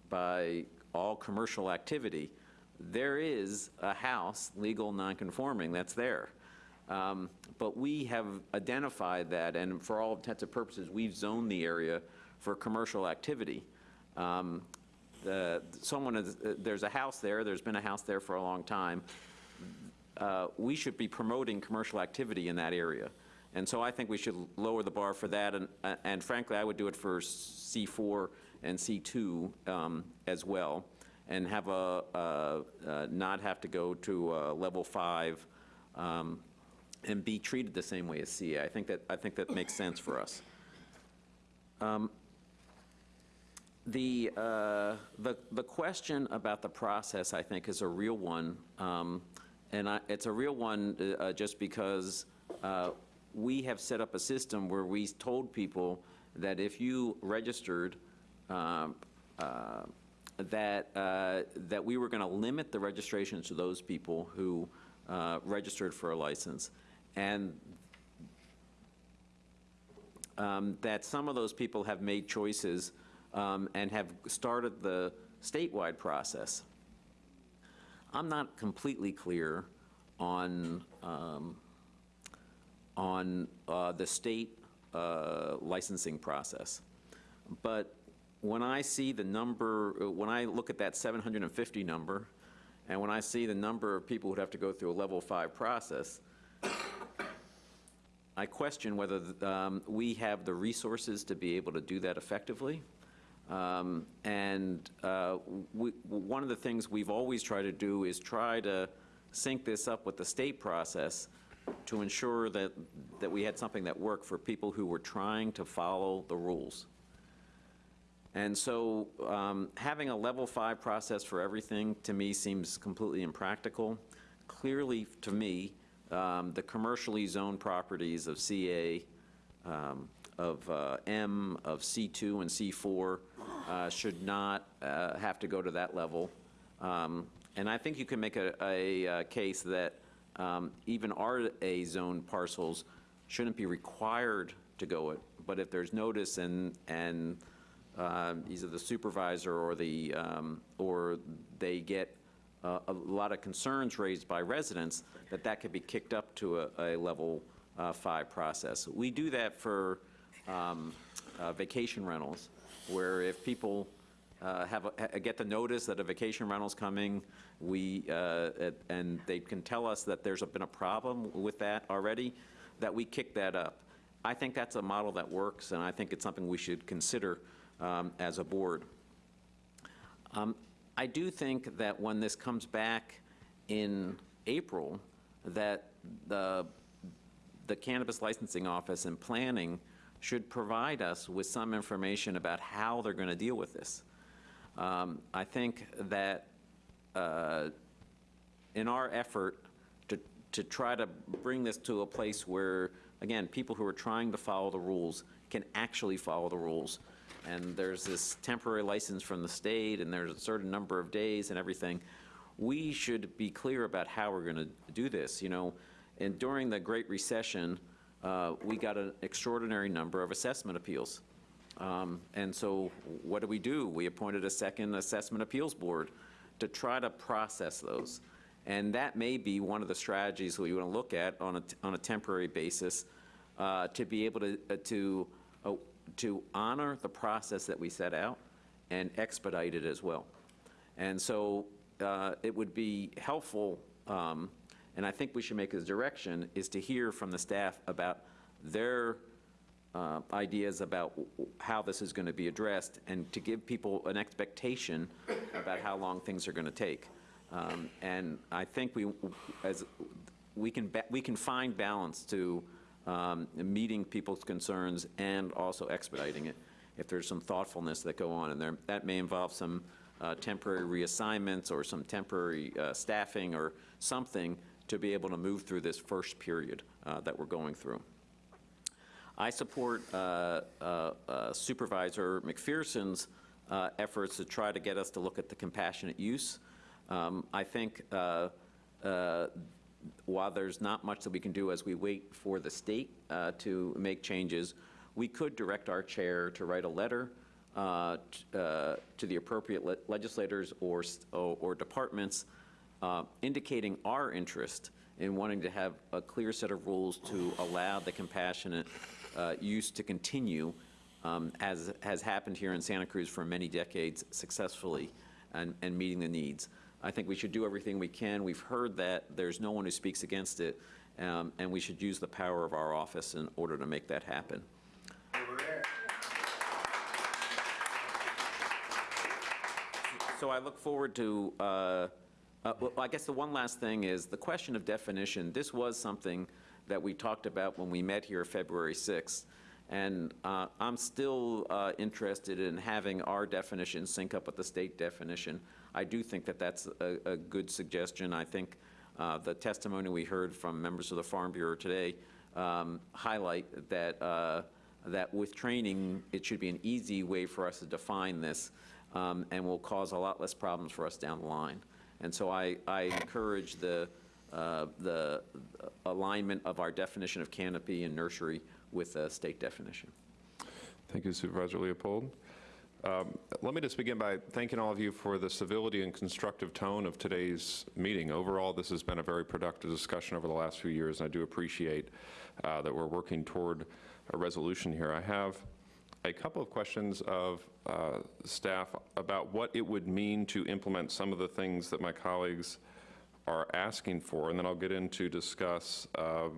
Speaker 3: by all commercial activity, there is a house, legal non-conforming, that's there. Um, But we have identified that, and for all intents and purposes, we've zoned the area for commercial activity. Um, the- Someone, is- uh, there's a house there, there's been a house there for a long time. Uh, We should be promoting commercial activity in that area. And so I think we should lower the bar for that, and uh, and frankly, I would do it for C4 and C2 um, as well, and have a, not have to go to uh, level five um, and be treated the same way as CA. I think that, I think that makes sense for us. Um, The, uh, the, the question about the process, I think, is a real one. Um, And I, it's a real one uh, just because uh, we have set up a system where we told people that if you registered, um, uh, that, uh, that we were going to limit the registrations to those people who uh, registered for a license. And um, that some of those people have made choices um, and have started the statewide process. I'm not completely clear on, um, on uh, the state uh, licensing process. But when I see the number, when I look at that 750 number, and when I see the number of people who'd have to go through a level five process, I question whether um, we have the resources to be able to do that effectively. Um, And uh, we- one of the things we've always tried to do is try to sync this up with the state process to ensure that, that we had something that worked for people who were trying to follow the rules. And so um, having a level five process for everything, to me, seems completely impractical. Clearly, to me, um, the commercially zoned properties of CA, um, of uh, M, of C2 and C4 uh, should not uh, have to go to that level. Um, And I think you can make a, a uh, case that um, even RA zone parcels shouldn't be required to go it, but if there's notice and, and um, either the supervisor or the, um, or they get uh, a lot of concerns raised by residents, that that could be kicked up to a, a level uh, five process. We do that for um, uh, vacation rentals, where if people uh, have, a- get the notice that a vacation rental's coming, we, uh, and they can tell us that there's been a problem with that already, that we kick that up. I think that's a model that works, and I think it's something we should consider um, as a board. Um, I do think that when this comes back in April, that the, the cannabis licensing office and planning should provide us with some information about how they're going to deal with this. Um, I think that uh, in our effort to, to try to bring this to a place where, again, people who are trying to follow the rules can actually follow the rules. And there's this temporary license from the state, and there's a certain number of days and everything. we should be clear about how we're going to do this, you know? And during the Great Recession, uh, we got an extraordinary number of assessment appeals. Um, And so what do we do? We appointed a second assessment appeals board to try to process those. And that may be one of the strategies we want to look at on a, on a temporary basis, uh, to be able to, uh, to, uh, to honor the process that we set out and expedite it as well. And so uh, it would be helpful, um, and I think we should make a direction, is to hear from the staff about their uh, ideas about how this is going to be addressed, and to give people an expectation about how long things are going to take. Um, And I think we, as, we can, we can find balance to um, meeting people's concerns and also expediting it, if there's some thoughtfulness that go on, and there, that may involve some uh, temporary reassignments or some temporary uh, staffing or something to be able to move through this first period uh, that we're going through. I support uh, uh, uh, Supervisor McPherson's uh, efforts to try to get us to look at the compassionate use. Um, I think uh, while there's not much that we can do as we wait for the state to make changes, we could direct our chair to write a letter to the appropriate le- legislators or, or or departments uh, indicating our interest in wanting to have a clear set of rules to allow the compassionate uh, use to continue, um, as has happened here in Santa Cruz for many decades successfully, and, and meeting the needs. I think we should do everything we can. We've heard that there's no one who speaks against it, um, and we should use the power of our office in order to make that happen. So I look forward to, uh, uh, well, I guess the one last thing is the question of definition. This was something that we talked about when we met here February 6th. And uh, I'm still uh, interested in having our definition sync up with the state definition. I do think that that's a, a good suggestion. I think uh, the testimony we heard from members of the Farm Bureau today um, highlight that, uh, that with training, it should be an easy way for us to define this um, and will cause a lot less problems for us down the line. And so I, I encourage the, uh, the alignment of our definition of canopy and nursery with the state definition.
Speaker 1: Thank you Supervisor Leopold. Um, Let me just begin by thanking all of you for the civility and constructive tone of today's meeting. Overall, this has been a very productive discussion over the last few years, and I do appreciate uh, that we're working toward a resolution here. I have a couple of questions of uh, staff about what it would mean to implement some of the things that my colleagues are asking for, and then I'll get into discuss uh,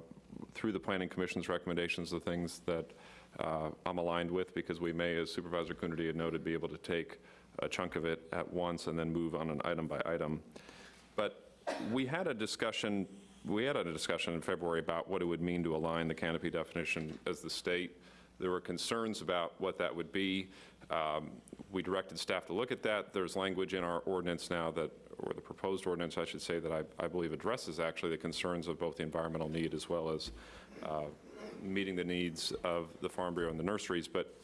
Speaker 1: through the Planning Commission's recommendations the things that uh, I'm aligned with, because we may, as Supervisor Coonerty had noted, be able to take a chunk of it at once and then move on an item by item. But we had a discussion, we had a discussion in February about what it would mean to align the canopy definition as the state. There were concerns about what that would be. Um, We directed staff to look at that. There's language in our ordinance now that, or the proposed ordinance, I should say, that I, I believe addresses actually the concerns of both the environmental need as well as uh, meeting the needs of the Farm Bureau and the nurseries. But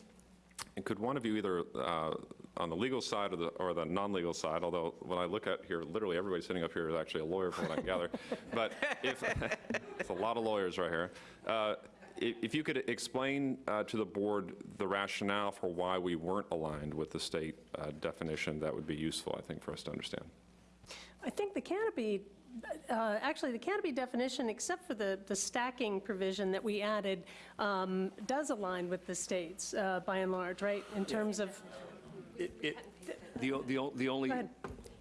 Speaker 1: could one of you either uh, on the legal side or the, or the non-legal side, although when I look at here, literally everybody sitting up here is actually a lawyer from what I gather, but if, it's a lot of lawyers right here. Uh, If if you could explain uh, to the board the rationale for why we weren't aligned with the state uh, definition, that would be useful, I think, for us to understand.
Speaker 5: I think the canopy, uh, actually, the canopy definition, except for the, the stacking provision that we added, um, does align with the states uh, by and large, right? In terms of,
Speaker 42: It, it, the, the, the only,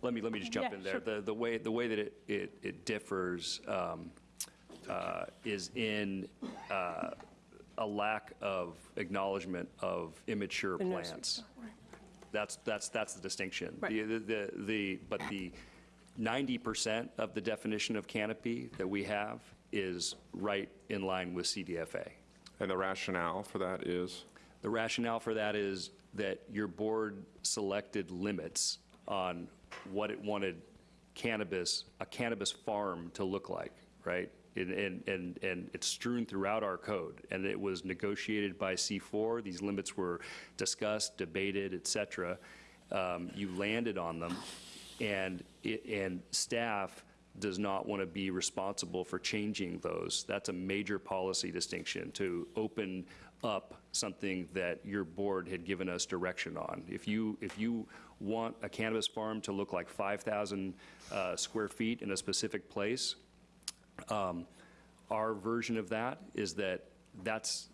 Speaker 42: let me, let me just jump
Speaker 5: Yeah,
Speaker 42: in there.
Speaker 5: sure.
Speaker 42: The, the way, the way that it, it, it differs um, uh, is in uh, a lack of acknowledgement of immature
Speaker 5: The nursery.
Speaker 42: plants. That's, that's, that's the distinction.
Speaker 5: Right.
Speaker 42: The, the, the, but the 90% of the definition of canopy that we have is right in line with CDFA.
Speaker 1: And the rationale for that is?
Speaker 42: The rationale for that is that your board selected limits on what it wanted cannabis, a cannabis farm to look like, right? And, and, and and it's strewn throughout our code, and it was negotiated by C4. These limits were discussed, debated, et cetera. Um, You landed on them, and, it- and staff does not want to be responsible for changing those. That's a major policy distinction, to open up something that your board had given us direction on. If you, if you want a cannabis farm to look like 5,000 uh, square feet in a specific place, um, Our version of that is that that's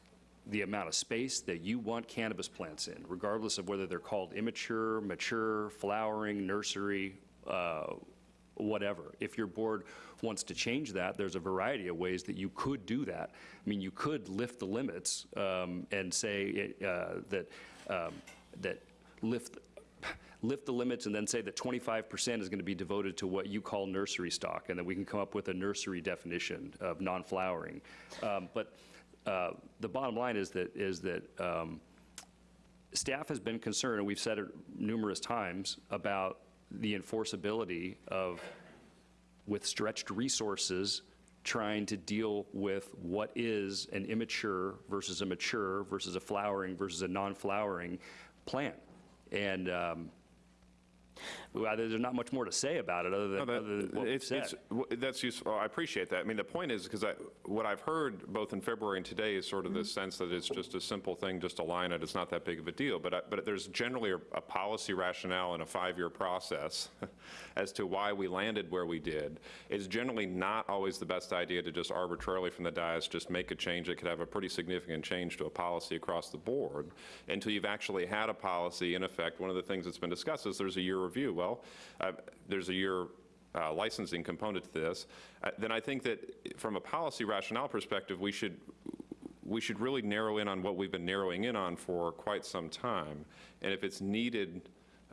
Speaker 42: the amount of space that you want cannabis plants in, regardless of whether they're called immature, mature, flowering, nursery, uh, whatever. If your board wants to change that, there's a variety of ways that you could do that. I mean, you could lift the limits um, and say uh, that, um, that lift, lift the limits and then say that 25% is going to be devoted to what you call nursery stock, and then we can come up with a nursery definition of non-flowering. Um, But uh, the bottom line is that, is that um, staff has been concerned, and we've said it numerous times, about the enforceability of, with stretched resources, trying to deal with what is an immature versus a mature versus a flowering versus a non-flowering plant. And um, well, there's not much more to say about it other than,
Speaker 1: No, that-
Speaker 42: other than what
Speaker 1: it's-
Speaker 42: said.
Speaker 1: it's- That's useful, oh, I appreciate that. I mean, the point is, because what I've heard both in February and today is sort of this mm-hmm. sense that it's just a simple thing, just align it, it's not that big of a deal. But, I- but there's generally a a policy rationale in a five-year process as to why we landed where we did. It's generally not always the best idea to just arbitrarily from the dais just make a change that could have a pretty significant change to a policy across the board until you've actually had a policy in effect. One of the things that's been discussed is there's a year review. Well, uh, there's a year uh, licensing component to this, uh, then I think that from a policy rationale perspective, we should, we should really narrow in on what we've been narrowing in on for quite some time. And if it's needed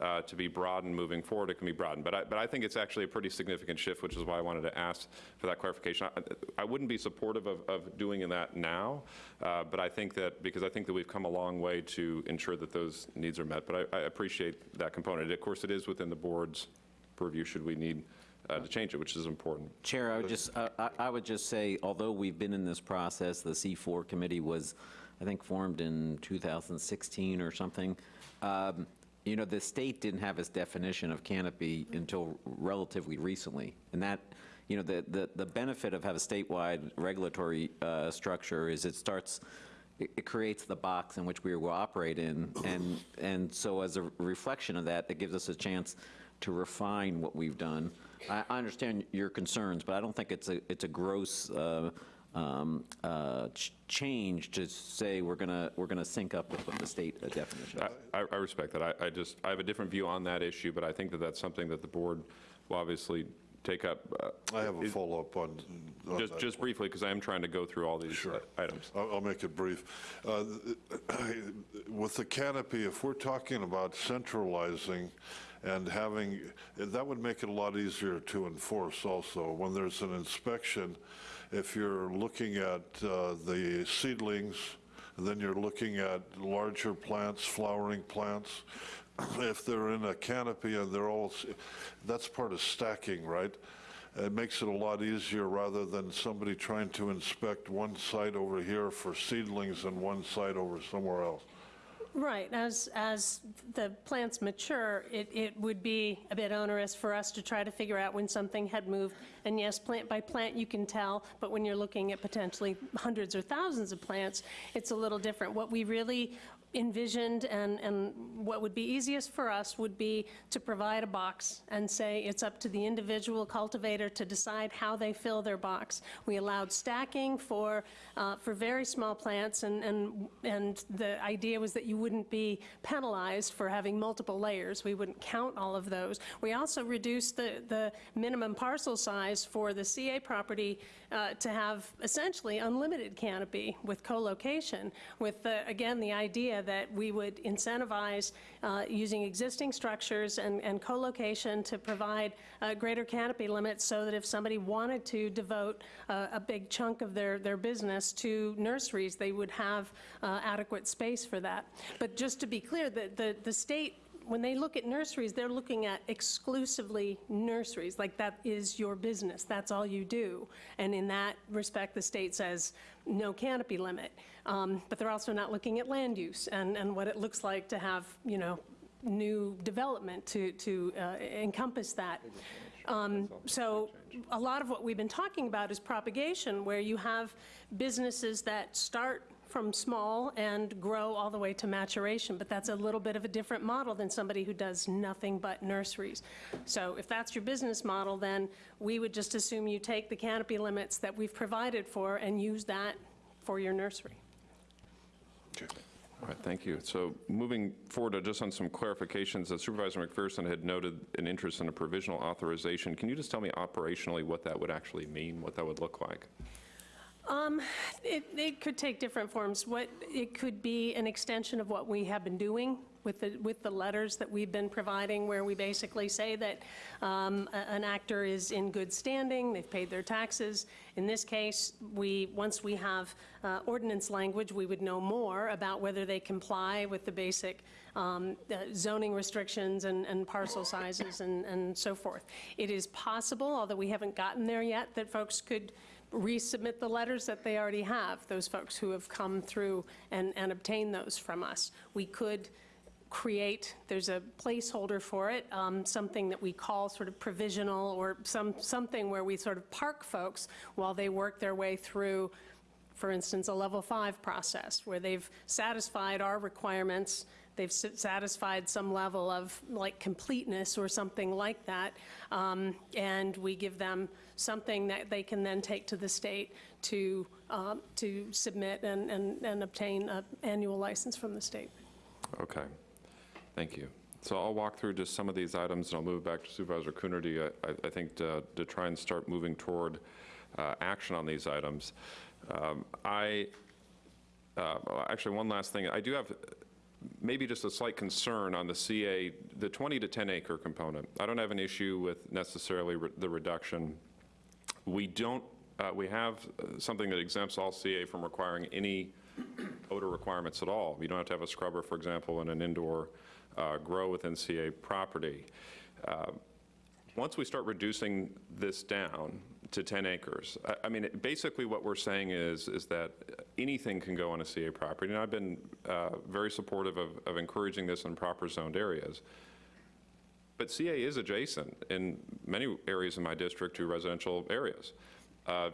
Speaker 1: uh, to be broadened moving forward, it can be broadened. But I, but I think it's actually a pretty significant shift, which is why I wanted to ask for that clarification. I, I wouldn't be supportive of, of doing that now, uh, but I think that, because I think that we've come a long way to ensure that those needs are met. But I, I appreciate that component. Of course, it is within the board's purview should we need uh, to change it, which is important.
Speaker 3: Chair, I would just, I- I I would just say, although we've been in this process, the C4 committee was, I think, formed in 2016 or something. Um, You know, the state didn't have its definition of canopy until relatively recently. And that, you know, the, the the benefit of having a statewide regulatory uh, structure is it starts, it it creates the box in which we will operate in. And, and so as a reflection of that, it gives us a chance to refine what we've done. I, I understand your concerns, but I don't think it's a, it's a gross uh, um, uh, ch- change to say we're gonna, we're gonna sync up with what the state uh, definition.
Speaker 1: I, I respect that. I, I just, I have a different view on that issue, but I think that that's something that the board will obviously take up. uh,
Speaker 41: I have a
Speaker 1: is-
Speaker 41: follow-up on. on
Speaker 1: Just,
Speaker 41: that
Speaker 1: just
Speaker 41: point.
Speaker 1: briefly, because I am trying to go through all these uh, items.
Speaker 41: I'll I'll make it brief. Uh, With the canopy, if we're talking about centralizing and having, that would make it a lot easier to enforce also. When there's an inspection, if you're looking at uh, the seedlings, then you're looking at larger plants, flowering plants, if they're in a canopy and they're all, that's part of stacking, right? It makes it a lot easier rather than somebody trying to inspect one site over here for seedlings and one site over somewhere else.
Speaker 5: Right, as, as the plants mature, it, it would be a bit onerous for us to try to figure out when something had moved. And yes, plant by plant, you can tell, but when you're looking at potentially hundreds or thousands of plants, it's a little different. What we really envisioned and, and what would be easiest for us would be to provide a box and say it's up to the individual cultivator to decide how they fill their box. We allowed stacking for, uh, for very small plants, and, and, and the idea was that you wouldn't be penalized for having multiple layers. We wouldn't count all of those. We also reduced the, the minimum parcel size for the CA property uh, to have essentially unlimited canopy with co-location, with, the, again, the idea that we would incentivize uh, using existing structures and, and co-location to provide uh, greater canopy limits so that if somebody wanted to devote uh, a big chunk of their, their business to nurseries, they would have uh, adequate space for that. But just to be clear, the, the, the state when they look at nurseries, they're looking at exclusively nurseries, like that is your business, that's all you do. And in that respect, the state says no canopy limit. Um, But they're also not looking at land use and, and what it looks like to have, you know, new development to, to uh, encompass that. Um, So a lot of what we've been talking about is propagation, where you have businesses that start from small and grow all the way to maturation, but that's a little bit of a different model than somebody who does nothing but nurseries. So if that's your business model, then we would just assume you take the canopy limits that we've provided for and use that for your nursery.
Speaker 1: All right, thank you. So moving forward, uh, just on some clarifications, uh, Supervisor McPherson had noted an interest in a provisional authorization. Can you just tell me operationally what that would actually mean, what that would look like?
Speaker 5: Um, It, it could take different forms. What, it could be an extension of what we have been doing with the, with the letters that we've been providing, where we basically say that um, a- an actor is in good standing, they've paid their taxes. In this case, we, once we have uh, ordinance language, we would know more about whether they comply with the basic um, uh, zoning restrictions and and parcel sizes and and so forth. It is possible, although we haven't gotten there yet, that folks could resubmit the letters that they already have, those folks who have come through and, and obtained those from us. We could create, there's a placeholder for it, um, something that we call sort of provisional or some, something where we sort of park folks while they work their way through, for instance, a level five process where they've satisfied our requirements, they've satisfied some level of like completeness or something like that, um, and we give them something that they can then take to the state to, um, to submit and, and, and obtain an annual license from the state.
Speaker 1: Okay, thank you. So I'll walk through just some of these items, and I'll move back to Supervisor Coonerty, I- I think, to to try and start moving toward uh, action on these items. Um, I, uh, actually, one last thing. I do have maybe just a slight concern on the CA, the 20 to 10 acre component. I don't have an issue with necessarily re- the reduction. We don't, uh, we have uh, something that exempts all CA from requiring any odor requirements at all. You don't have to have a scrubber, for example, in an indoor uh, grow within CA property. Uh, Once we start reducing this down to 10 acres, I- I mean, it- basically what we're saying is, is that anything can go on a CA property. And I've been uh, very supportive of of encouraging this in proper zoned areas. But CA is adjacent in many areas in my district to residential areas. Uh,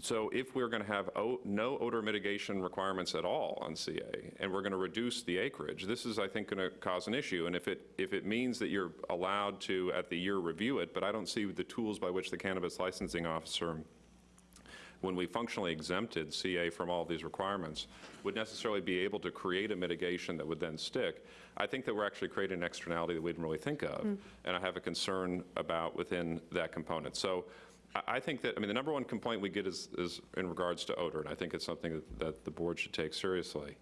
Speaker 1: So if we're going to have no odor mitigation requirements at all on CA, and we're going to reduce the acreage, this is, I think, going to cause an issue. And if it, if it means that you're allowed to, at the year, review it, but I don't see the tools by which the cannabis licensing officer when we functionally exempted CA from all these requirements, would necessarily be able to create a mitigation that would then stick. I think that we're actually creating an externality that we didn't really think of, and I have a concern about within that component. So I- I think that, I mean, the number one complaint we get is, is in regards to odor, and I think it's something that, that the board should take seriously.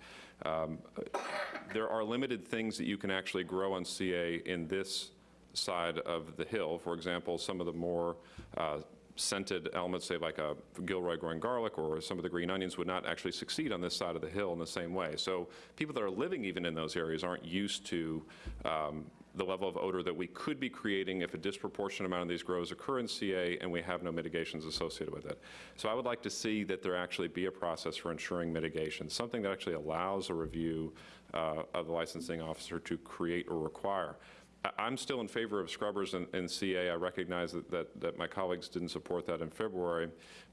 Speaker 1: Um, There are limited things that you can actually grow on CA in this side of the hill. For example, some of the more uh, scented elements, say like a Gilroy growing garlic or some of the green onions would not actually succeed on this side of the hill in the same way. So people that are living even in those areas aren't used to um, the level of odor that we could be creating if a disproportionate amount of these grows occur in CA and we have no mitigations associated with it. So I would like to see that there actually be a process for ensuring mitigation, something that actually allows a review uh, of the licensing officer to create or require. I'm still in favor of scrubbers in, in CA. I recognize that, that, that my colleagues didn't support that in February,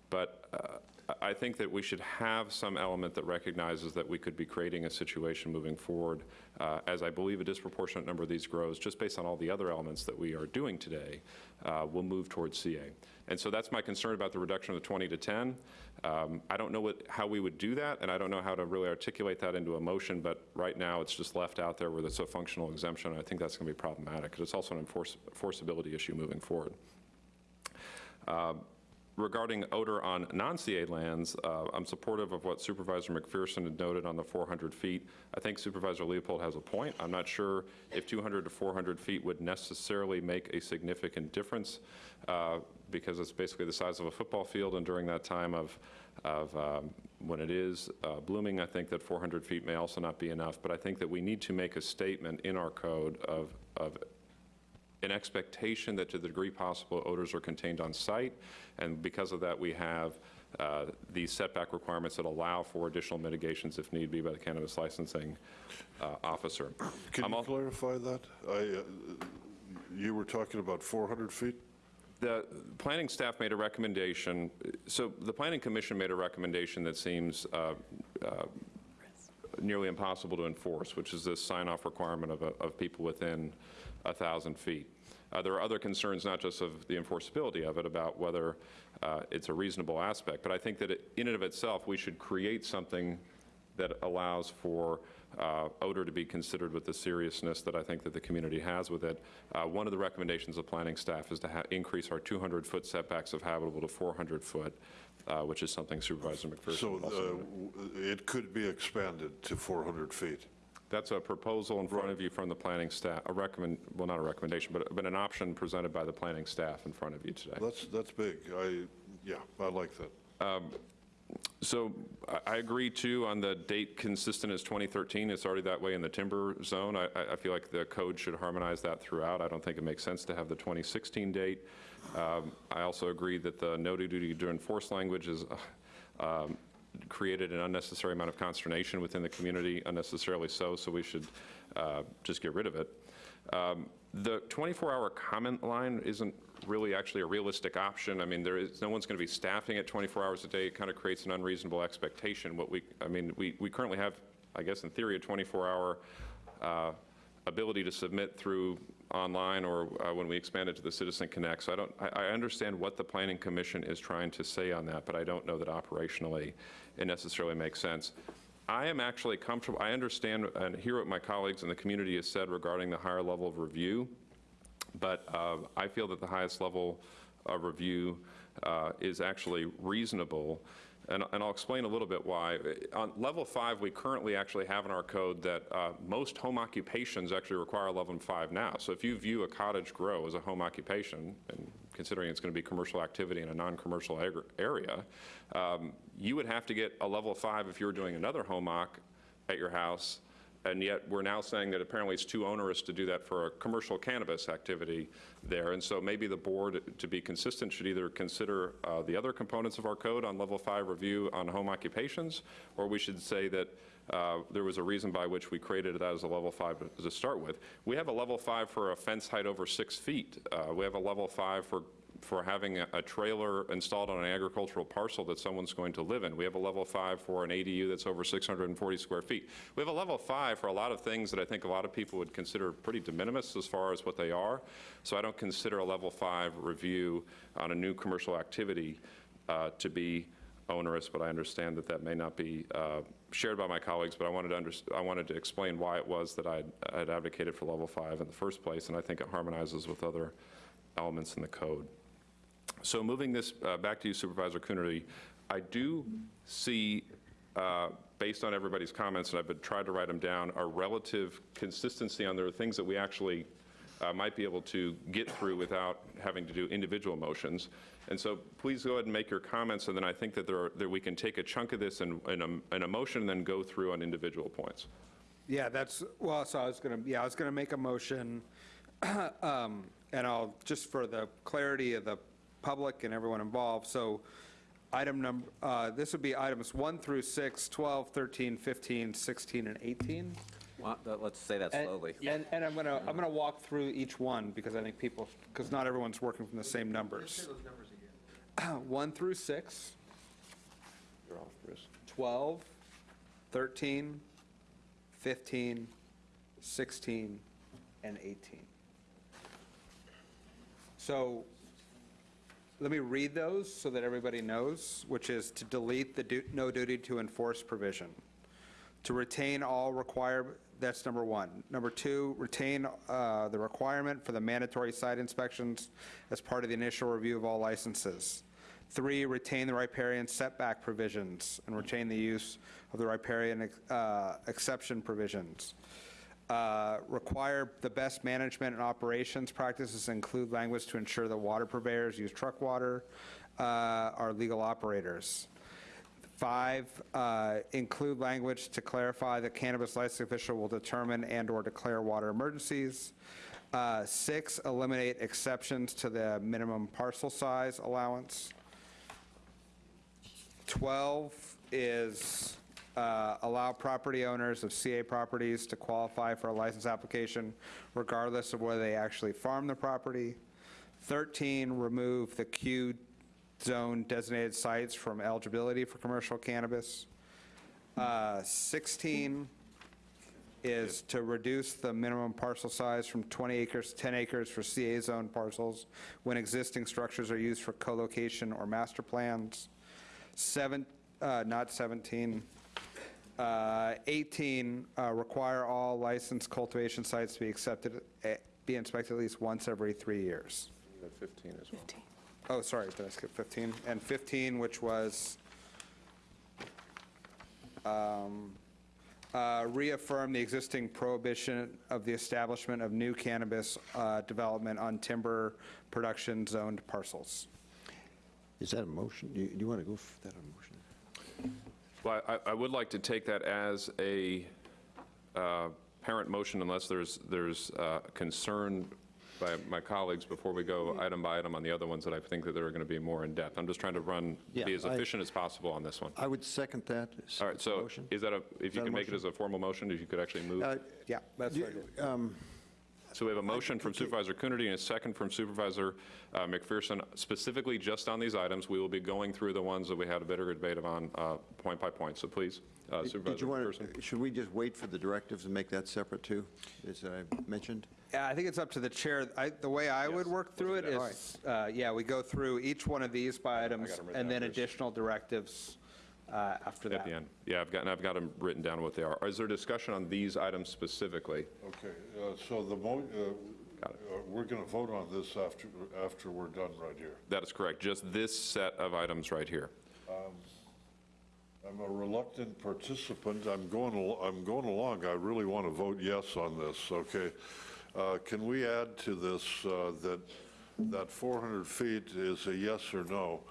Speaker 1: but uh, I I think that we should have some element that recognizes that we could be creating a situation moving forward, uh, as I believe a disproportionate number of these grows, just based on all the other elements that we are doing today, uh, will move towards CA. And so that's my concern about the reduction of the 20 to 10. Um, I don't know what, how we would do that, and I don't know how to really articulate that into a motion, but right now, it's just left out there where it's a functional exemption, and I think that's to be problematic, because it's also an enforce- enforceability issue moving forward. Um, Regarding odor on non-CA lands, uh, I'm supportive of what Supervisor McPherson had noted on the 400 feet. I think Supervisor Leopold has a point. I'm not sure if 200 to 400 feet would necessarily make a significant difference, uh, because it's basically the size of a football field, and during that time of, of um, when it is uh, blooming, I think that 400 feet may also not be enough. But I think that we need to make a statement in our code of, of an expectation that to the degree possible, odors are contained on site, and because of that, we have uh, these setback requirements that allow for additional mitigations if need be by the cannabis licensing uh, officer.
Speaker 41: Can
Speaker 1: I'm
Speaker 41: you clarify that? I, uh, you were talking about 400 feet?
Speaker 1: The planning staff made a recommendation, so the planning commission made a recommendation that seems uh, uh, nearly impossible to enforce, which is this sign-off requirement of, of people within a 1,000 feet. Uh, There are other concerns, not just of the enforceability of it, about whether uh, it's a reasonable aspect, but I think that it- in and of itself, we should create something that allows for uh, odor to be considered with the seriousness that I think that the community has with it. Uh, One of the recommendations of planning staff is to ha- increase our 200-foot setbacks of habitable to 400-foot, which is something Supervisor McPherson
Speaker 41: So
Speaker 1: also
Speaker 41: uh, it could be expanded to 400 feet?
Speaker 1: That's a proposal in front of you from the planning staff, a recommend, well, not a recommendation, but, but an option presented by the planning staff in front of you today.
Speaker 41: That's, that's big. I, yeah, I like that.
Speaker 1: So I- agree, too, on the date consistent as 2013. It's already that way in the timber zone. I, I feel like the code should harmonize that throughout. I don't think it makes sense to have the 2016 date. Um, I also agree that the no duty to enforce language is, uh, um, created an unnecessary amount of consternation within the community, unnecessarily so, so we should uh, just get rid of it. Um, The 24-hour comment line isn't really actually a realistic option. I mean, there is, no one's going to be staffing it 24 hours a day. It kind of creates an unreasonable expectation. What we, I mean, we, we currently have, I guess in theory, a 24-hour uh, ability to submit through online or uh, when we expand it to the Citizen Connect. So I don't, I, I understand what the Planning Commission is trying to say on that, but I don't know that operationally it necessarily makes sense. I am actually comfortable, I understand and hear what my colleagues in the community has said regarding the higher level of review, but uh, I feel that the highest level of review uh, is actually reasonable, and and I'll explain a little bit why. On level five, we currently actually have in our code that uh, most home occupations actually require level five now. So if you view a cottage grow as a home occupation, and considering it's going to be commercial activity in a non-commercial area, um, you would have to get a level five if you were doing another home occ at your house, and yet we're now saying that apparently it's too onerous to do that for a commercial cannabis activity there. And so maybe the board, to be consistent, should either consider uh, the other components of our code on level five review on home occupations, or we should say that uh, there was a reason by which we created that as a level five to start with. We have a level five for a fence height over six feet. Uh, We have a level five for for having a- a trailer installed on an agricultural parcel that someone's going to live in. We have a level five for an ADU that's over 640 square feet. We have a level five for a lot of things that I think a lot of people would consider pretty de minimis as far as what they are. So I don't consider a level five review on a new commercial activity uh, to be onerous, but I understand that that may not be uh, shared by my colleagues, but I wanted to, under- I wanted to explain why it was that I'd I'd advocated for level five in the first place, and I think it harmonizes with other elements in the code. So moving this uh, back to you Supervisor Coonerty, I do see, uh, based on everybody's comments, and I've been, tried to write them down, a relative consistency on there are things that we actually uh, might be able to get through without having to do individual motions. And so please go ahead and make your comments, and then I think that there are, that we can take a chunk of this in, in a, in a motion and then go through on individual points.
Speaker 44: Yeah, that's, well, so I was going to, yeah, I was going to make a motion, um, and I'll, just for the clarity of the public and everyone involved, so item number, uh, this would be items 1 through 6, 12, 13, 15, 16, and 18.
Speaker 3: Well, th- Let's say that
Speaker 44: And-
Speaker 3: slowly.
Speaker 44: And, and I'm going to, I'm going to walk through each one, because I think people, because not everyone's working from the same numbers. 1 through 6.
Speaker 1: You're off, Bruce.
Speaker 44: 12, 13, 15, 16, and 18. So let me read those so that everybody knows, which is to delete the du- no duty to enforce provision, to retain all require, that's number one. Number two, retain uh, the requirement for the mandatory site inspections as part of the initial review of all licenses. Three, retain the riparian setback provisions and retain the use of the riparian uh, exception provisions. Uh, Require the best management and operations practices include language to ensure that water purveyors use truck water uh, are legal operators. Five, uh, include language to clarify that cannabis licensing official will determine and/or declare water emergencies. Uh, Six, eliminate exceptions to the minimum parcel size allowance. 12 is uh, allow property owners of CA properties to qualify for a license application regardless of whether they actually farm the property. 13, remove the Q zone designated sites from eligibility for commercial cannabis. Uh, 16 is to reduce the minimum parcel size from 20 acres to 10 acres for CA zone parcels when existing structures are used for co-location or master plans. Seven, uh, not 17. Uh, 18, uh, require all licensed cultivation sites to be accepted, eh, be inspected at least once every three years.
Speaker 1: 15 as well.
Speaker 44: Oh, sorry, did I skip 15? And 15, which was um, uh, reaffirm the existing prohibition of the establishment of new cannabis uh, development on timber production zoned parcels.
Speaker 43: Is that a motion? Do you, do you want to go for that a motion?
Speaker 1: Well, I, I would like to take that as a uh, parent motion unless there's, there's uh, concern by my colleagues before we go item by item on the other ones that I think that they're going to be more in-depth. I'm just trying to run, be
Speaker 43: Yeah,
Speaker 1: as
Speaker 43: I-
Speaker 1: efficient as possible on this one.
Speaker 43: I would second that.
Speaker 1: All right, so
Speaker 43: motion.
Speaker 1: is that a, if you can make it as a formal motion, if you could actually move?
Speaker 43: Uh,
Speaker 44: Yeah, that's
Speaker 43: do-
Speaker 44: what
Speaker 43: um,
Speaker 1: So we have a motion from Supervisor Coonerty and a second from Supervisor uh, McPherson, specifically just on these items. We will be going through the ones that we had a better debate on, uh, point by point. So please, uh,
Speaker 43: Did
Speaker 1: Supervisor
Speaker 43: you want,
Speaker 1: McPherson.
Speaker 43: to? should we just wait for the directives and make that separate too, as I mentioned?
Speaker 44: Yeah, I think it's up to the chair. I- The way I would work through it is, uh, yeah, we go through each one of these by items
Speaker 1: got 'em written
Speaker 44: and then
Speaker 1: first.
Speaker 44: additional directives uh, after that.
Speaker 1: At the end. Yeah, I've got, I've got them written down what they are. Is there discussion on these items specifically?
Speaker 41: Okay, uh, so the mo, uh, uh, we're going to vote on this after, after we're done right here.
Speaker 1: That is correct, just this set of items right here.
Speaker 41: I'm a reluctant participant. I'm going, al- I'm going along. I really want to vote yes on this, okay? Uh, Can we add to this uh, that, that 400 feet is a yes or no?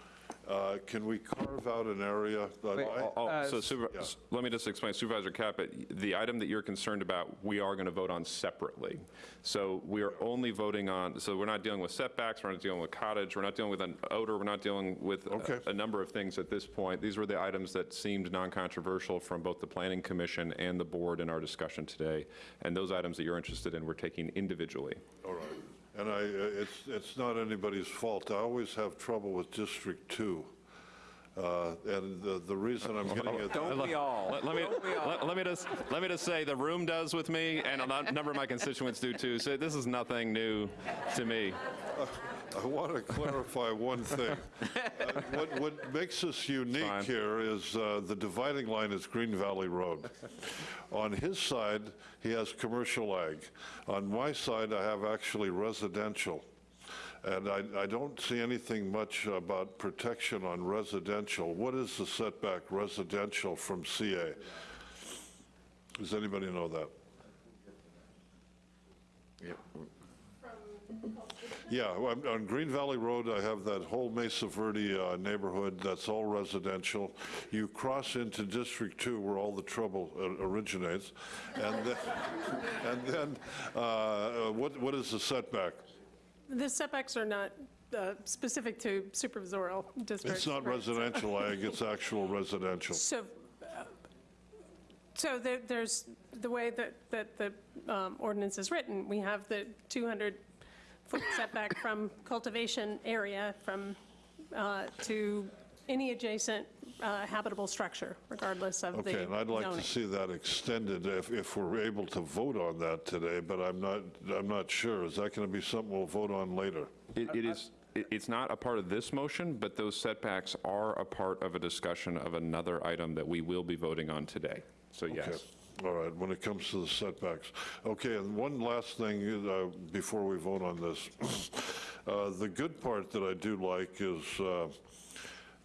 Speaker 41: Uh, Can we carve out an area? that I-
Speaker 1: Oh,
Speaker 44: Uh,
Speaker 1: so Super-
Speaker 41: yeah.
Speaker 1: let me just explain, Supervisor Caput, the item that you're concerned about, we are going to vote on separately. So we are only voting on, so we're not dealing with setbacks, we're not dealing with cottage, we're not dealing with an odor, we're not dealing with a-
Speaker 41: Okay.
Speaker 1: a number of things at this point. These were the items that seemed non-controversial from both the Planning Commission and the board in our discussion today. And those items that you're interested in, we're taking individually.
Speaker 41: All right. And I, uh, it's, it's not anybody's fault. I always have trouble with District 2. Uh, And the, the reason I'm getting it.
Speaker 1: Don't we all? Let me, let- let me just, let me just say, the room does with me, and a number of my constituents do too, so this is nothing new to me.
Speaker 41: I want to clarify one thing. Uh, What, what makes us unique
Speaker 1: Fine.
Speaker 41: here is uh, the dividing line is Green Valley Road. On his side, he has commercial ag. On my side, I have actually residential. And I, I don't see anything much about protection on residential. What is the setback residential from CA? Does anybody know that? Yeah, on on Green Valley Road, I have that whole Mesa Verde uh, neighborhood, that's all residential. You cross into District 2 where all the trouble uh, originates, and then, and then, uh, what, what is the setback?
Speaker 5: The setbacks are not uh, specific to supervisorial districts.
Speaker 41: It's not
Speaker 5: right?
Speaker 41: residential ag, it's actual residential.
Speaker 5: So, uh, so there- there's, the way that, that the um, ordinance is written, we have the 200-foot setback from cultivation area from, uh, to any adjacent uh, habitable structure, regardless of the
Speaker 41: Okay, and I'd like to see that extended if, if we're able to vote on that today, but I'm not, I'm not sure. Is that going to be something we'll vote on later?
Speaker 1: It it is, it's not a part of this motion, but those setbacks are a part of a discussion of another item that we will be voting on today. So
Speaker 41: Okay.
Speaker 1: yes.
Speaker 41: All right, when it comes to the setbacks. Okay, and one last thing uh, before we vote on this. Uh, The good part that I do like is uh,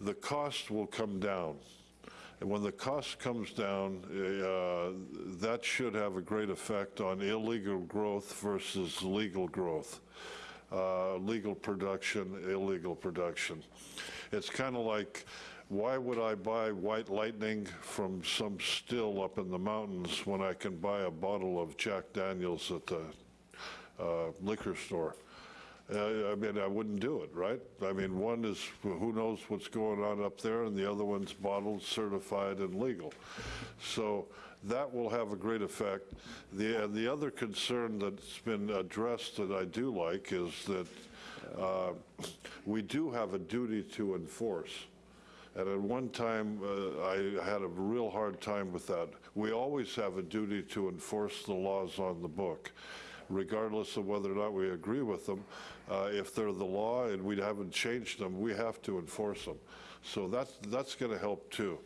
Speaker 41: the cost will come down. And when the cost comes down, uh, that should have a great effect on illegal growth versus legal growth. Uh, Legal production, illegal production. It's kind of like, why would I buy white lightning from some still up in the mountains when I can buy a bottle of Jack Daniels at the uh, liquor store? Uh, I mean, I wouldn't do it, right? I mean, one is, who knows what's going on up there, and the other one's bottled, certified, and legal. So that will have a great effect. The, the other concern that's been addressed that I do like is that uh, we do have a duty to enforce. And at one time, uh, I had a real hard time with that. We always have a duty to enforce the laws on the book, regardless of whether or not we agree with them. Uh, If they're the law and we haven't changed them, we have to enforce them. So that's, that's going to help too.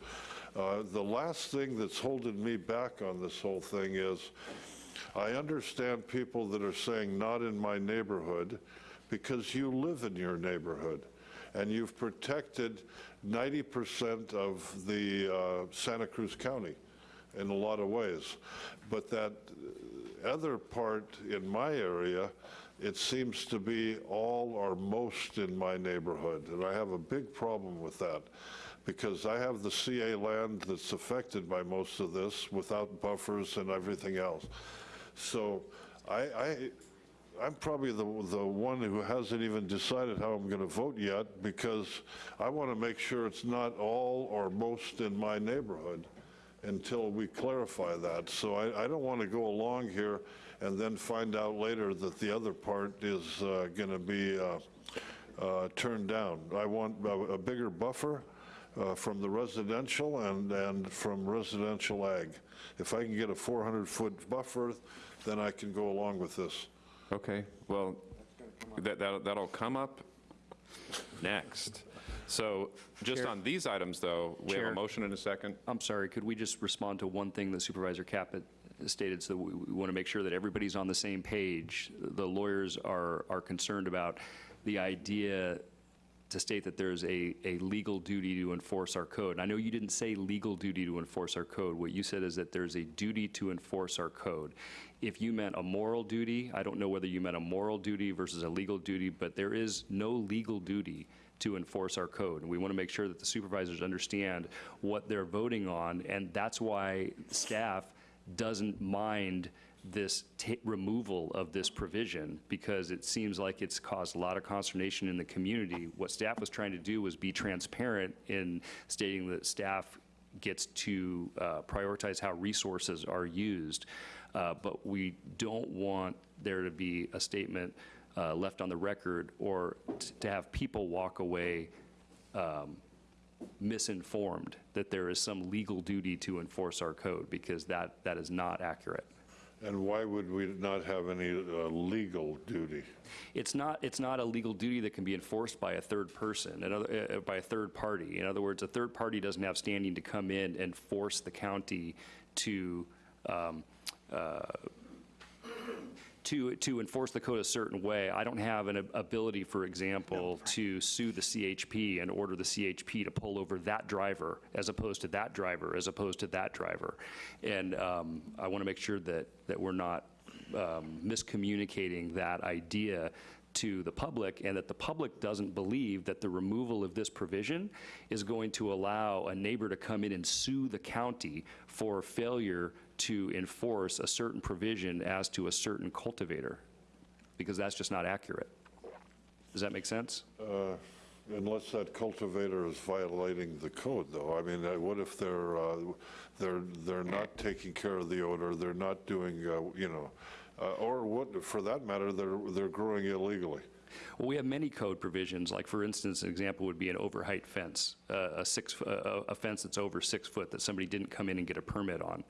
Speaker 41: Uh, The last thing that's holding me back on this whole thing is, I understand people that are saying, not in my neighborhood, because you live in your neighborhood, and you've protected 90% of the uh, Santa Cruz County in a lot of ways. But that other part in my area, it seems to be all or most in my neighborhood, and I have a big problem with that, because I have the CA land that's affected by most of this without buffers and everything else. So I, I, I'm probably the, the one who hasn't even decided how I'm going to vote yet, because I want to make sure it's not all or most in my neighborhood until we clarify that. So I, I don't want to go along here and then find out later that the other part is uh, going to be uh, uh, turned down. I want a a bigger buffer uh, from the residential and, and from residential ag. If I can get a 400-foot buffer, then I can go along with this.
Speaker 1: Okay, well, that, that- that'll come up next. So just
Speaker 42: Chair.
Speaker 1: on these items, though, we have a motion and a second.
Speaker 42: I'm sorry, could we just respond to one thing that Supervisor Caput stated, so we, we want to make sure that everybody's on the same page? The lawyers are, are concerned about the idea to state that there's a, a legal duty to enforce our code. And I know you didn't say legal duty to enforce our code. What you said is that there's a duty to enforce our code. If you meant a moral duty, I don't know whether you meant a moral duty versus a legal duty, but there is no legal duty to enforce our code. And we want to make sure that the supervisors understand what they're voting on, and that's why staff doesn't mind this removal of this provision, because it seems like it's caused a lot of consternation in the community. What staff was trying to do was be transparent in stating that staff gets to uh, prioritize how resources are used. Uh, But we don't want there to be a statement uh, left on the record or t- to have people walk away um, misinformed that there is some legal duty to enforce our code, because that, that is not accurate.
Speaker 41: And why would we not have any uh, legal duty?
Speaker 42: It's not, it's not a legal duty that can be enforced by a third person, in other- uh, by a third party. In other words, a third party doesn't have standing to come in and force the county to, um, uh, to, to enforce the code a certain way. I don't have an ability, for example, to sue the CHP and order the CHP to pull over that driver as opposed to that driver, as opposed to that driver. And um, I want to make sure that, that we're not um, miscommunicating that idea to the public and that the public doesn't believe that the removal of this provision is going to allow a neighbor to come in and sue the county for failure to enforce a certain provision as to a certain cultivator, because that's just not accurate. Does that make sense?
Speaker 41: Uh, Unless that cultivator is violating the code, though. I mean, uh, what if they're, uh, they're, they're not taking care of the odor, they're not doing, uh, you know, uh, or what, for that matter, they're, they're growing illegally?
Speaker 42: Well, we have many code provisions, like for instance, an example would be an overheight fence, uh, a six, a fence that's over six foot that somebody didn't come in and get a permit on.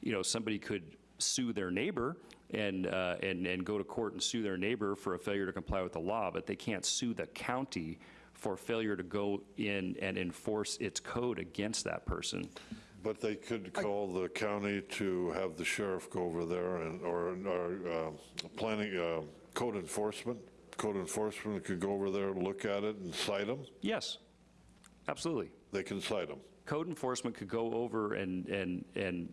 Speaker 42: You know, somebody could sue their neighbor and, uh, and, and go to court and sue their neighbor for a failure to comply with the law, but they can't sue the county for failure to go in and enforce its code against that person.
Speaker 41: But they could call the county to have the sheriff go over there and, or, or uh, planning, uh, code enforcement? Code enforcement could go over there and look at it and cite them?
Speaker 42: Yes, absolutely.
Speaker 41: They can cite them?
Speaker 42: Code enforcement could go over and, and, and,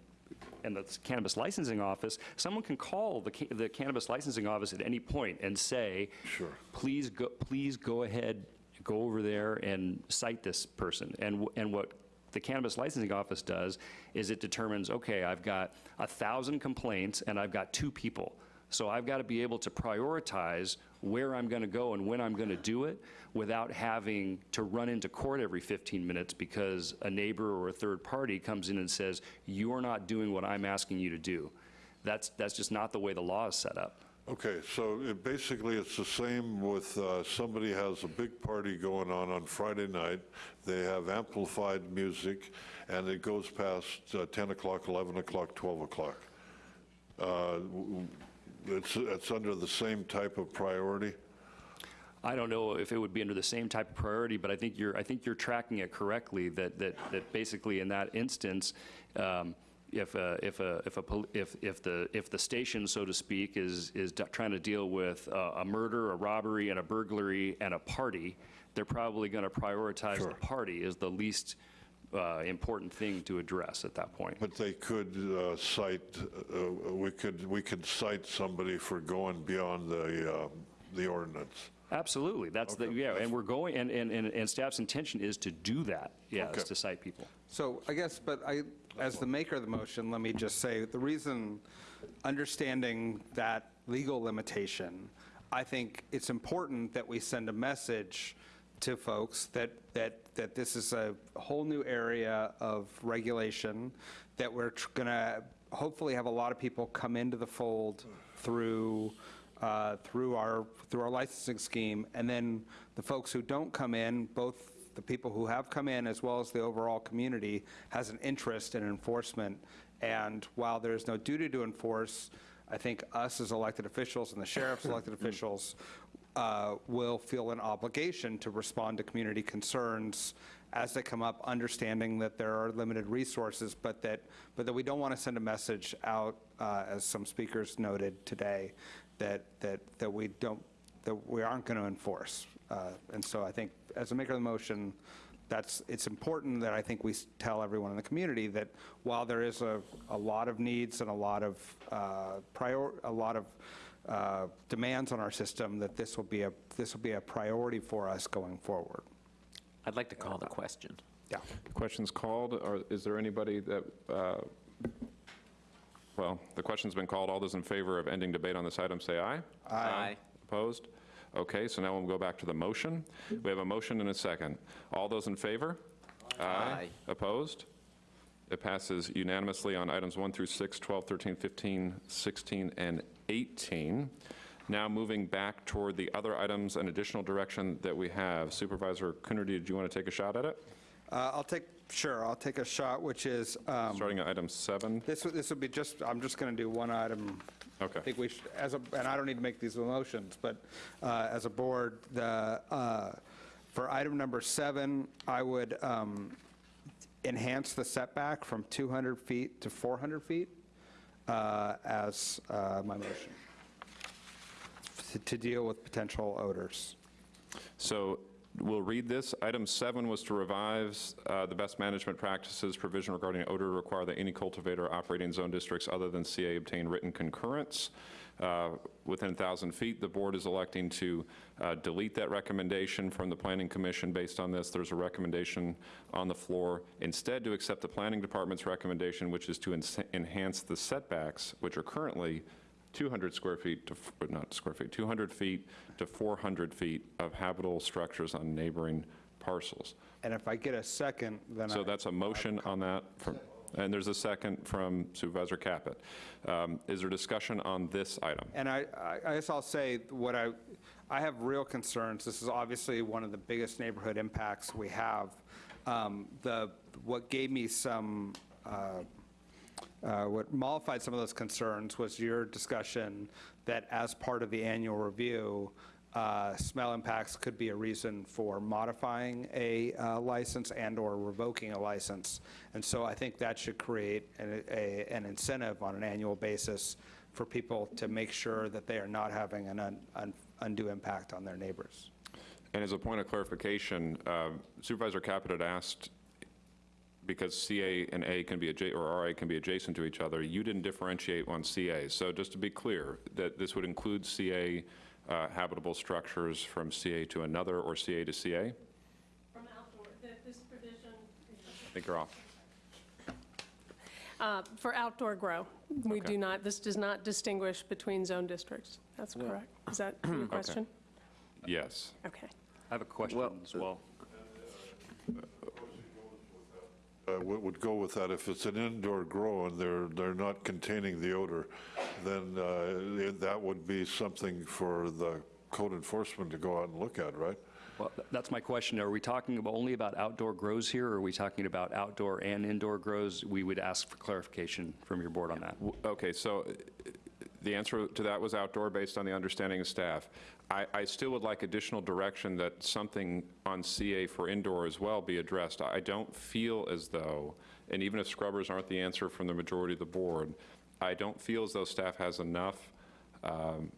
Speaker 42: and the cannabis licensing office, someone can call the, ca- the cannabis licensing office at any point and say,
Speaker 41: Sure.
Speaker 42: please go, please go ahead, go over there and cite this person. And, and what the cannabis licensing office does is it determines, okay, I've got a 1,000 complaints and I've got two people. So I've got to be able to prioritize where I'm going to go and when I'm going to do it without having to run into court every 15 minutes because a neighbor or a third party comes in and says, you're not doing what I'm asking you to do. That's, that's just not the way the law is set up.
Speaker 41: Okay, so it, basically, it's the same with, uh, somebody has a big party going on on Friday night, they have amplified music, and it goes past uh, 10 o'clock, 11 o'clock, 12 o'clock. Uh, It's, it's under the same type of priority?
Speaker 42: I don't know if it would be under the same type of priority, but I think you're, I think you're tracking it correctly, that, that, that basically in that instance, um, if, a- if, a- if, a if, if the, if the station, so to speak, is, is trying to deal with a a murder, a robbery, and a burglary, and a party, they're probably going to prioritize the party as the least uh, important thing to address at that point.
Speaker 41: But they could uh, cite, uh, we could, we could cite somebody for going beyond the, uh, the ordinance.
Speaker 42: Absolutely, that's the, yeah, and we're going, and, and, and and staff's intention is to do that, yes, to cite people.
Speaker 44: So I guess, but I, as the maker of the motion, let me just say, the reason, understanding that legal limitation, I think it's important that we send a message to folks that, that, that this is a whole new area of regulation, that we're going to hopefully have a lot of people come into the fold through, uh, through our, through our licensing scheme, and then the folks who don't come in, both the people who have come in as well as the overall community has an interest in enforcement. And while there's no duty to enforce, I think us as elected officials and the sheriff's elected officials uh, will feel an obligation to respond to community concerns as they come up, understanding that there are limited resources, but that, but that we don't want to send a message out, uh, as some speakers noted today, that, that, that we don't, that we aren't going to enforce. Uh, And so I think, as a maker of the motion, that's, it's important that I think we tell everyone in the community that while there is a, a lot of needs and a lot of uh, prior, a lot of uh, demands on our system, that this will be a, this will be a priority for us going forward.
Speaker 3: I'd like to call the question.
Speaker 44: Yeah.
Speaker 1: The Questions called, or is there anybody that, uh, well, the question's been called. All those in favor of ending debate on this item, say aye.
Speaker 3: Aye.
Speaker 1: Opposed? Okay, so now we'll go back to the motion. We have a motion and a second. All those in favor?
Speaker 3: Aye.
Speaker 1: Opposed? It passes unanimously on items 1 through 6, 12, 13, 15, 16, and 18. Now moving back toward the other items and additional direction that we have. Supervisor Coonerty, did you want to take a shot at it?
Speaker 44: Uh, I'll take, sure, I'll take a shot, which is, um,
Speaker 1: Starting at item 7?
Speaker 44: this this would be just, I'm just going to do one item.
Speaker 1: Okay.
Speaker 44: I think we should, as a, and I don't need to make these motions, but uh, as a board, the, uh, for item number seven, I would um, enhance the setback from 200 feet to 400 feet uh, as uh, my motion, to- to deal with potential odors.
Speaker 1: So we'll read this. Item seven was to revise uh, the best management practices provision regarding odor require that any cultivator operating in zone districts other than CA obtain written concurrence uh, within 1,000 feet. The board is electing to uh, delete that recommendation from the Planning Commission. Based on this, there's a recommendation on the floor instead to accept the Planning Department's recommendation, which is to enhance the setbacks, which are currently 200 square feet to, f- not square feet, 200 feet to 400 feet of habitable structures on neighboring parcels.
Speaker 44: And if I get a second, then I...
Speaker 1: So that's a motion on that, from, and there's a second from Supervisor Caput. Um, Is there discussion on this item?
Speaker 44: And I, I- guess I'll say, what I, I have real concerns, this is obviously one of the biggest neighborhood impacts we have. Um, The, what gave me some, uh, uh, what mollified some of those concerns was your discussion that as part of the annual review, uh, smell impacts could be a reason for modifying a uh, license and/or revoking a license. And so I think that should create an a- an incentive on an annual basis for people to make sure that they are not having an un- un- undue impact on their neighbors.
Speaker 1: And as a point of clarification, uh, Supervisor Caput had asked, because CA and A can be, or RA can be adjacent to each other, you didn't differentiate on CA. So just to be clear, that this would include CA uh, habitable structures from CA to another or CA to CA?
Speaker 5: From outdoor, that this provision
Speaker 1: I think you're off.
Speaker 5: Uh, For outdoor grow, we
Speaker 1: Okay.
Speaker 5: do not, this does not distinguish between zone districts. That's correct. Is that your question?
Speaker 1: Yes.
Speaker 5: Okay.
Speaker 42: I have a question as well.
Speaker 41: Uh, What would go with that, if it's an indoor grow and they're, they're not containing the odor, then uh, it- that would be something for the code enforcement to go out and look at, right?
Speaker 42: Well, th- that's my question. Are we talking about only about outdoor grows here, or are we talking about outdoor and indoor grows? We would ask for clarification from your board on that.
Speaker 1: W- Okay, so uh, the answer to that was outdoor based on the understanding of staff. I, I still would like additional direction that something on CA for indoor as well be addressed. I don't feel as though, and even if scrubbers aren't the answer from the majority of the board, I don't feel as though staff has enough um,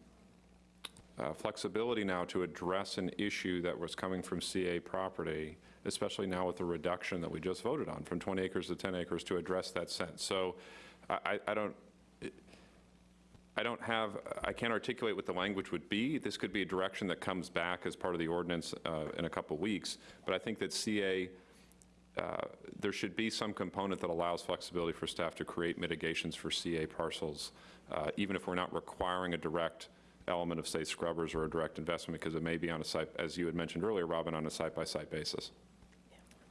Speaker 1: uh, flexibility now to address an issue that was coming from CA property, especially now with the reduction that we just voted on, from 20 acres to 10 acres, to address that sense. So I, I- I don't, I don't have, I can't articulate what the language would be. This could be a direction that comes back as part of the ordinance uh, in a couple weeks, but I think that CA, uh, there should be some component that allows flexibility for staff to create mitigations for CA parcels, uh, even if we're not requiring a direct element of, say, scrubbers or a direct investment, because it may be on a site, as you had mentioned earlier, Robin, on a site-by-site basis.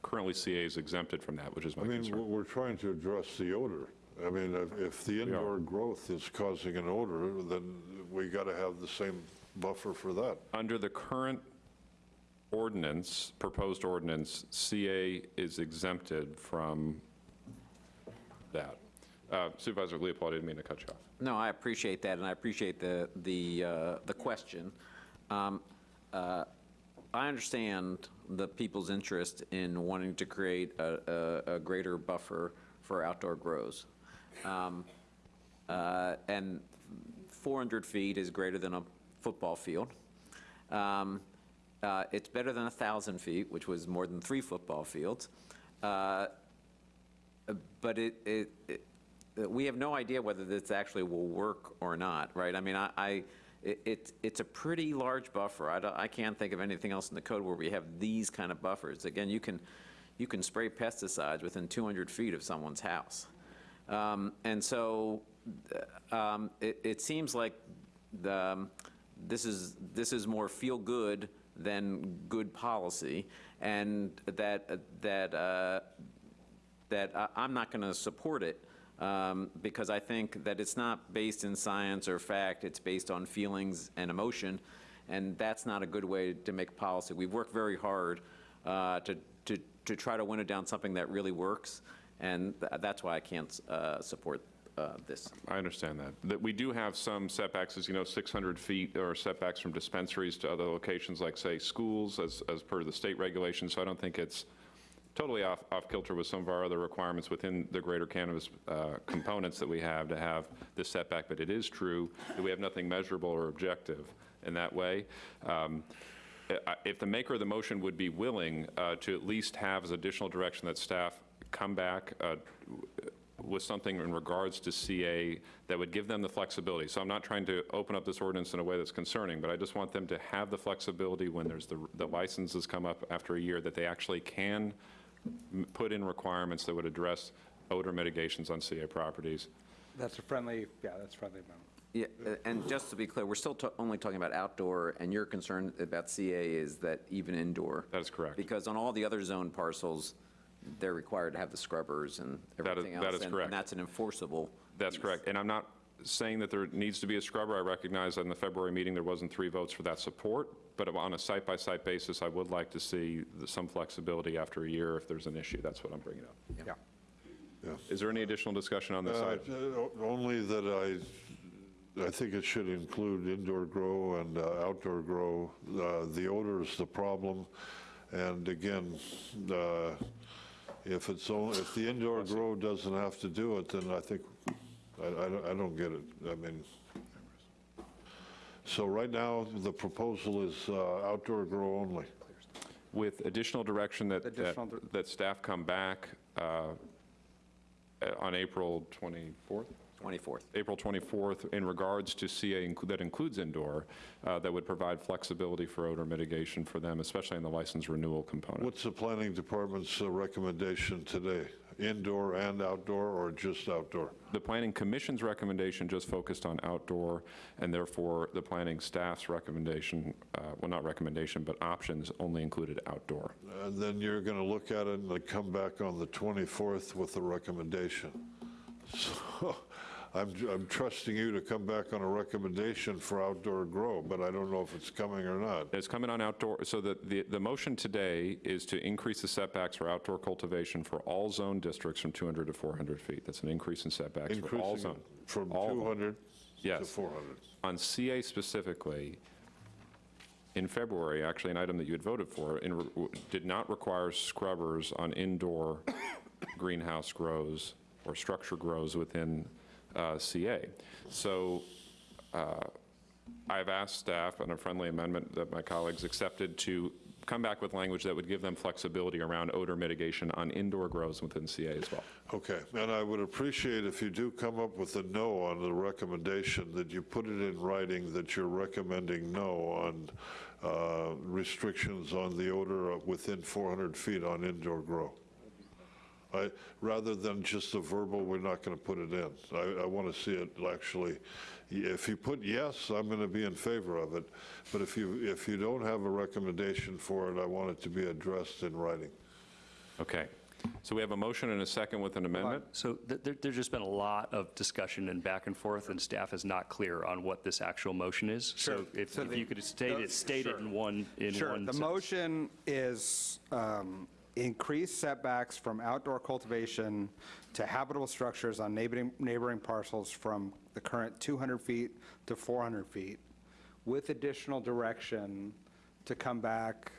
Speaker 1: Currently, CA is exempted from that, which is my
Speaker 41: I mean,
Speaker 1: concern.
Speaker 41: we're we're trying to address the odor. I mean, if- if the indoor growth is causing an odor, then we got to have the same buffer for that.
Speaker 1: Under the current ordinance, proposed ordinance, CA is exempted from that. Uh, Supervisor Leopold, I didn't mean to cut you off.
Speaker 3: No, I appreciate that, and I appreciate the, the, uh, the question. Um, uh, I understand the people's interest in wanting to create a, a, a greater buffer for outdoor grows. Um, uh, And 400 feet is greater than a football field. Um, uh, It's better than 1,000 feet, which was more than three football fields. Uh, but it, it, it- we have no idea whether this actually will work or not, right? I mean, I, I, it- it's, a pretty large buffer. I I can't think of anything else in the code where we have these kind of buffers. Again, you can, you can spray pesticides within 200 feet of someone's house. Um, And so, um, it, it seems like the, um, this is, this is more feel-good than good policy, and that, that, uh, that I'm not going to support it um, because I think that it's not based in science or fact, it's based on feelings and emotion, and that's not a good way to make policy. We've worked very hard uh, to, to, to try to winnow down something that really works, and th- that's why I can't uh, support uh, this.
Speaker 1: I understand that. That we do have some setbacks, as you know, 600 feet or setbacks from dispensaries to other locations like, say, schools, as, as per the state regulations, so I don't think it's totally off, off kilter with some of our other requirements within the greater cannabis uh, components that we have to have this setback, but it is true that we have nothing measurable or objective in that way. Um, If the maker of the motion would be willing uh, to at least have as additional direction that staff come back uh, with something in regards to CA that would give them the flexibility. So I'm not trying to open up this ordinance in a way that's concerning, but I just want them to have the flexibility when there's the, the licenses come up after a year, that they actually can m- put in requirements that would address odor mitigations on CA properties.
Speaker 44: That's a friendly, yeah, that's friendly amendment.
Speaker 3: Yeah, uh, and just to be clear, we're still ta- only talking about outdoor, and your concern about CA is that even indoor?
Speaker 1: That is correct.
Speaker 3: Because on all the other zone parcels, they're required to have the scrubbers and
Speaker 1: That is-
Speaker 3: everything else.
Speaker 1: that is
Speaker 3: and-
Speaker 1: correct.
Speaker 3: And that's an enforceable.
Speaker 1: That's correct. And I'm not saying that there needs to be a scrubber. I recognize that in the February meeting, there wasn't three votes for that support, but on a site-by-site basis, I would like to see the- some flexibility after a year if there's an issue. That's what I'm bringing up.
Speaker 44: Yeah.
Speaker 1: Is there any additional discussion on this
Speaker 41: Uh,
Speaker 1: item?
Speaker 41: Only that I, I think it should include indoor grow and uh, outdoor grow. Uh, The odor is the problem, and again, uh, if it's, only if the indoor grow doesn't have to do it, then I think, I I don't- I don't get it. I mean, so right now, the proposal is uh, outdoor grow only.
Speaker 1: With additional direction that, that
Speaker 44: Additional dir-
Speaker 1: that staff come back uh, uh, on April 24th?
Speaker 3: 24th.
Speaker 1: April 24th, in regards to CA inclu- that includes indoor, uh, that would provide flexibility for odor mitigation for them, especially in the license renewal component.
Speaker 41: What's the planning department's uh, recommendation today? indoor and outdoor, or just outdoor?
Speaker 1: The Planning Commission's recommendation just focused on outdoor, and therefore, the planning staff's recommendation, uh, well, not recommendation, but options only included outdoor.
Speaker 41: And then you're going to look at it and come back on the 24th with a recommendation. So I'm, I'm trusting you to come back on a recommendation for outdoor grow, but I don't know if it's coming or not.
Speaker 1: It's coming on outdoor, so the, the, the motion today is to increase the setbacks for outdoor cultivation for all zone districts from 200 to 400 feet. That's an increase in setbacks for all zone.
Speaker 41: from
Speaker 1: all of them.
Speaker 41: 200 to
Speaker 1: Yes.
Speaker 41: 400.
Speaker 1: On CA specifically, in February, actually, an item that you had voted for, in, did not require scrubbers on indoor greenhouse grows or structure grows within uh, CA. So uh, I've asked staff, on a friendly amendment that my colleagues accepted, to come back with language that would give them flexibility around odor mitigation on indoor grows within CA as well.
Speaker 41: Okay, and I would appreciate if you do come up with a no on the recommendation, that you put it in writing that you're recommending no on uh, restrictions on the odor within 400 feet on indoor grow. I, rather than just a verbal, we're not going to put it in. I, I want to see it actually, if you put yes, I'm going to be in favor of it, but if you, if you don't have a recommendation for it, I want it to be addressed in writing.
Speaker 1: Okay. So we have a motion and a second with an amendment?
Speaker 42: So th- there, there's just been a lot of discussion and back and forth, and staff is not clear on what this actual motion is.
Speaker 44: Sure.
Speaker 42: So if
Speaker 44: So
Speaker 42: if
Speaker 44: the-
Speaker 42: you could state
Speaker 44: the-
Speaker 42: it, state it in one, in one
Speaker 44: Sure, the
Speaker 42: sentence.
Speaker 44: motion is um, increase setbacks from outdoor cultivation to habitable structures on neighboring, neighboring parcels from the current 200 feet to 400 feet, with additional direction to come back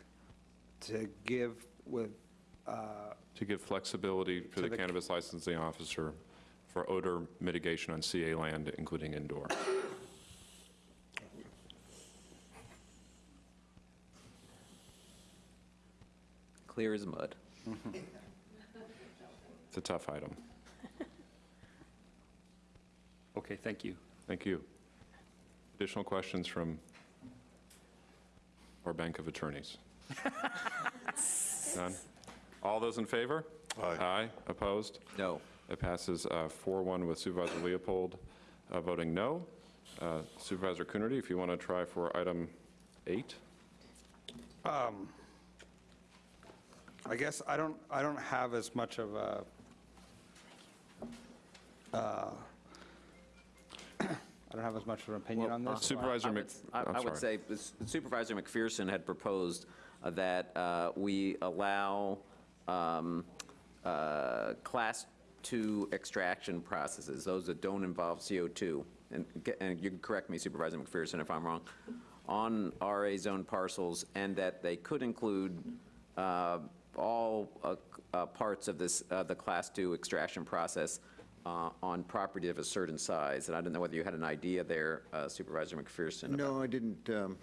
Speaker 44: to give with, uh,
Speaker 1: To give flexibility for
Speaker 44: To
Speaker 1: the
Speaker 44: the-
Speaker 1: cannabis licensing officer for odor mitigation on CA land, including indoor.
Speaker 3: Clear as mud.
Speaker 1: It's a tough item.
Speaker 42: Okay, thank you.
Speaker 1: Thank you. Additional questions from our bank of attorneys? None? All those in favor?
Speaker 41: Aye.
Speaker 1: Aye, opposed?
Speaker 3: No.
Speaker 1: It passes uh, 4-1 with Supervisor Leopold uh, voting no. Uh, Supervisor Coonerty, if you want to try for item eight?
Speaker 44: Um, I guess I don't, I don't have as much of a, uh, I don't have as much of an opinion on this.
Speaker 1: Supervisor
Speaker 3: I
Speaker 1: Mc,
Speaker 3: would- I
Speaker 1: I'm
Speaker 3: I would
Speaker 1: sorry.
Speaker 3: say Supervisor McPherson had proposed uh, that uh, we allow um, uh, Class 2 extraction processes, those that don't involve CO2, and get- and you can correct me Supervisor McPherson if I'm wrong, on RA zone parcels, and that they could include uh, all uh, uh, parts of this, uh, the Class 2 extraction process uh, on property of a certain size. And I don't know whether you had an idea there, uh, Supervisor McPherson.
Speaker 43: No, I didn't, um,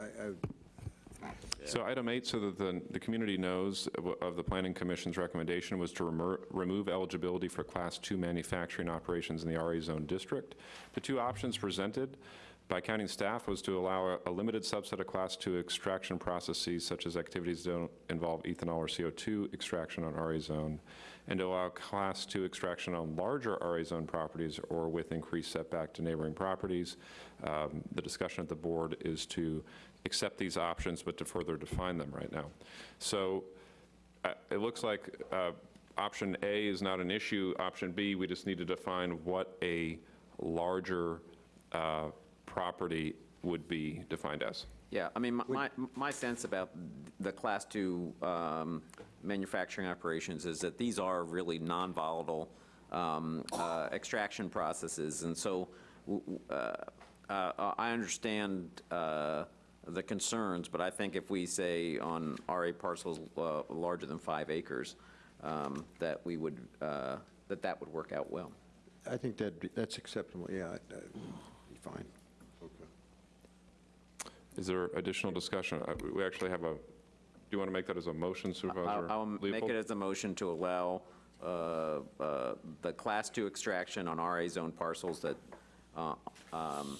Speaker 43: I, I
Speaker 1: So item eight, so that the, the community knows of- of the Planning Commission's recommendation was to remo- remove eligibility for Class 2 manufacturing operations in the RA Zone District. The two options presented by county staff was to allow a- a limited subset of Class 2 extraction processes, such as activities that don't involve ethanol or CO2 extraction on RA Zone, and to allow Class 2 extraction on larger RA Zone properties or with increased setback to neighboring properties. Um, The discussion at the board is to accept these options, but to further define them right now. So uh, it looks like uh, option A is not an issue. Option B, we just need to define what a larger uh, property would be defined as.
Speaker 3: Yeah, I mean, my- my, my sense about the Class 2 um, manufacturing operations is that these are really non-volatile um, uh, extraction processes, and so w- w- uh, uh, I understand uh, the concerns, but I think if we say on RA parcels uh, larger than five acres, um, that we would, uh, that that would work out well.
Speaker 43: I think that, that's acceptable, yeah, I'd- I'd be fine.
Speaker 1: Is there additional discussion? Uh, We actually have a, do you want to make that as a motion, Supervisor
Speaker 3: I'll I'll make it as a motion to allow uh, uh, the Class 2 extraction on RA zone parcels that, uh, um,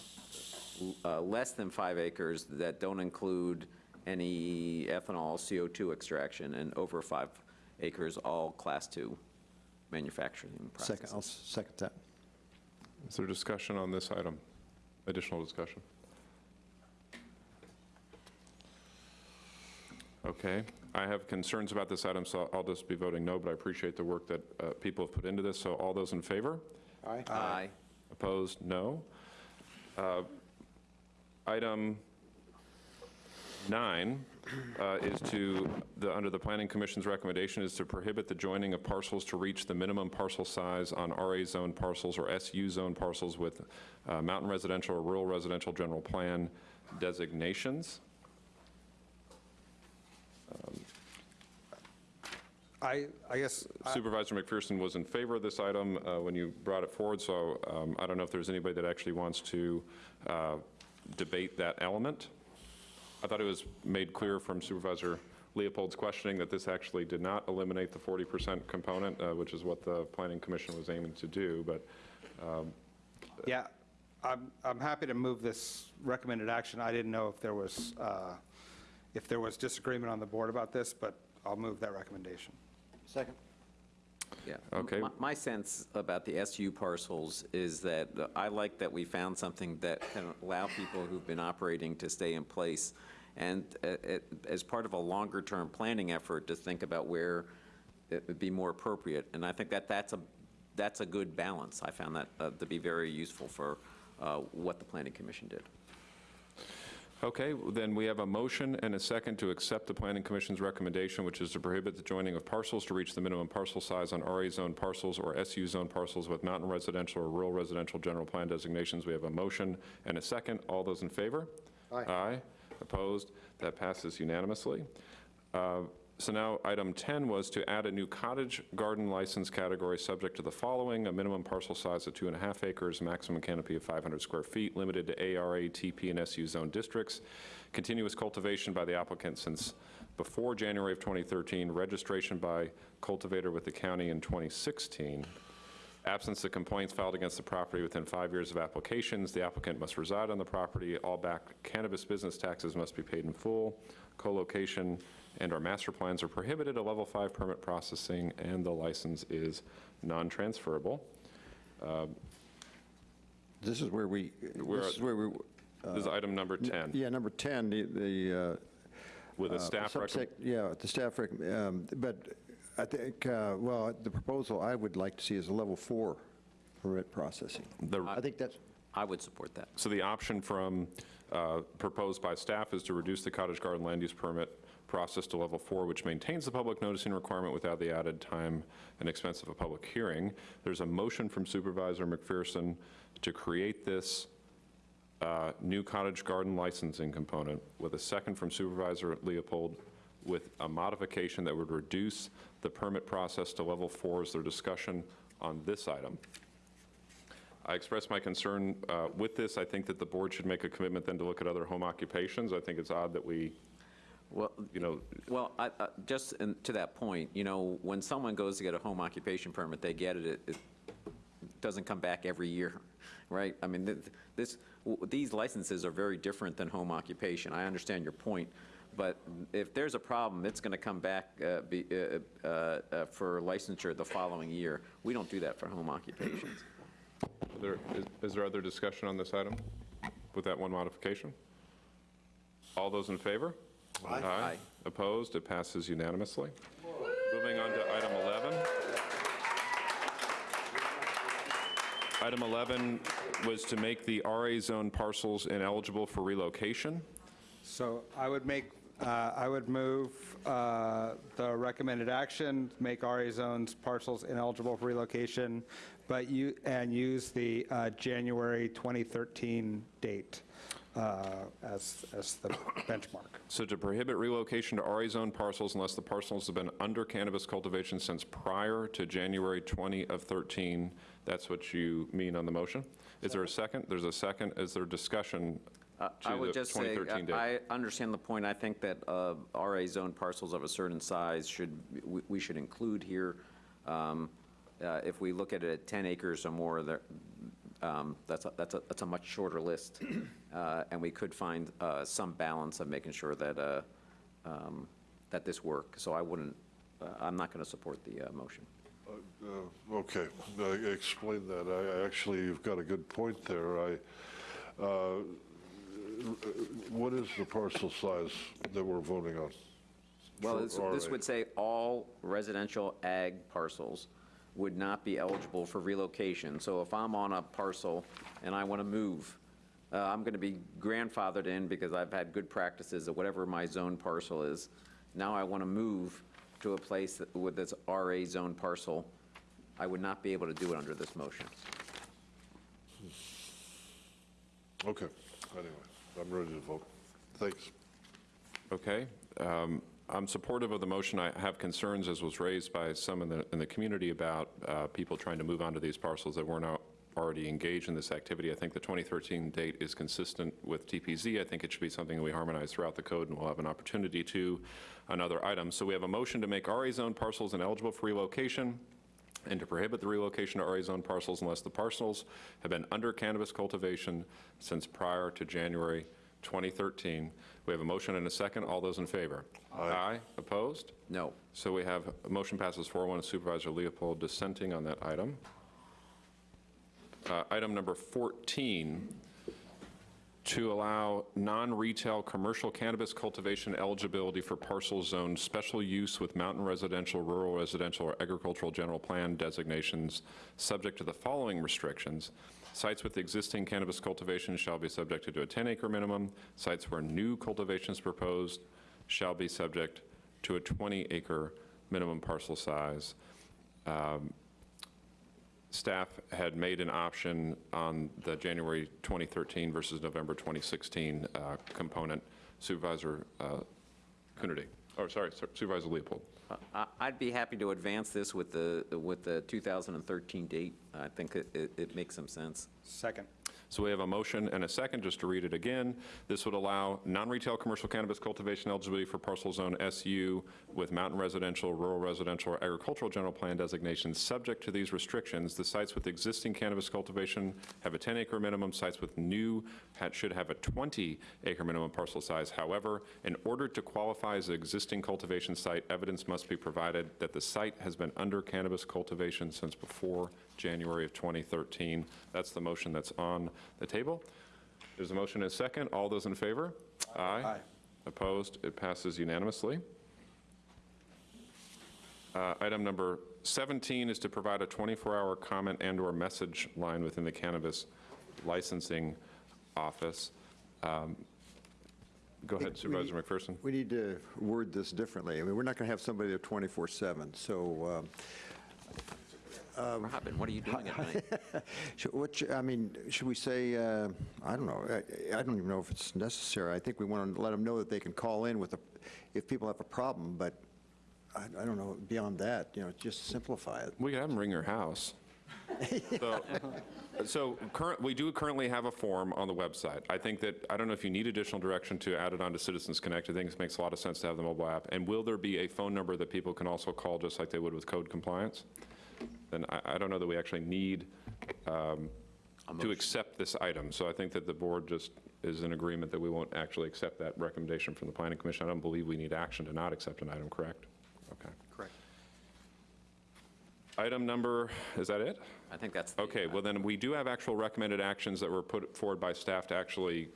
Speaker 3: uh, less than five acres that don't include any ethanol, CO2 extraction, and over five acres, all Class 2 manufacturing processes.
Speaker 43: Second, I'll second that.
Speaker 1: Is there discussion on this item? Additional discussion? Okay, I have concerns about this item, so I'll just be voting no, but I appreciate the work that uh, people have put into this. So all those in favor?
Speaker 31: Aye.
Speaker 3: Aye.
Speaker 1: Opposed? No. Uh, Item nine uh, is to, the, under the Planning Commission's recommendation is to prohibit the joining of parcels to reach the minimum parcel size on RA zone parcels or SU zone parcels with uh, mountain residential or rural residential general plan designations.
Speaker 44: I, I guess, I-
Speaker 1: Supervisor McPherson was in favor of this item uh, when you brought it forward, so um, I don't know if there's anybody that actually wants to uh, debate that element. I thought it was made clear from Supervisor Leopold's questioning that this actually did not eliminate the 40% component, uh, which is what the Planning Commission was aiming to do, but um,
Speaker 44: yeah, I'm, I'm happy to move this recommended action. I didn't know if there was, uh, if there was disagreement on the board about this, but I'll move that recommendation.
Speaker 31: Second.
Speaker 3: Yeah.
Speaker 1: Okay.
Speaker 3: My- My sense about the SU parcels is that uh, I like that we found something that can allow people who've been operating to stay in place, and uh, it- as part of a longer-term planning effort, to think about where it would be more appropriate. And I think that that's a, that's a good balance. I found that uh, to be very useful for uh, what the Planning Commission did.
Speaker 1: Okay, then we have a motion and a second to accept the Planning Commission's recommendation, which is to prohibit the joining of parcels to reach the minimum parcel size on RA zone parcels or SU zone parcels with mountain residential or rural residential general plan designations. We have a motion and a second. All those in favor?
Speaker 31: Aye.
Speaker 1: Aye. Opposed? That passes unanimously. Uh, So now, item 10 was to add a new cottage garden license category subject to the following: a minimum parcel size of two and a half acres, maximum canopy of 500 square feet, limited to ARA, TP, and SU zone districts, continuous cultivation by the applicant since before January of 2013, registration by cultivator with the county in 2016, Absence of complaints filed against the property within five years of applications, the applicant must reside on the property, all back cannabis business taxes must be paid in full, co-location and/or master plans are prohibited, a level five permit processing, and the license is non-transferable.
Speaker 43: This is where we,
Speaker 1: We're
Speaker 43: this
Speaker 1: at-
Speaker 43: is where we.
Speaker 1: This is item number 10,
Speaker 43: Yeah, number 10, the- the. uh,
Speaker 1: with a
Speaker 43: uh,
Speaker 1: staff
Speaker 43: subsec-
Speaker 1: recommendation.
Speaker 43: Yeah, the staff, rec- um, but I think, uh, well, the proposal I would like to see is a level four permit processing. I think that's,
Speaker 3: I would support that.
Speaker 1: So the option from, uh, proposed by staff is to reduce the cottage garden land use permit process to level four, which maintains the public noticing requirement without the added time and expense of a public hearing. There's a motion from Supervisor McPherson to create this uh, new cottage garden licensing component with a second from Supervisor Leopold with a modification that would reduce the permit process to level four. Is there discussion on this item? I expressed my concern uh, with this. I think that the board should make a commitment then to look at other home occupations. I think it's odd that we,
Speaker 3: Well,
Speaker 1: you know,
Speaker 3: Well, I- I- just in- to that point, you know, when someone goes to get a home occupation permit, they get it, it- it doesn't come back every year, right? I mean, th- this, w- these licenses are very different than home occupation. I understand your point, but if there's a problem, it's going to come back uh, be- uh, uh, uh, for licensure the following year. We don't do that for home occupations.
Speaker 1: there, is- is there other discussion on this item with that one modification? All those in favor?
Speaker 3: Aye. Aye.
Speaker 1: Opposed? It passes unanimously. Moving on to item 11. Item 11 was to make the RA zone parcels ineligible for relocation.
Speaker 44: So I would make, uh, I would move uh, the recommended action, make RA zones parcels ineligible for relocation, but you, and use the uh, January 2013 date as, as the benchmark.
Speaker 1: So to prohibit relocation to RA zone parcels unless the parcels have been under cannabis cultivation since prior to January 20 of 13, that's what you mean on the motion? Is there a second? There's a second. Is there discussion
Speaker 3: Uh,
Speaker 1: to
Speaker 3: I would
Speaker 1: the
Speaker 3: just say,
Speaker 1: 2013 date?
Speaker 3: I I understand the point. I think that uh, RA zone parcels of a certain size should, we- we should include here. Um, uh, If we look at it at 10 acres or more, there, um, that's, a- that's a, that's a much shorter list. Uh, And we could find uh, some balance of making sure that, uh, um, that this works. So I wouldn't, uh, I'm not going to support the uh, motion.
Speaker 41: Uh, Okay, explain that. I I actually, you've got a good point there. I, uh, what is the parcel size that we're voting on?
Speaker 3: Well, this this would say all residential ag parcels would not be eligible for relocation. So if I'm on a parcel and I want to move, uh, I'm going to be grandfathered in because I've had good practices at whatever my zone parcel is. Now I want to move to a place that- with this RA zone parcel. I would not be able to do it under this motion.
Speaker 41: Okay, anyway, I'm ready to vote. Thanks.
Speaker 1: Okay. um, I'm supportive of the motion. I have concerns, as was raised by some in the, in the community, about uh, people trying to move onto these parcels that were not already engaged in this activity. I think the 2013 date is consistent with TPZ. I think it should be something that we harmonize throughout the code, and we'll have an opportunity to on other items. So we have a motion to make RA zone parcels ineligible for relocation and to prohibit the relocation to RA zone parcels unless the parcels have been under cannabis cultivation since prior to January 2013. We have a motion and a second. All those in favor? Aye. Opposed?
Speaker 3: No.
Speaker 1: So we have, a motion passes 4-1, Supervisor Leopold dissenting on that item. Uh, Item number 14, to allow non-retail commercial cannabis cultivation eligibility for parcel zone special use with mountain residential, rural residential, or agricultural general plan designations, subject to the following restrictions. Sites with existing cannabis cultivation shall be subjected to a 10-acre minimum. Sites where new cultivation is proposed shall be subject to a 20-acre minimum parcel size. Um, Staff had made an option on the January 2013 versus November 2016 uh, component. Supervisor uh, Coonerty, or sorry, Supervisor Leopold.
Speaker 3: I- I'd be happy to advance this with the, with the 2013 date. I think it, it- it makes some sense.
Speaker 44: Second.
Speaker 1: So we have a motion and a second, just to read it again. This would allow non-retail commercial cannabis cultivation eligibility for parcel zone SU with mountain residential, rural residential, or agricultural general plan designations. Subject to these restrictions, the sites with existing cannabis cultivation have a 10-acre minimum. Sites with new should have a 20-acre minimum parcel size. However, in order to qualify as an existing cultivation site, evidence must be provided that the site has been under cannabis cultivation since before January of 2013. That's the motion that's on the table. There's a motion and a second. All those in favor? Aye.
Speaker 44: Aye.
Speaker 1: Opposed? It passes unanimously. Uh, Item number 17 is to provide a 24-hour comment and/or message line within the cannabis licensing office. Um, Go ahead, Supervisor McPherson.
Speaker 43: We need to word this differently. I mean, we're not going to have somebody there 24/7, so um,
Speaker 3: Robin, what are you doing at night?
Speaker 43: Should- What, sh- I mean, should we say, uh, I don't know, I I don't even know if it's necessary. I think we want to let them know that they can call in with, a if people have a problem, but I I don't know, beyond that, you know, just simplify it.
Speaker 1: We can have them ring your house. So, so current, we do currently have a form on the website. I think that, I don't know if you need additional direction to add it onto Citizens Connect. I think it makes a lot of sense to have the mobile app. And will there be a phone number that people can also call, just like they would with code compliance? Then I, I don't know that we actually need um, to accept this item. So I think that the board just is in agreement that we won't actually accept that recommendation from the planning commission. I don't believe we need action to not accept an item, correct? Okay.
Speaker 44: Correct.
Speaker 1: Item number, is that it?
Speaker 3: I think that's. the-
Speaker 1: Okay, well then, we do have actual recommended actions that were put forward by staff to actually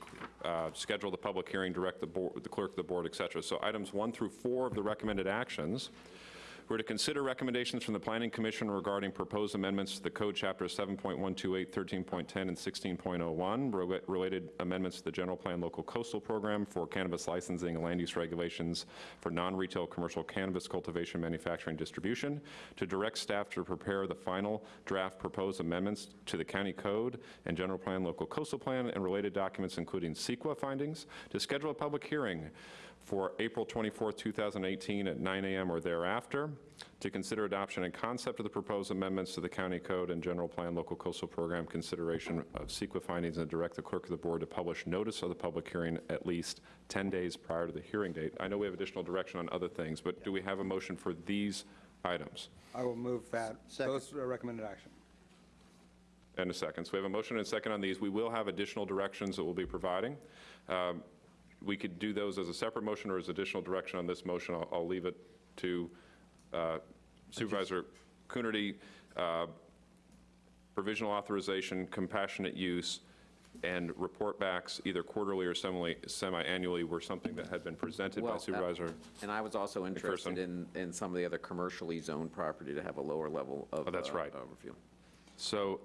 Speaker 1: uh, schedule the public hearing, direct the board, the clerk of the board, et cetera. So items one through four of the recommended actions were to consider recommendations from the Planning Commission regarding proposed amendments to the code chapters 7.128, 13.10, and 16.01, rela- related amendments to the general plan local coastal program for cannabis licensing and land use regulations for non-retail commercial cannabis cultivation, manufacturing, distribution, to direct staff to prepare the final draft proposed amendments to the county code and general plan local coastal plan and related documents, including CEQA findings, to schedule a public hearing for April 24, 2018 at 9 a.m. or thereafter, to consider adoption and concept of the proposed amendments to the county code and general plan local coastal program consideration of CEQA findings and direct the clerk of the board to publish notice of the public hearing at least 10 days prior to the hearing date. I know we have additional direction on other things, but do we have a motion for these items?
Speaker 44: I will move that, those are recommended action.
Speaker 1: And a second. So we have a motion and a second on these. We will have additional directions that we'll be providing. Um, We could do those as a separate motion or as additional direction on this motion. I'll- I'll leave it to uh, Supervisor Coonerty, uh, provisional authorization, compassionate use, and report backs either quarterly or semi- semi-annually were something that had been presented by
Speaker 3: Well, uh,
Speaker 1: Supervisor.
Speaker 3: And I was also interested
Speaker 1: McPherson.
Speaker 3: in, in some of the other commercially zoned property to have a lower level of.
Speaker 1: Oh, that's
Speaker 3: uh,
Speaker 1: right.
Speaker 3: Overview.
Speaker 1: So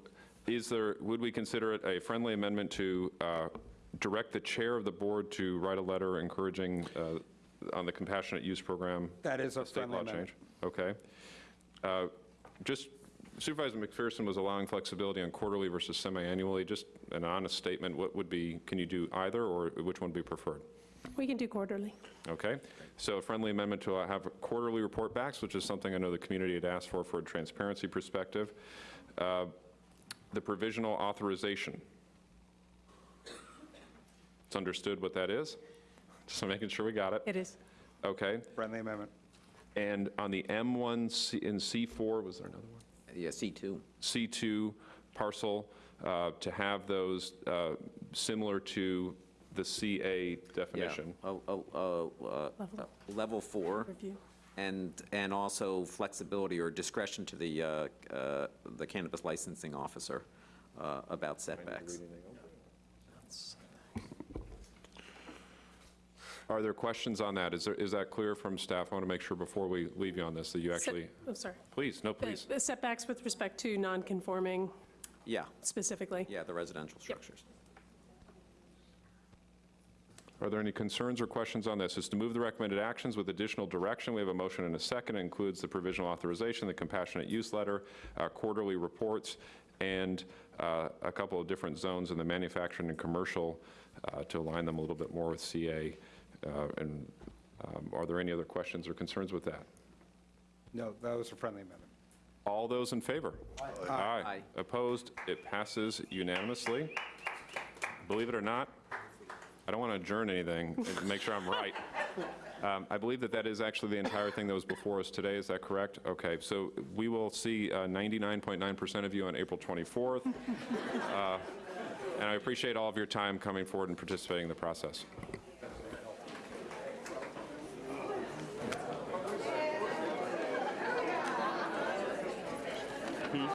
Speaker 1: is there, would we consider it a friendly amendment to uh, direct the chair of the board to write a letter encouraging uh, on the compassionate use program?
Speaker 44: That is a
Speaker 1: state
Speaker 44: friendly
Speaker 1: law
Speaker 44: amendment.
Speaker 1: change? Okay. Uh, Just Supervisor McPherson was allowing flexibility on quarterly versus semi-annually. Just an honest statement, what would be, can you do either, or which one would be preferred?
Speaker 5: We can do quarterly.
Speaker 1: Okay, so a friendly amendment to uh, have quarterly report backs, which is something I know the community had asked for for a transparency perspective. Uh, The provisional authorization. It's understood what that is? Just making sure we got it.
Speaker 5: It is.
Speaker 1: Okay,
Speaker 44: Friendly amendment.
Speaker 1: and on the M1 C- in C4, was there another one?
Speaker 3: Yeah, C2.
Speaker 1: C2 parcel, uh, to have those uh, similar to the CA
Speaker 3: Yeah,
Speaker 1: definition.
Speaker 3: a- a- a- uh, Level four.
Speaker 5: Review.
Speaker 3: And, and also flexibility or discretion to the, uh, uh, the cannabis licensing officer uh, about setbacks.
Speaker 1: Are there questions on that? Is there, is that clear from staff? I want to make sure before we leave you on this that you
Speaker 5: Set-
Speaker 1: actually,
Speaker 5: Oh, sorry.
Speaker 1: please, no, please.
Speaker 5: The Setbacks with respect to non-conforming
Speaker 3: Yeah,
Speaker 5: specifically.
Speaker 3: yeah, the residential structures.
Speaker 1: Are there any concerns or questions on this? Is to move the recommended actions with additional direction. We have a motion and a second. It includes the provisional authorization, the compassionate use letter, uh, quarterly reports, and uh, a couple of different zones in the manufacturing and commercial uh, to align them a little bit more with CA. Uh, And um, are there any other questions or concerns with that?
Speaker 44: No, that was a friendly amendment.
Speaker 1: All those in favor? Aye.
Speaker 3: Aye.
Speaker 1: Opposed? It passes unanimously. Believe it or not, I don't want to adjourn anything, and make sure I'm right. Um, I believe that that is actually the entire thing that was before us today, is that correct? Okay, so we will see uh, 99.9% of you on April 24th. Uh, And I appreciate all of your time coming forward and participating in the process.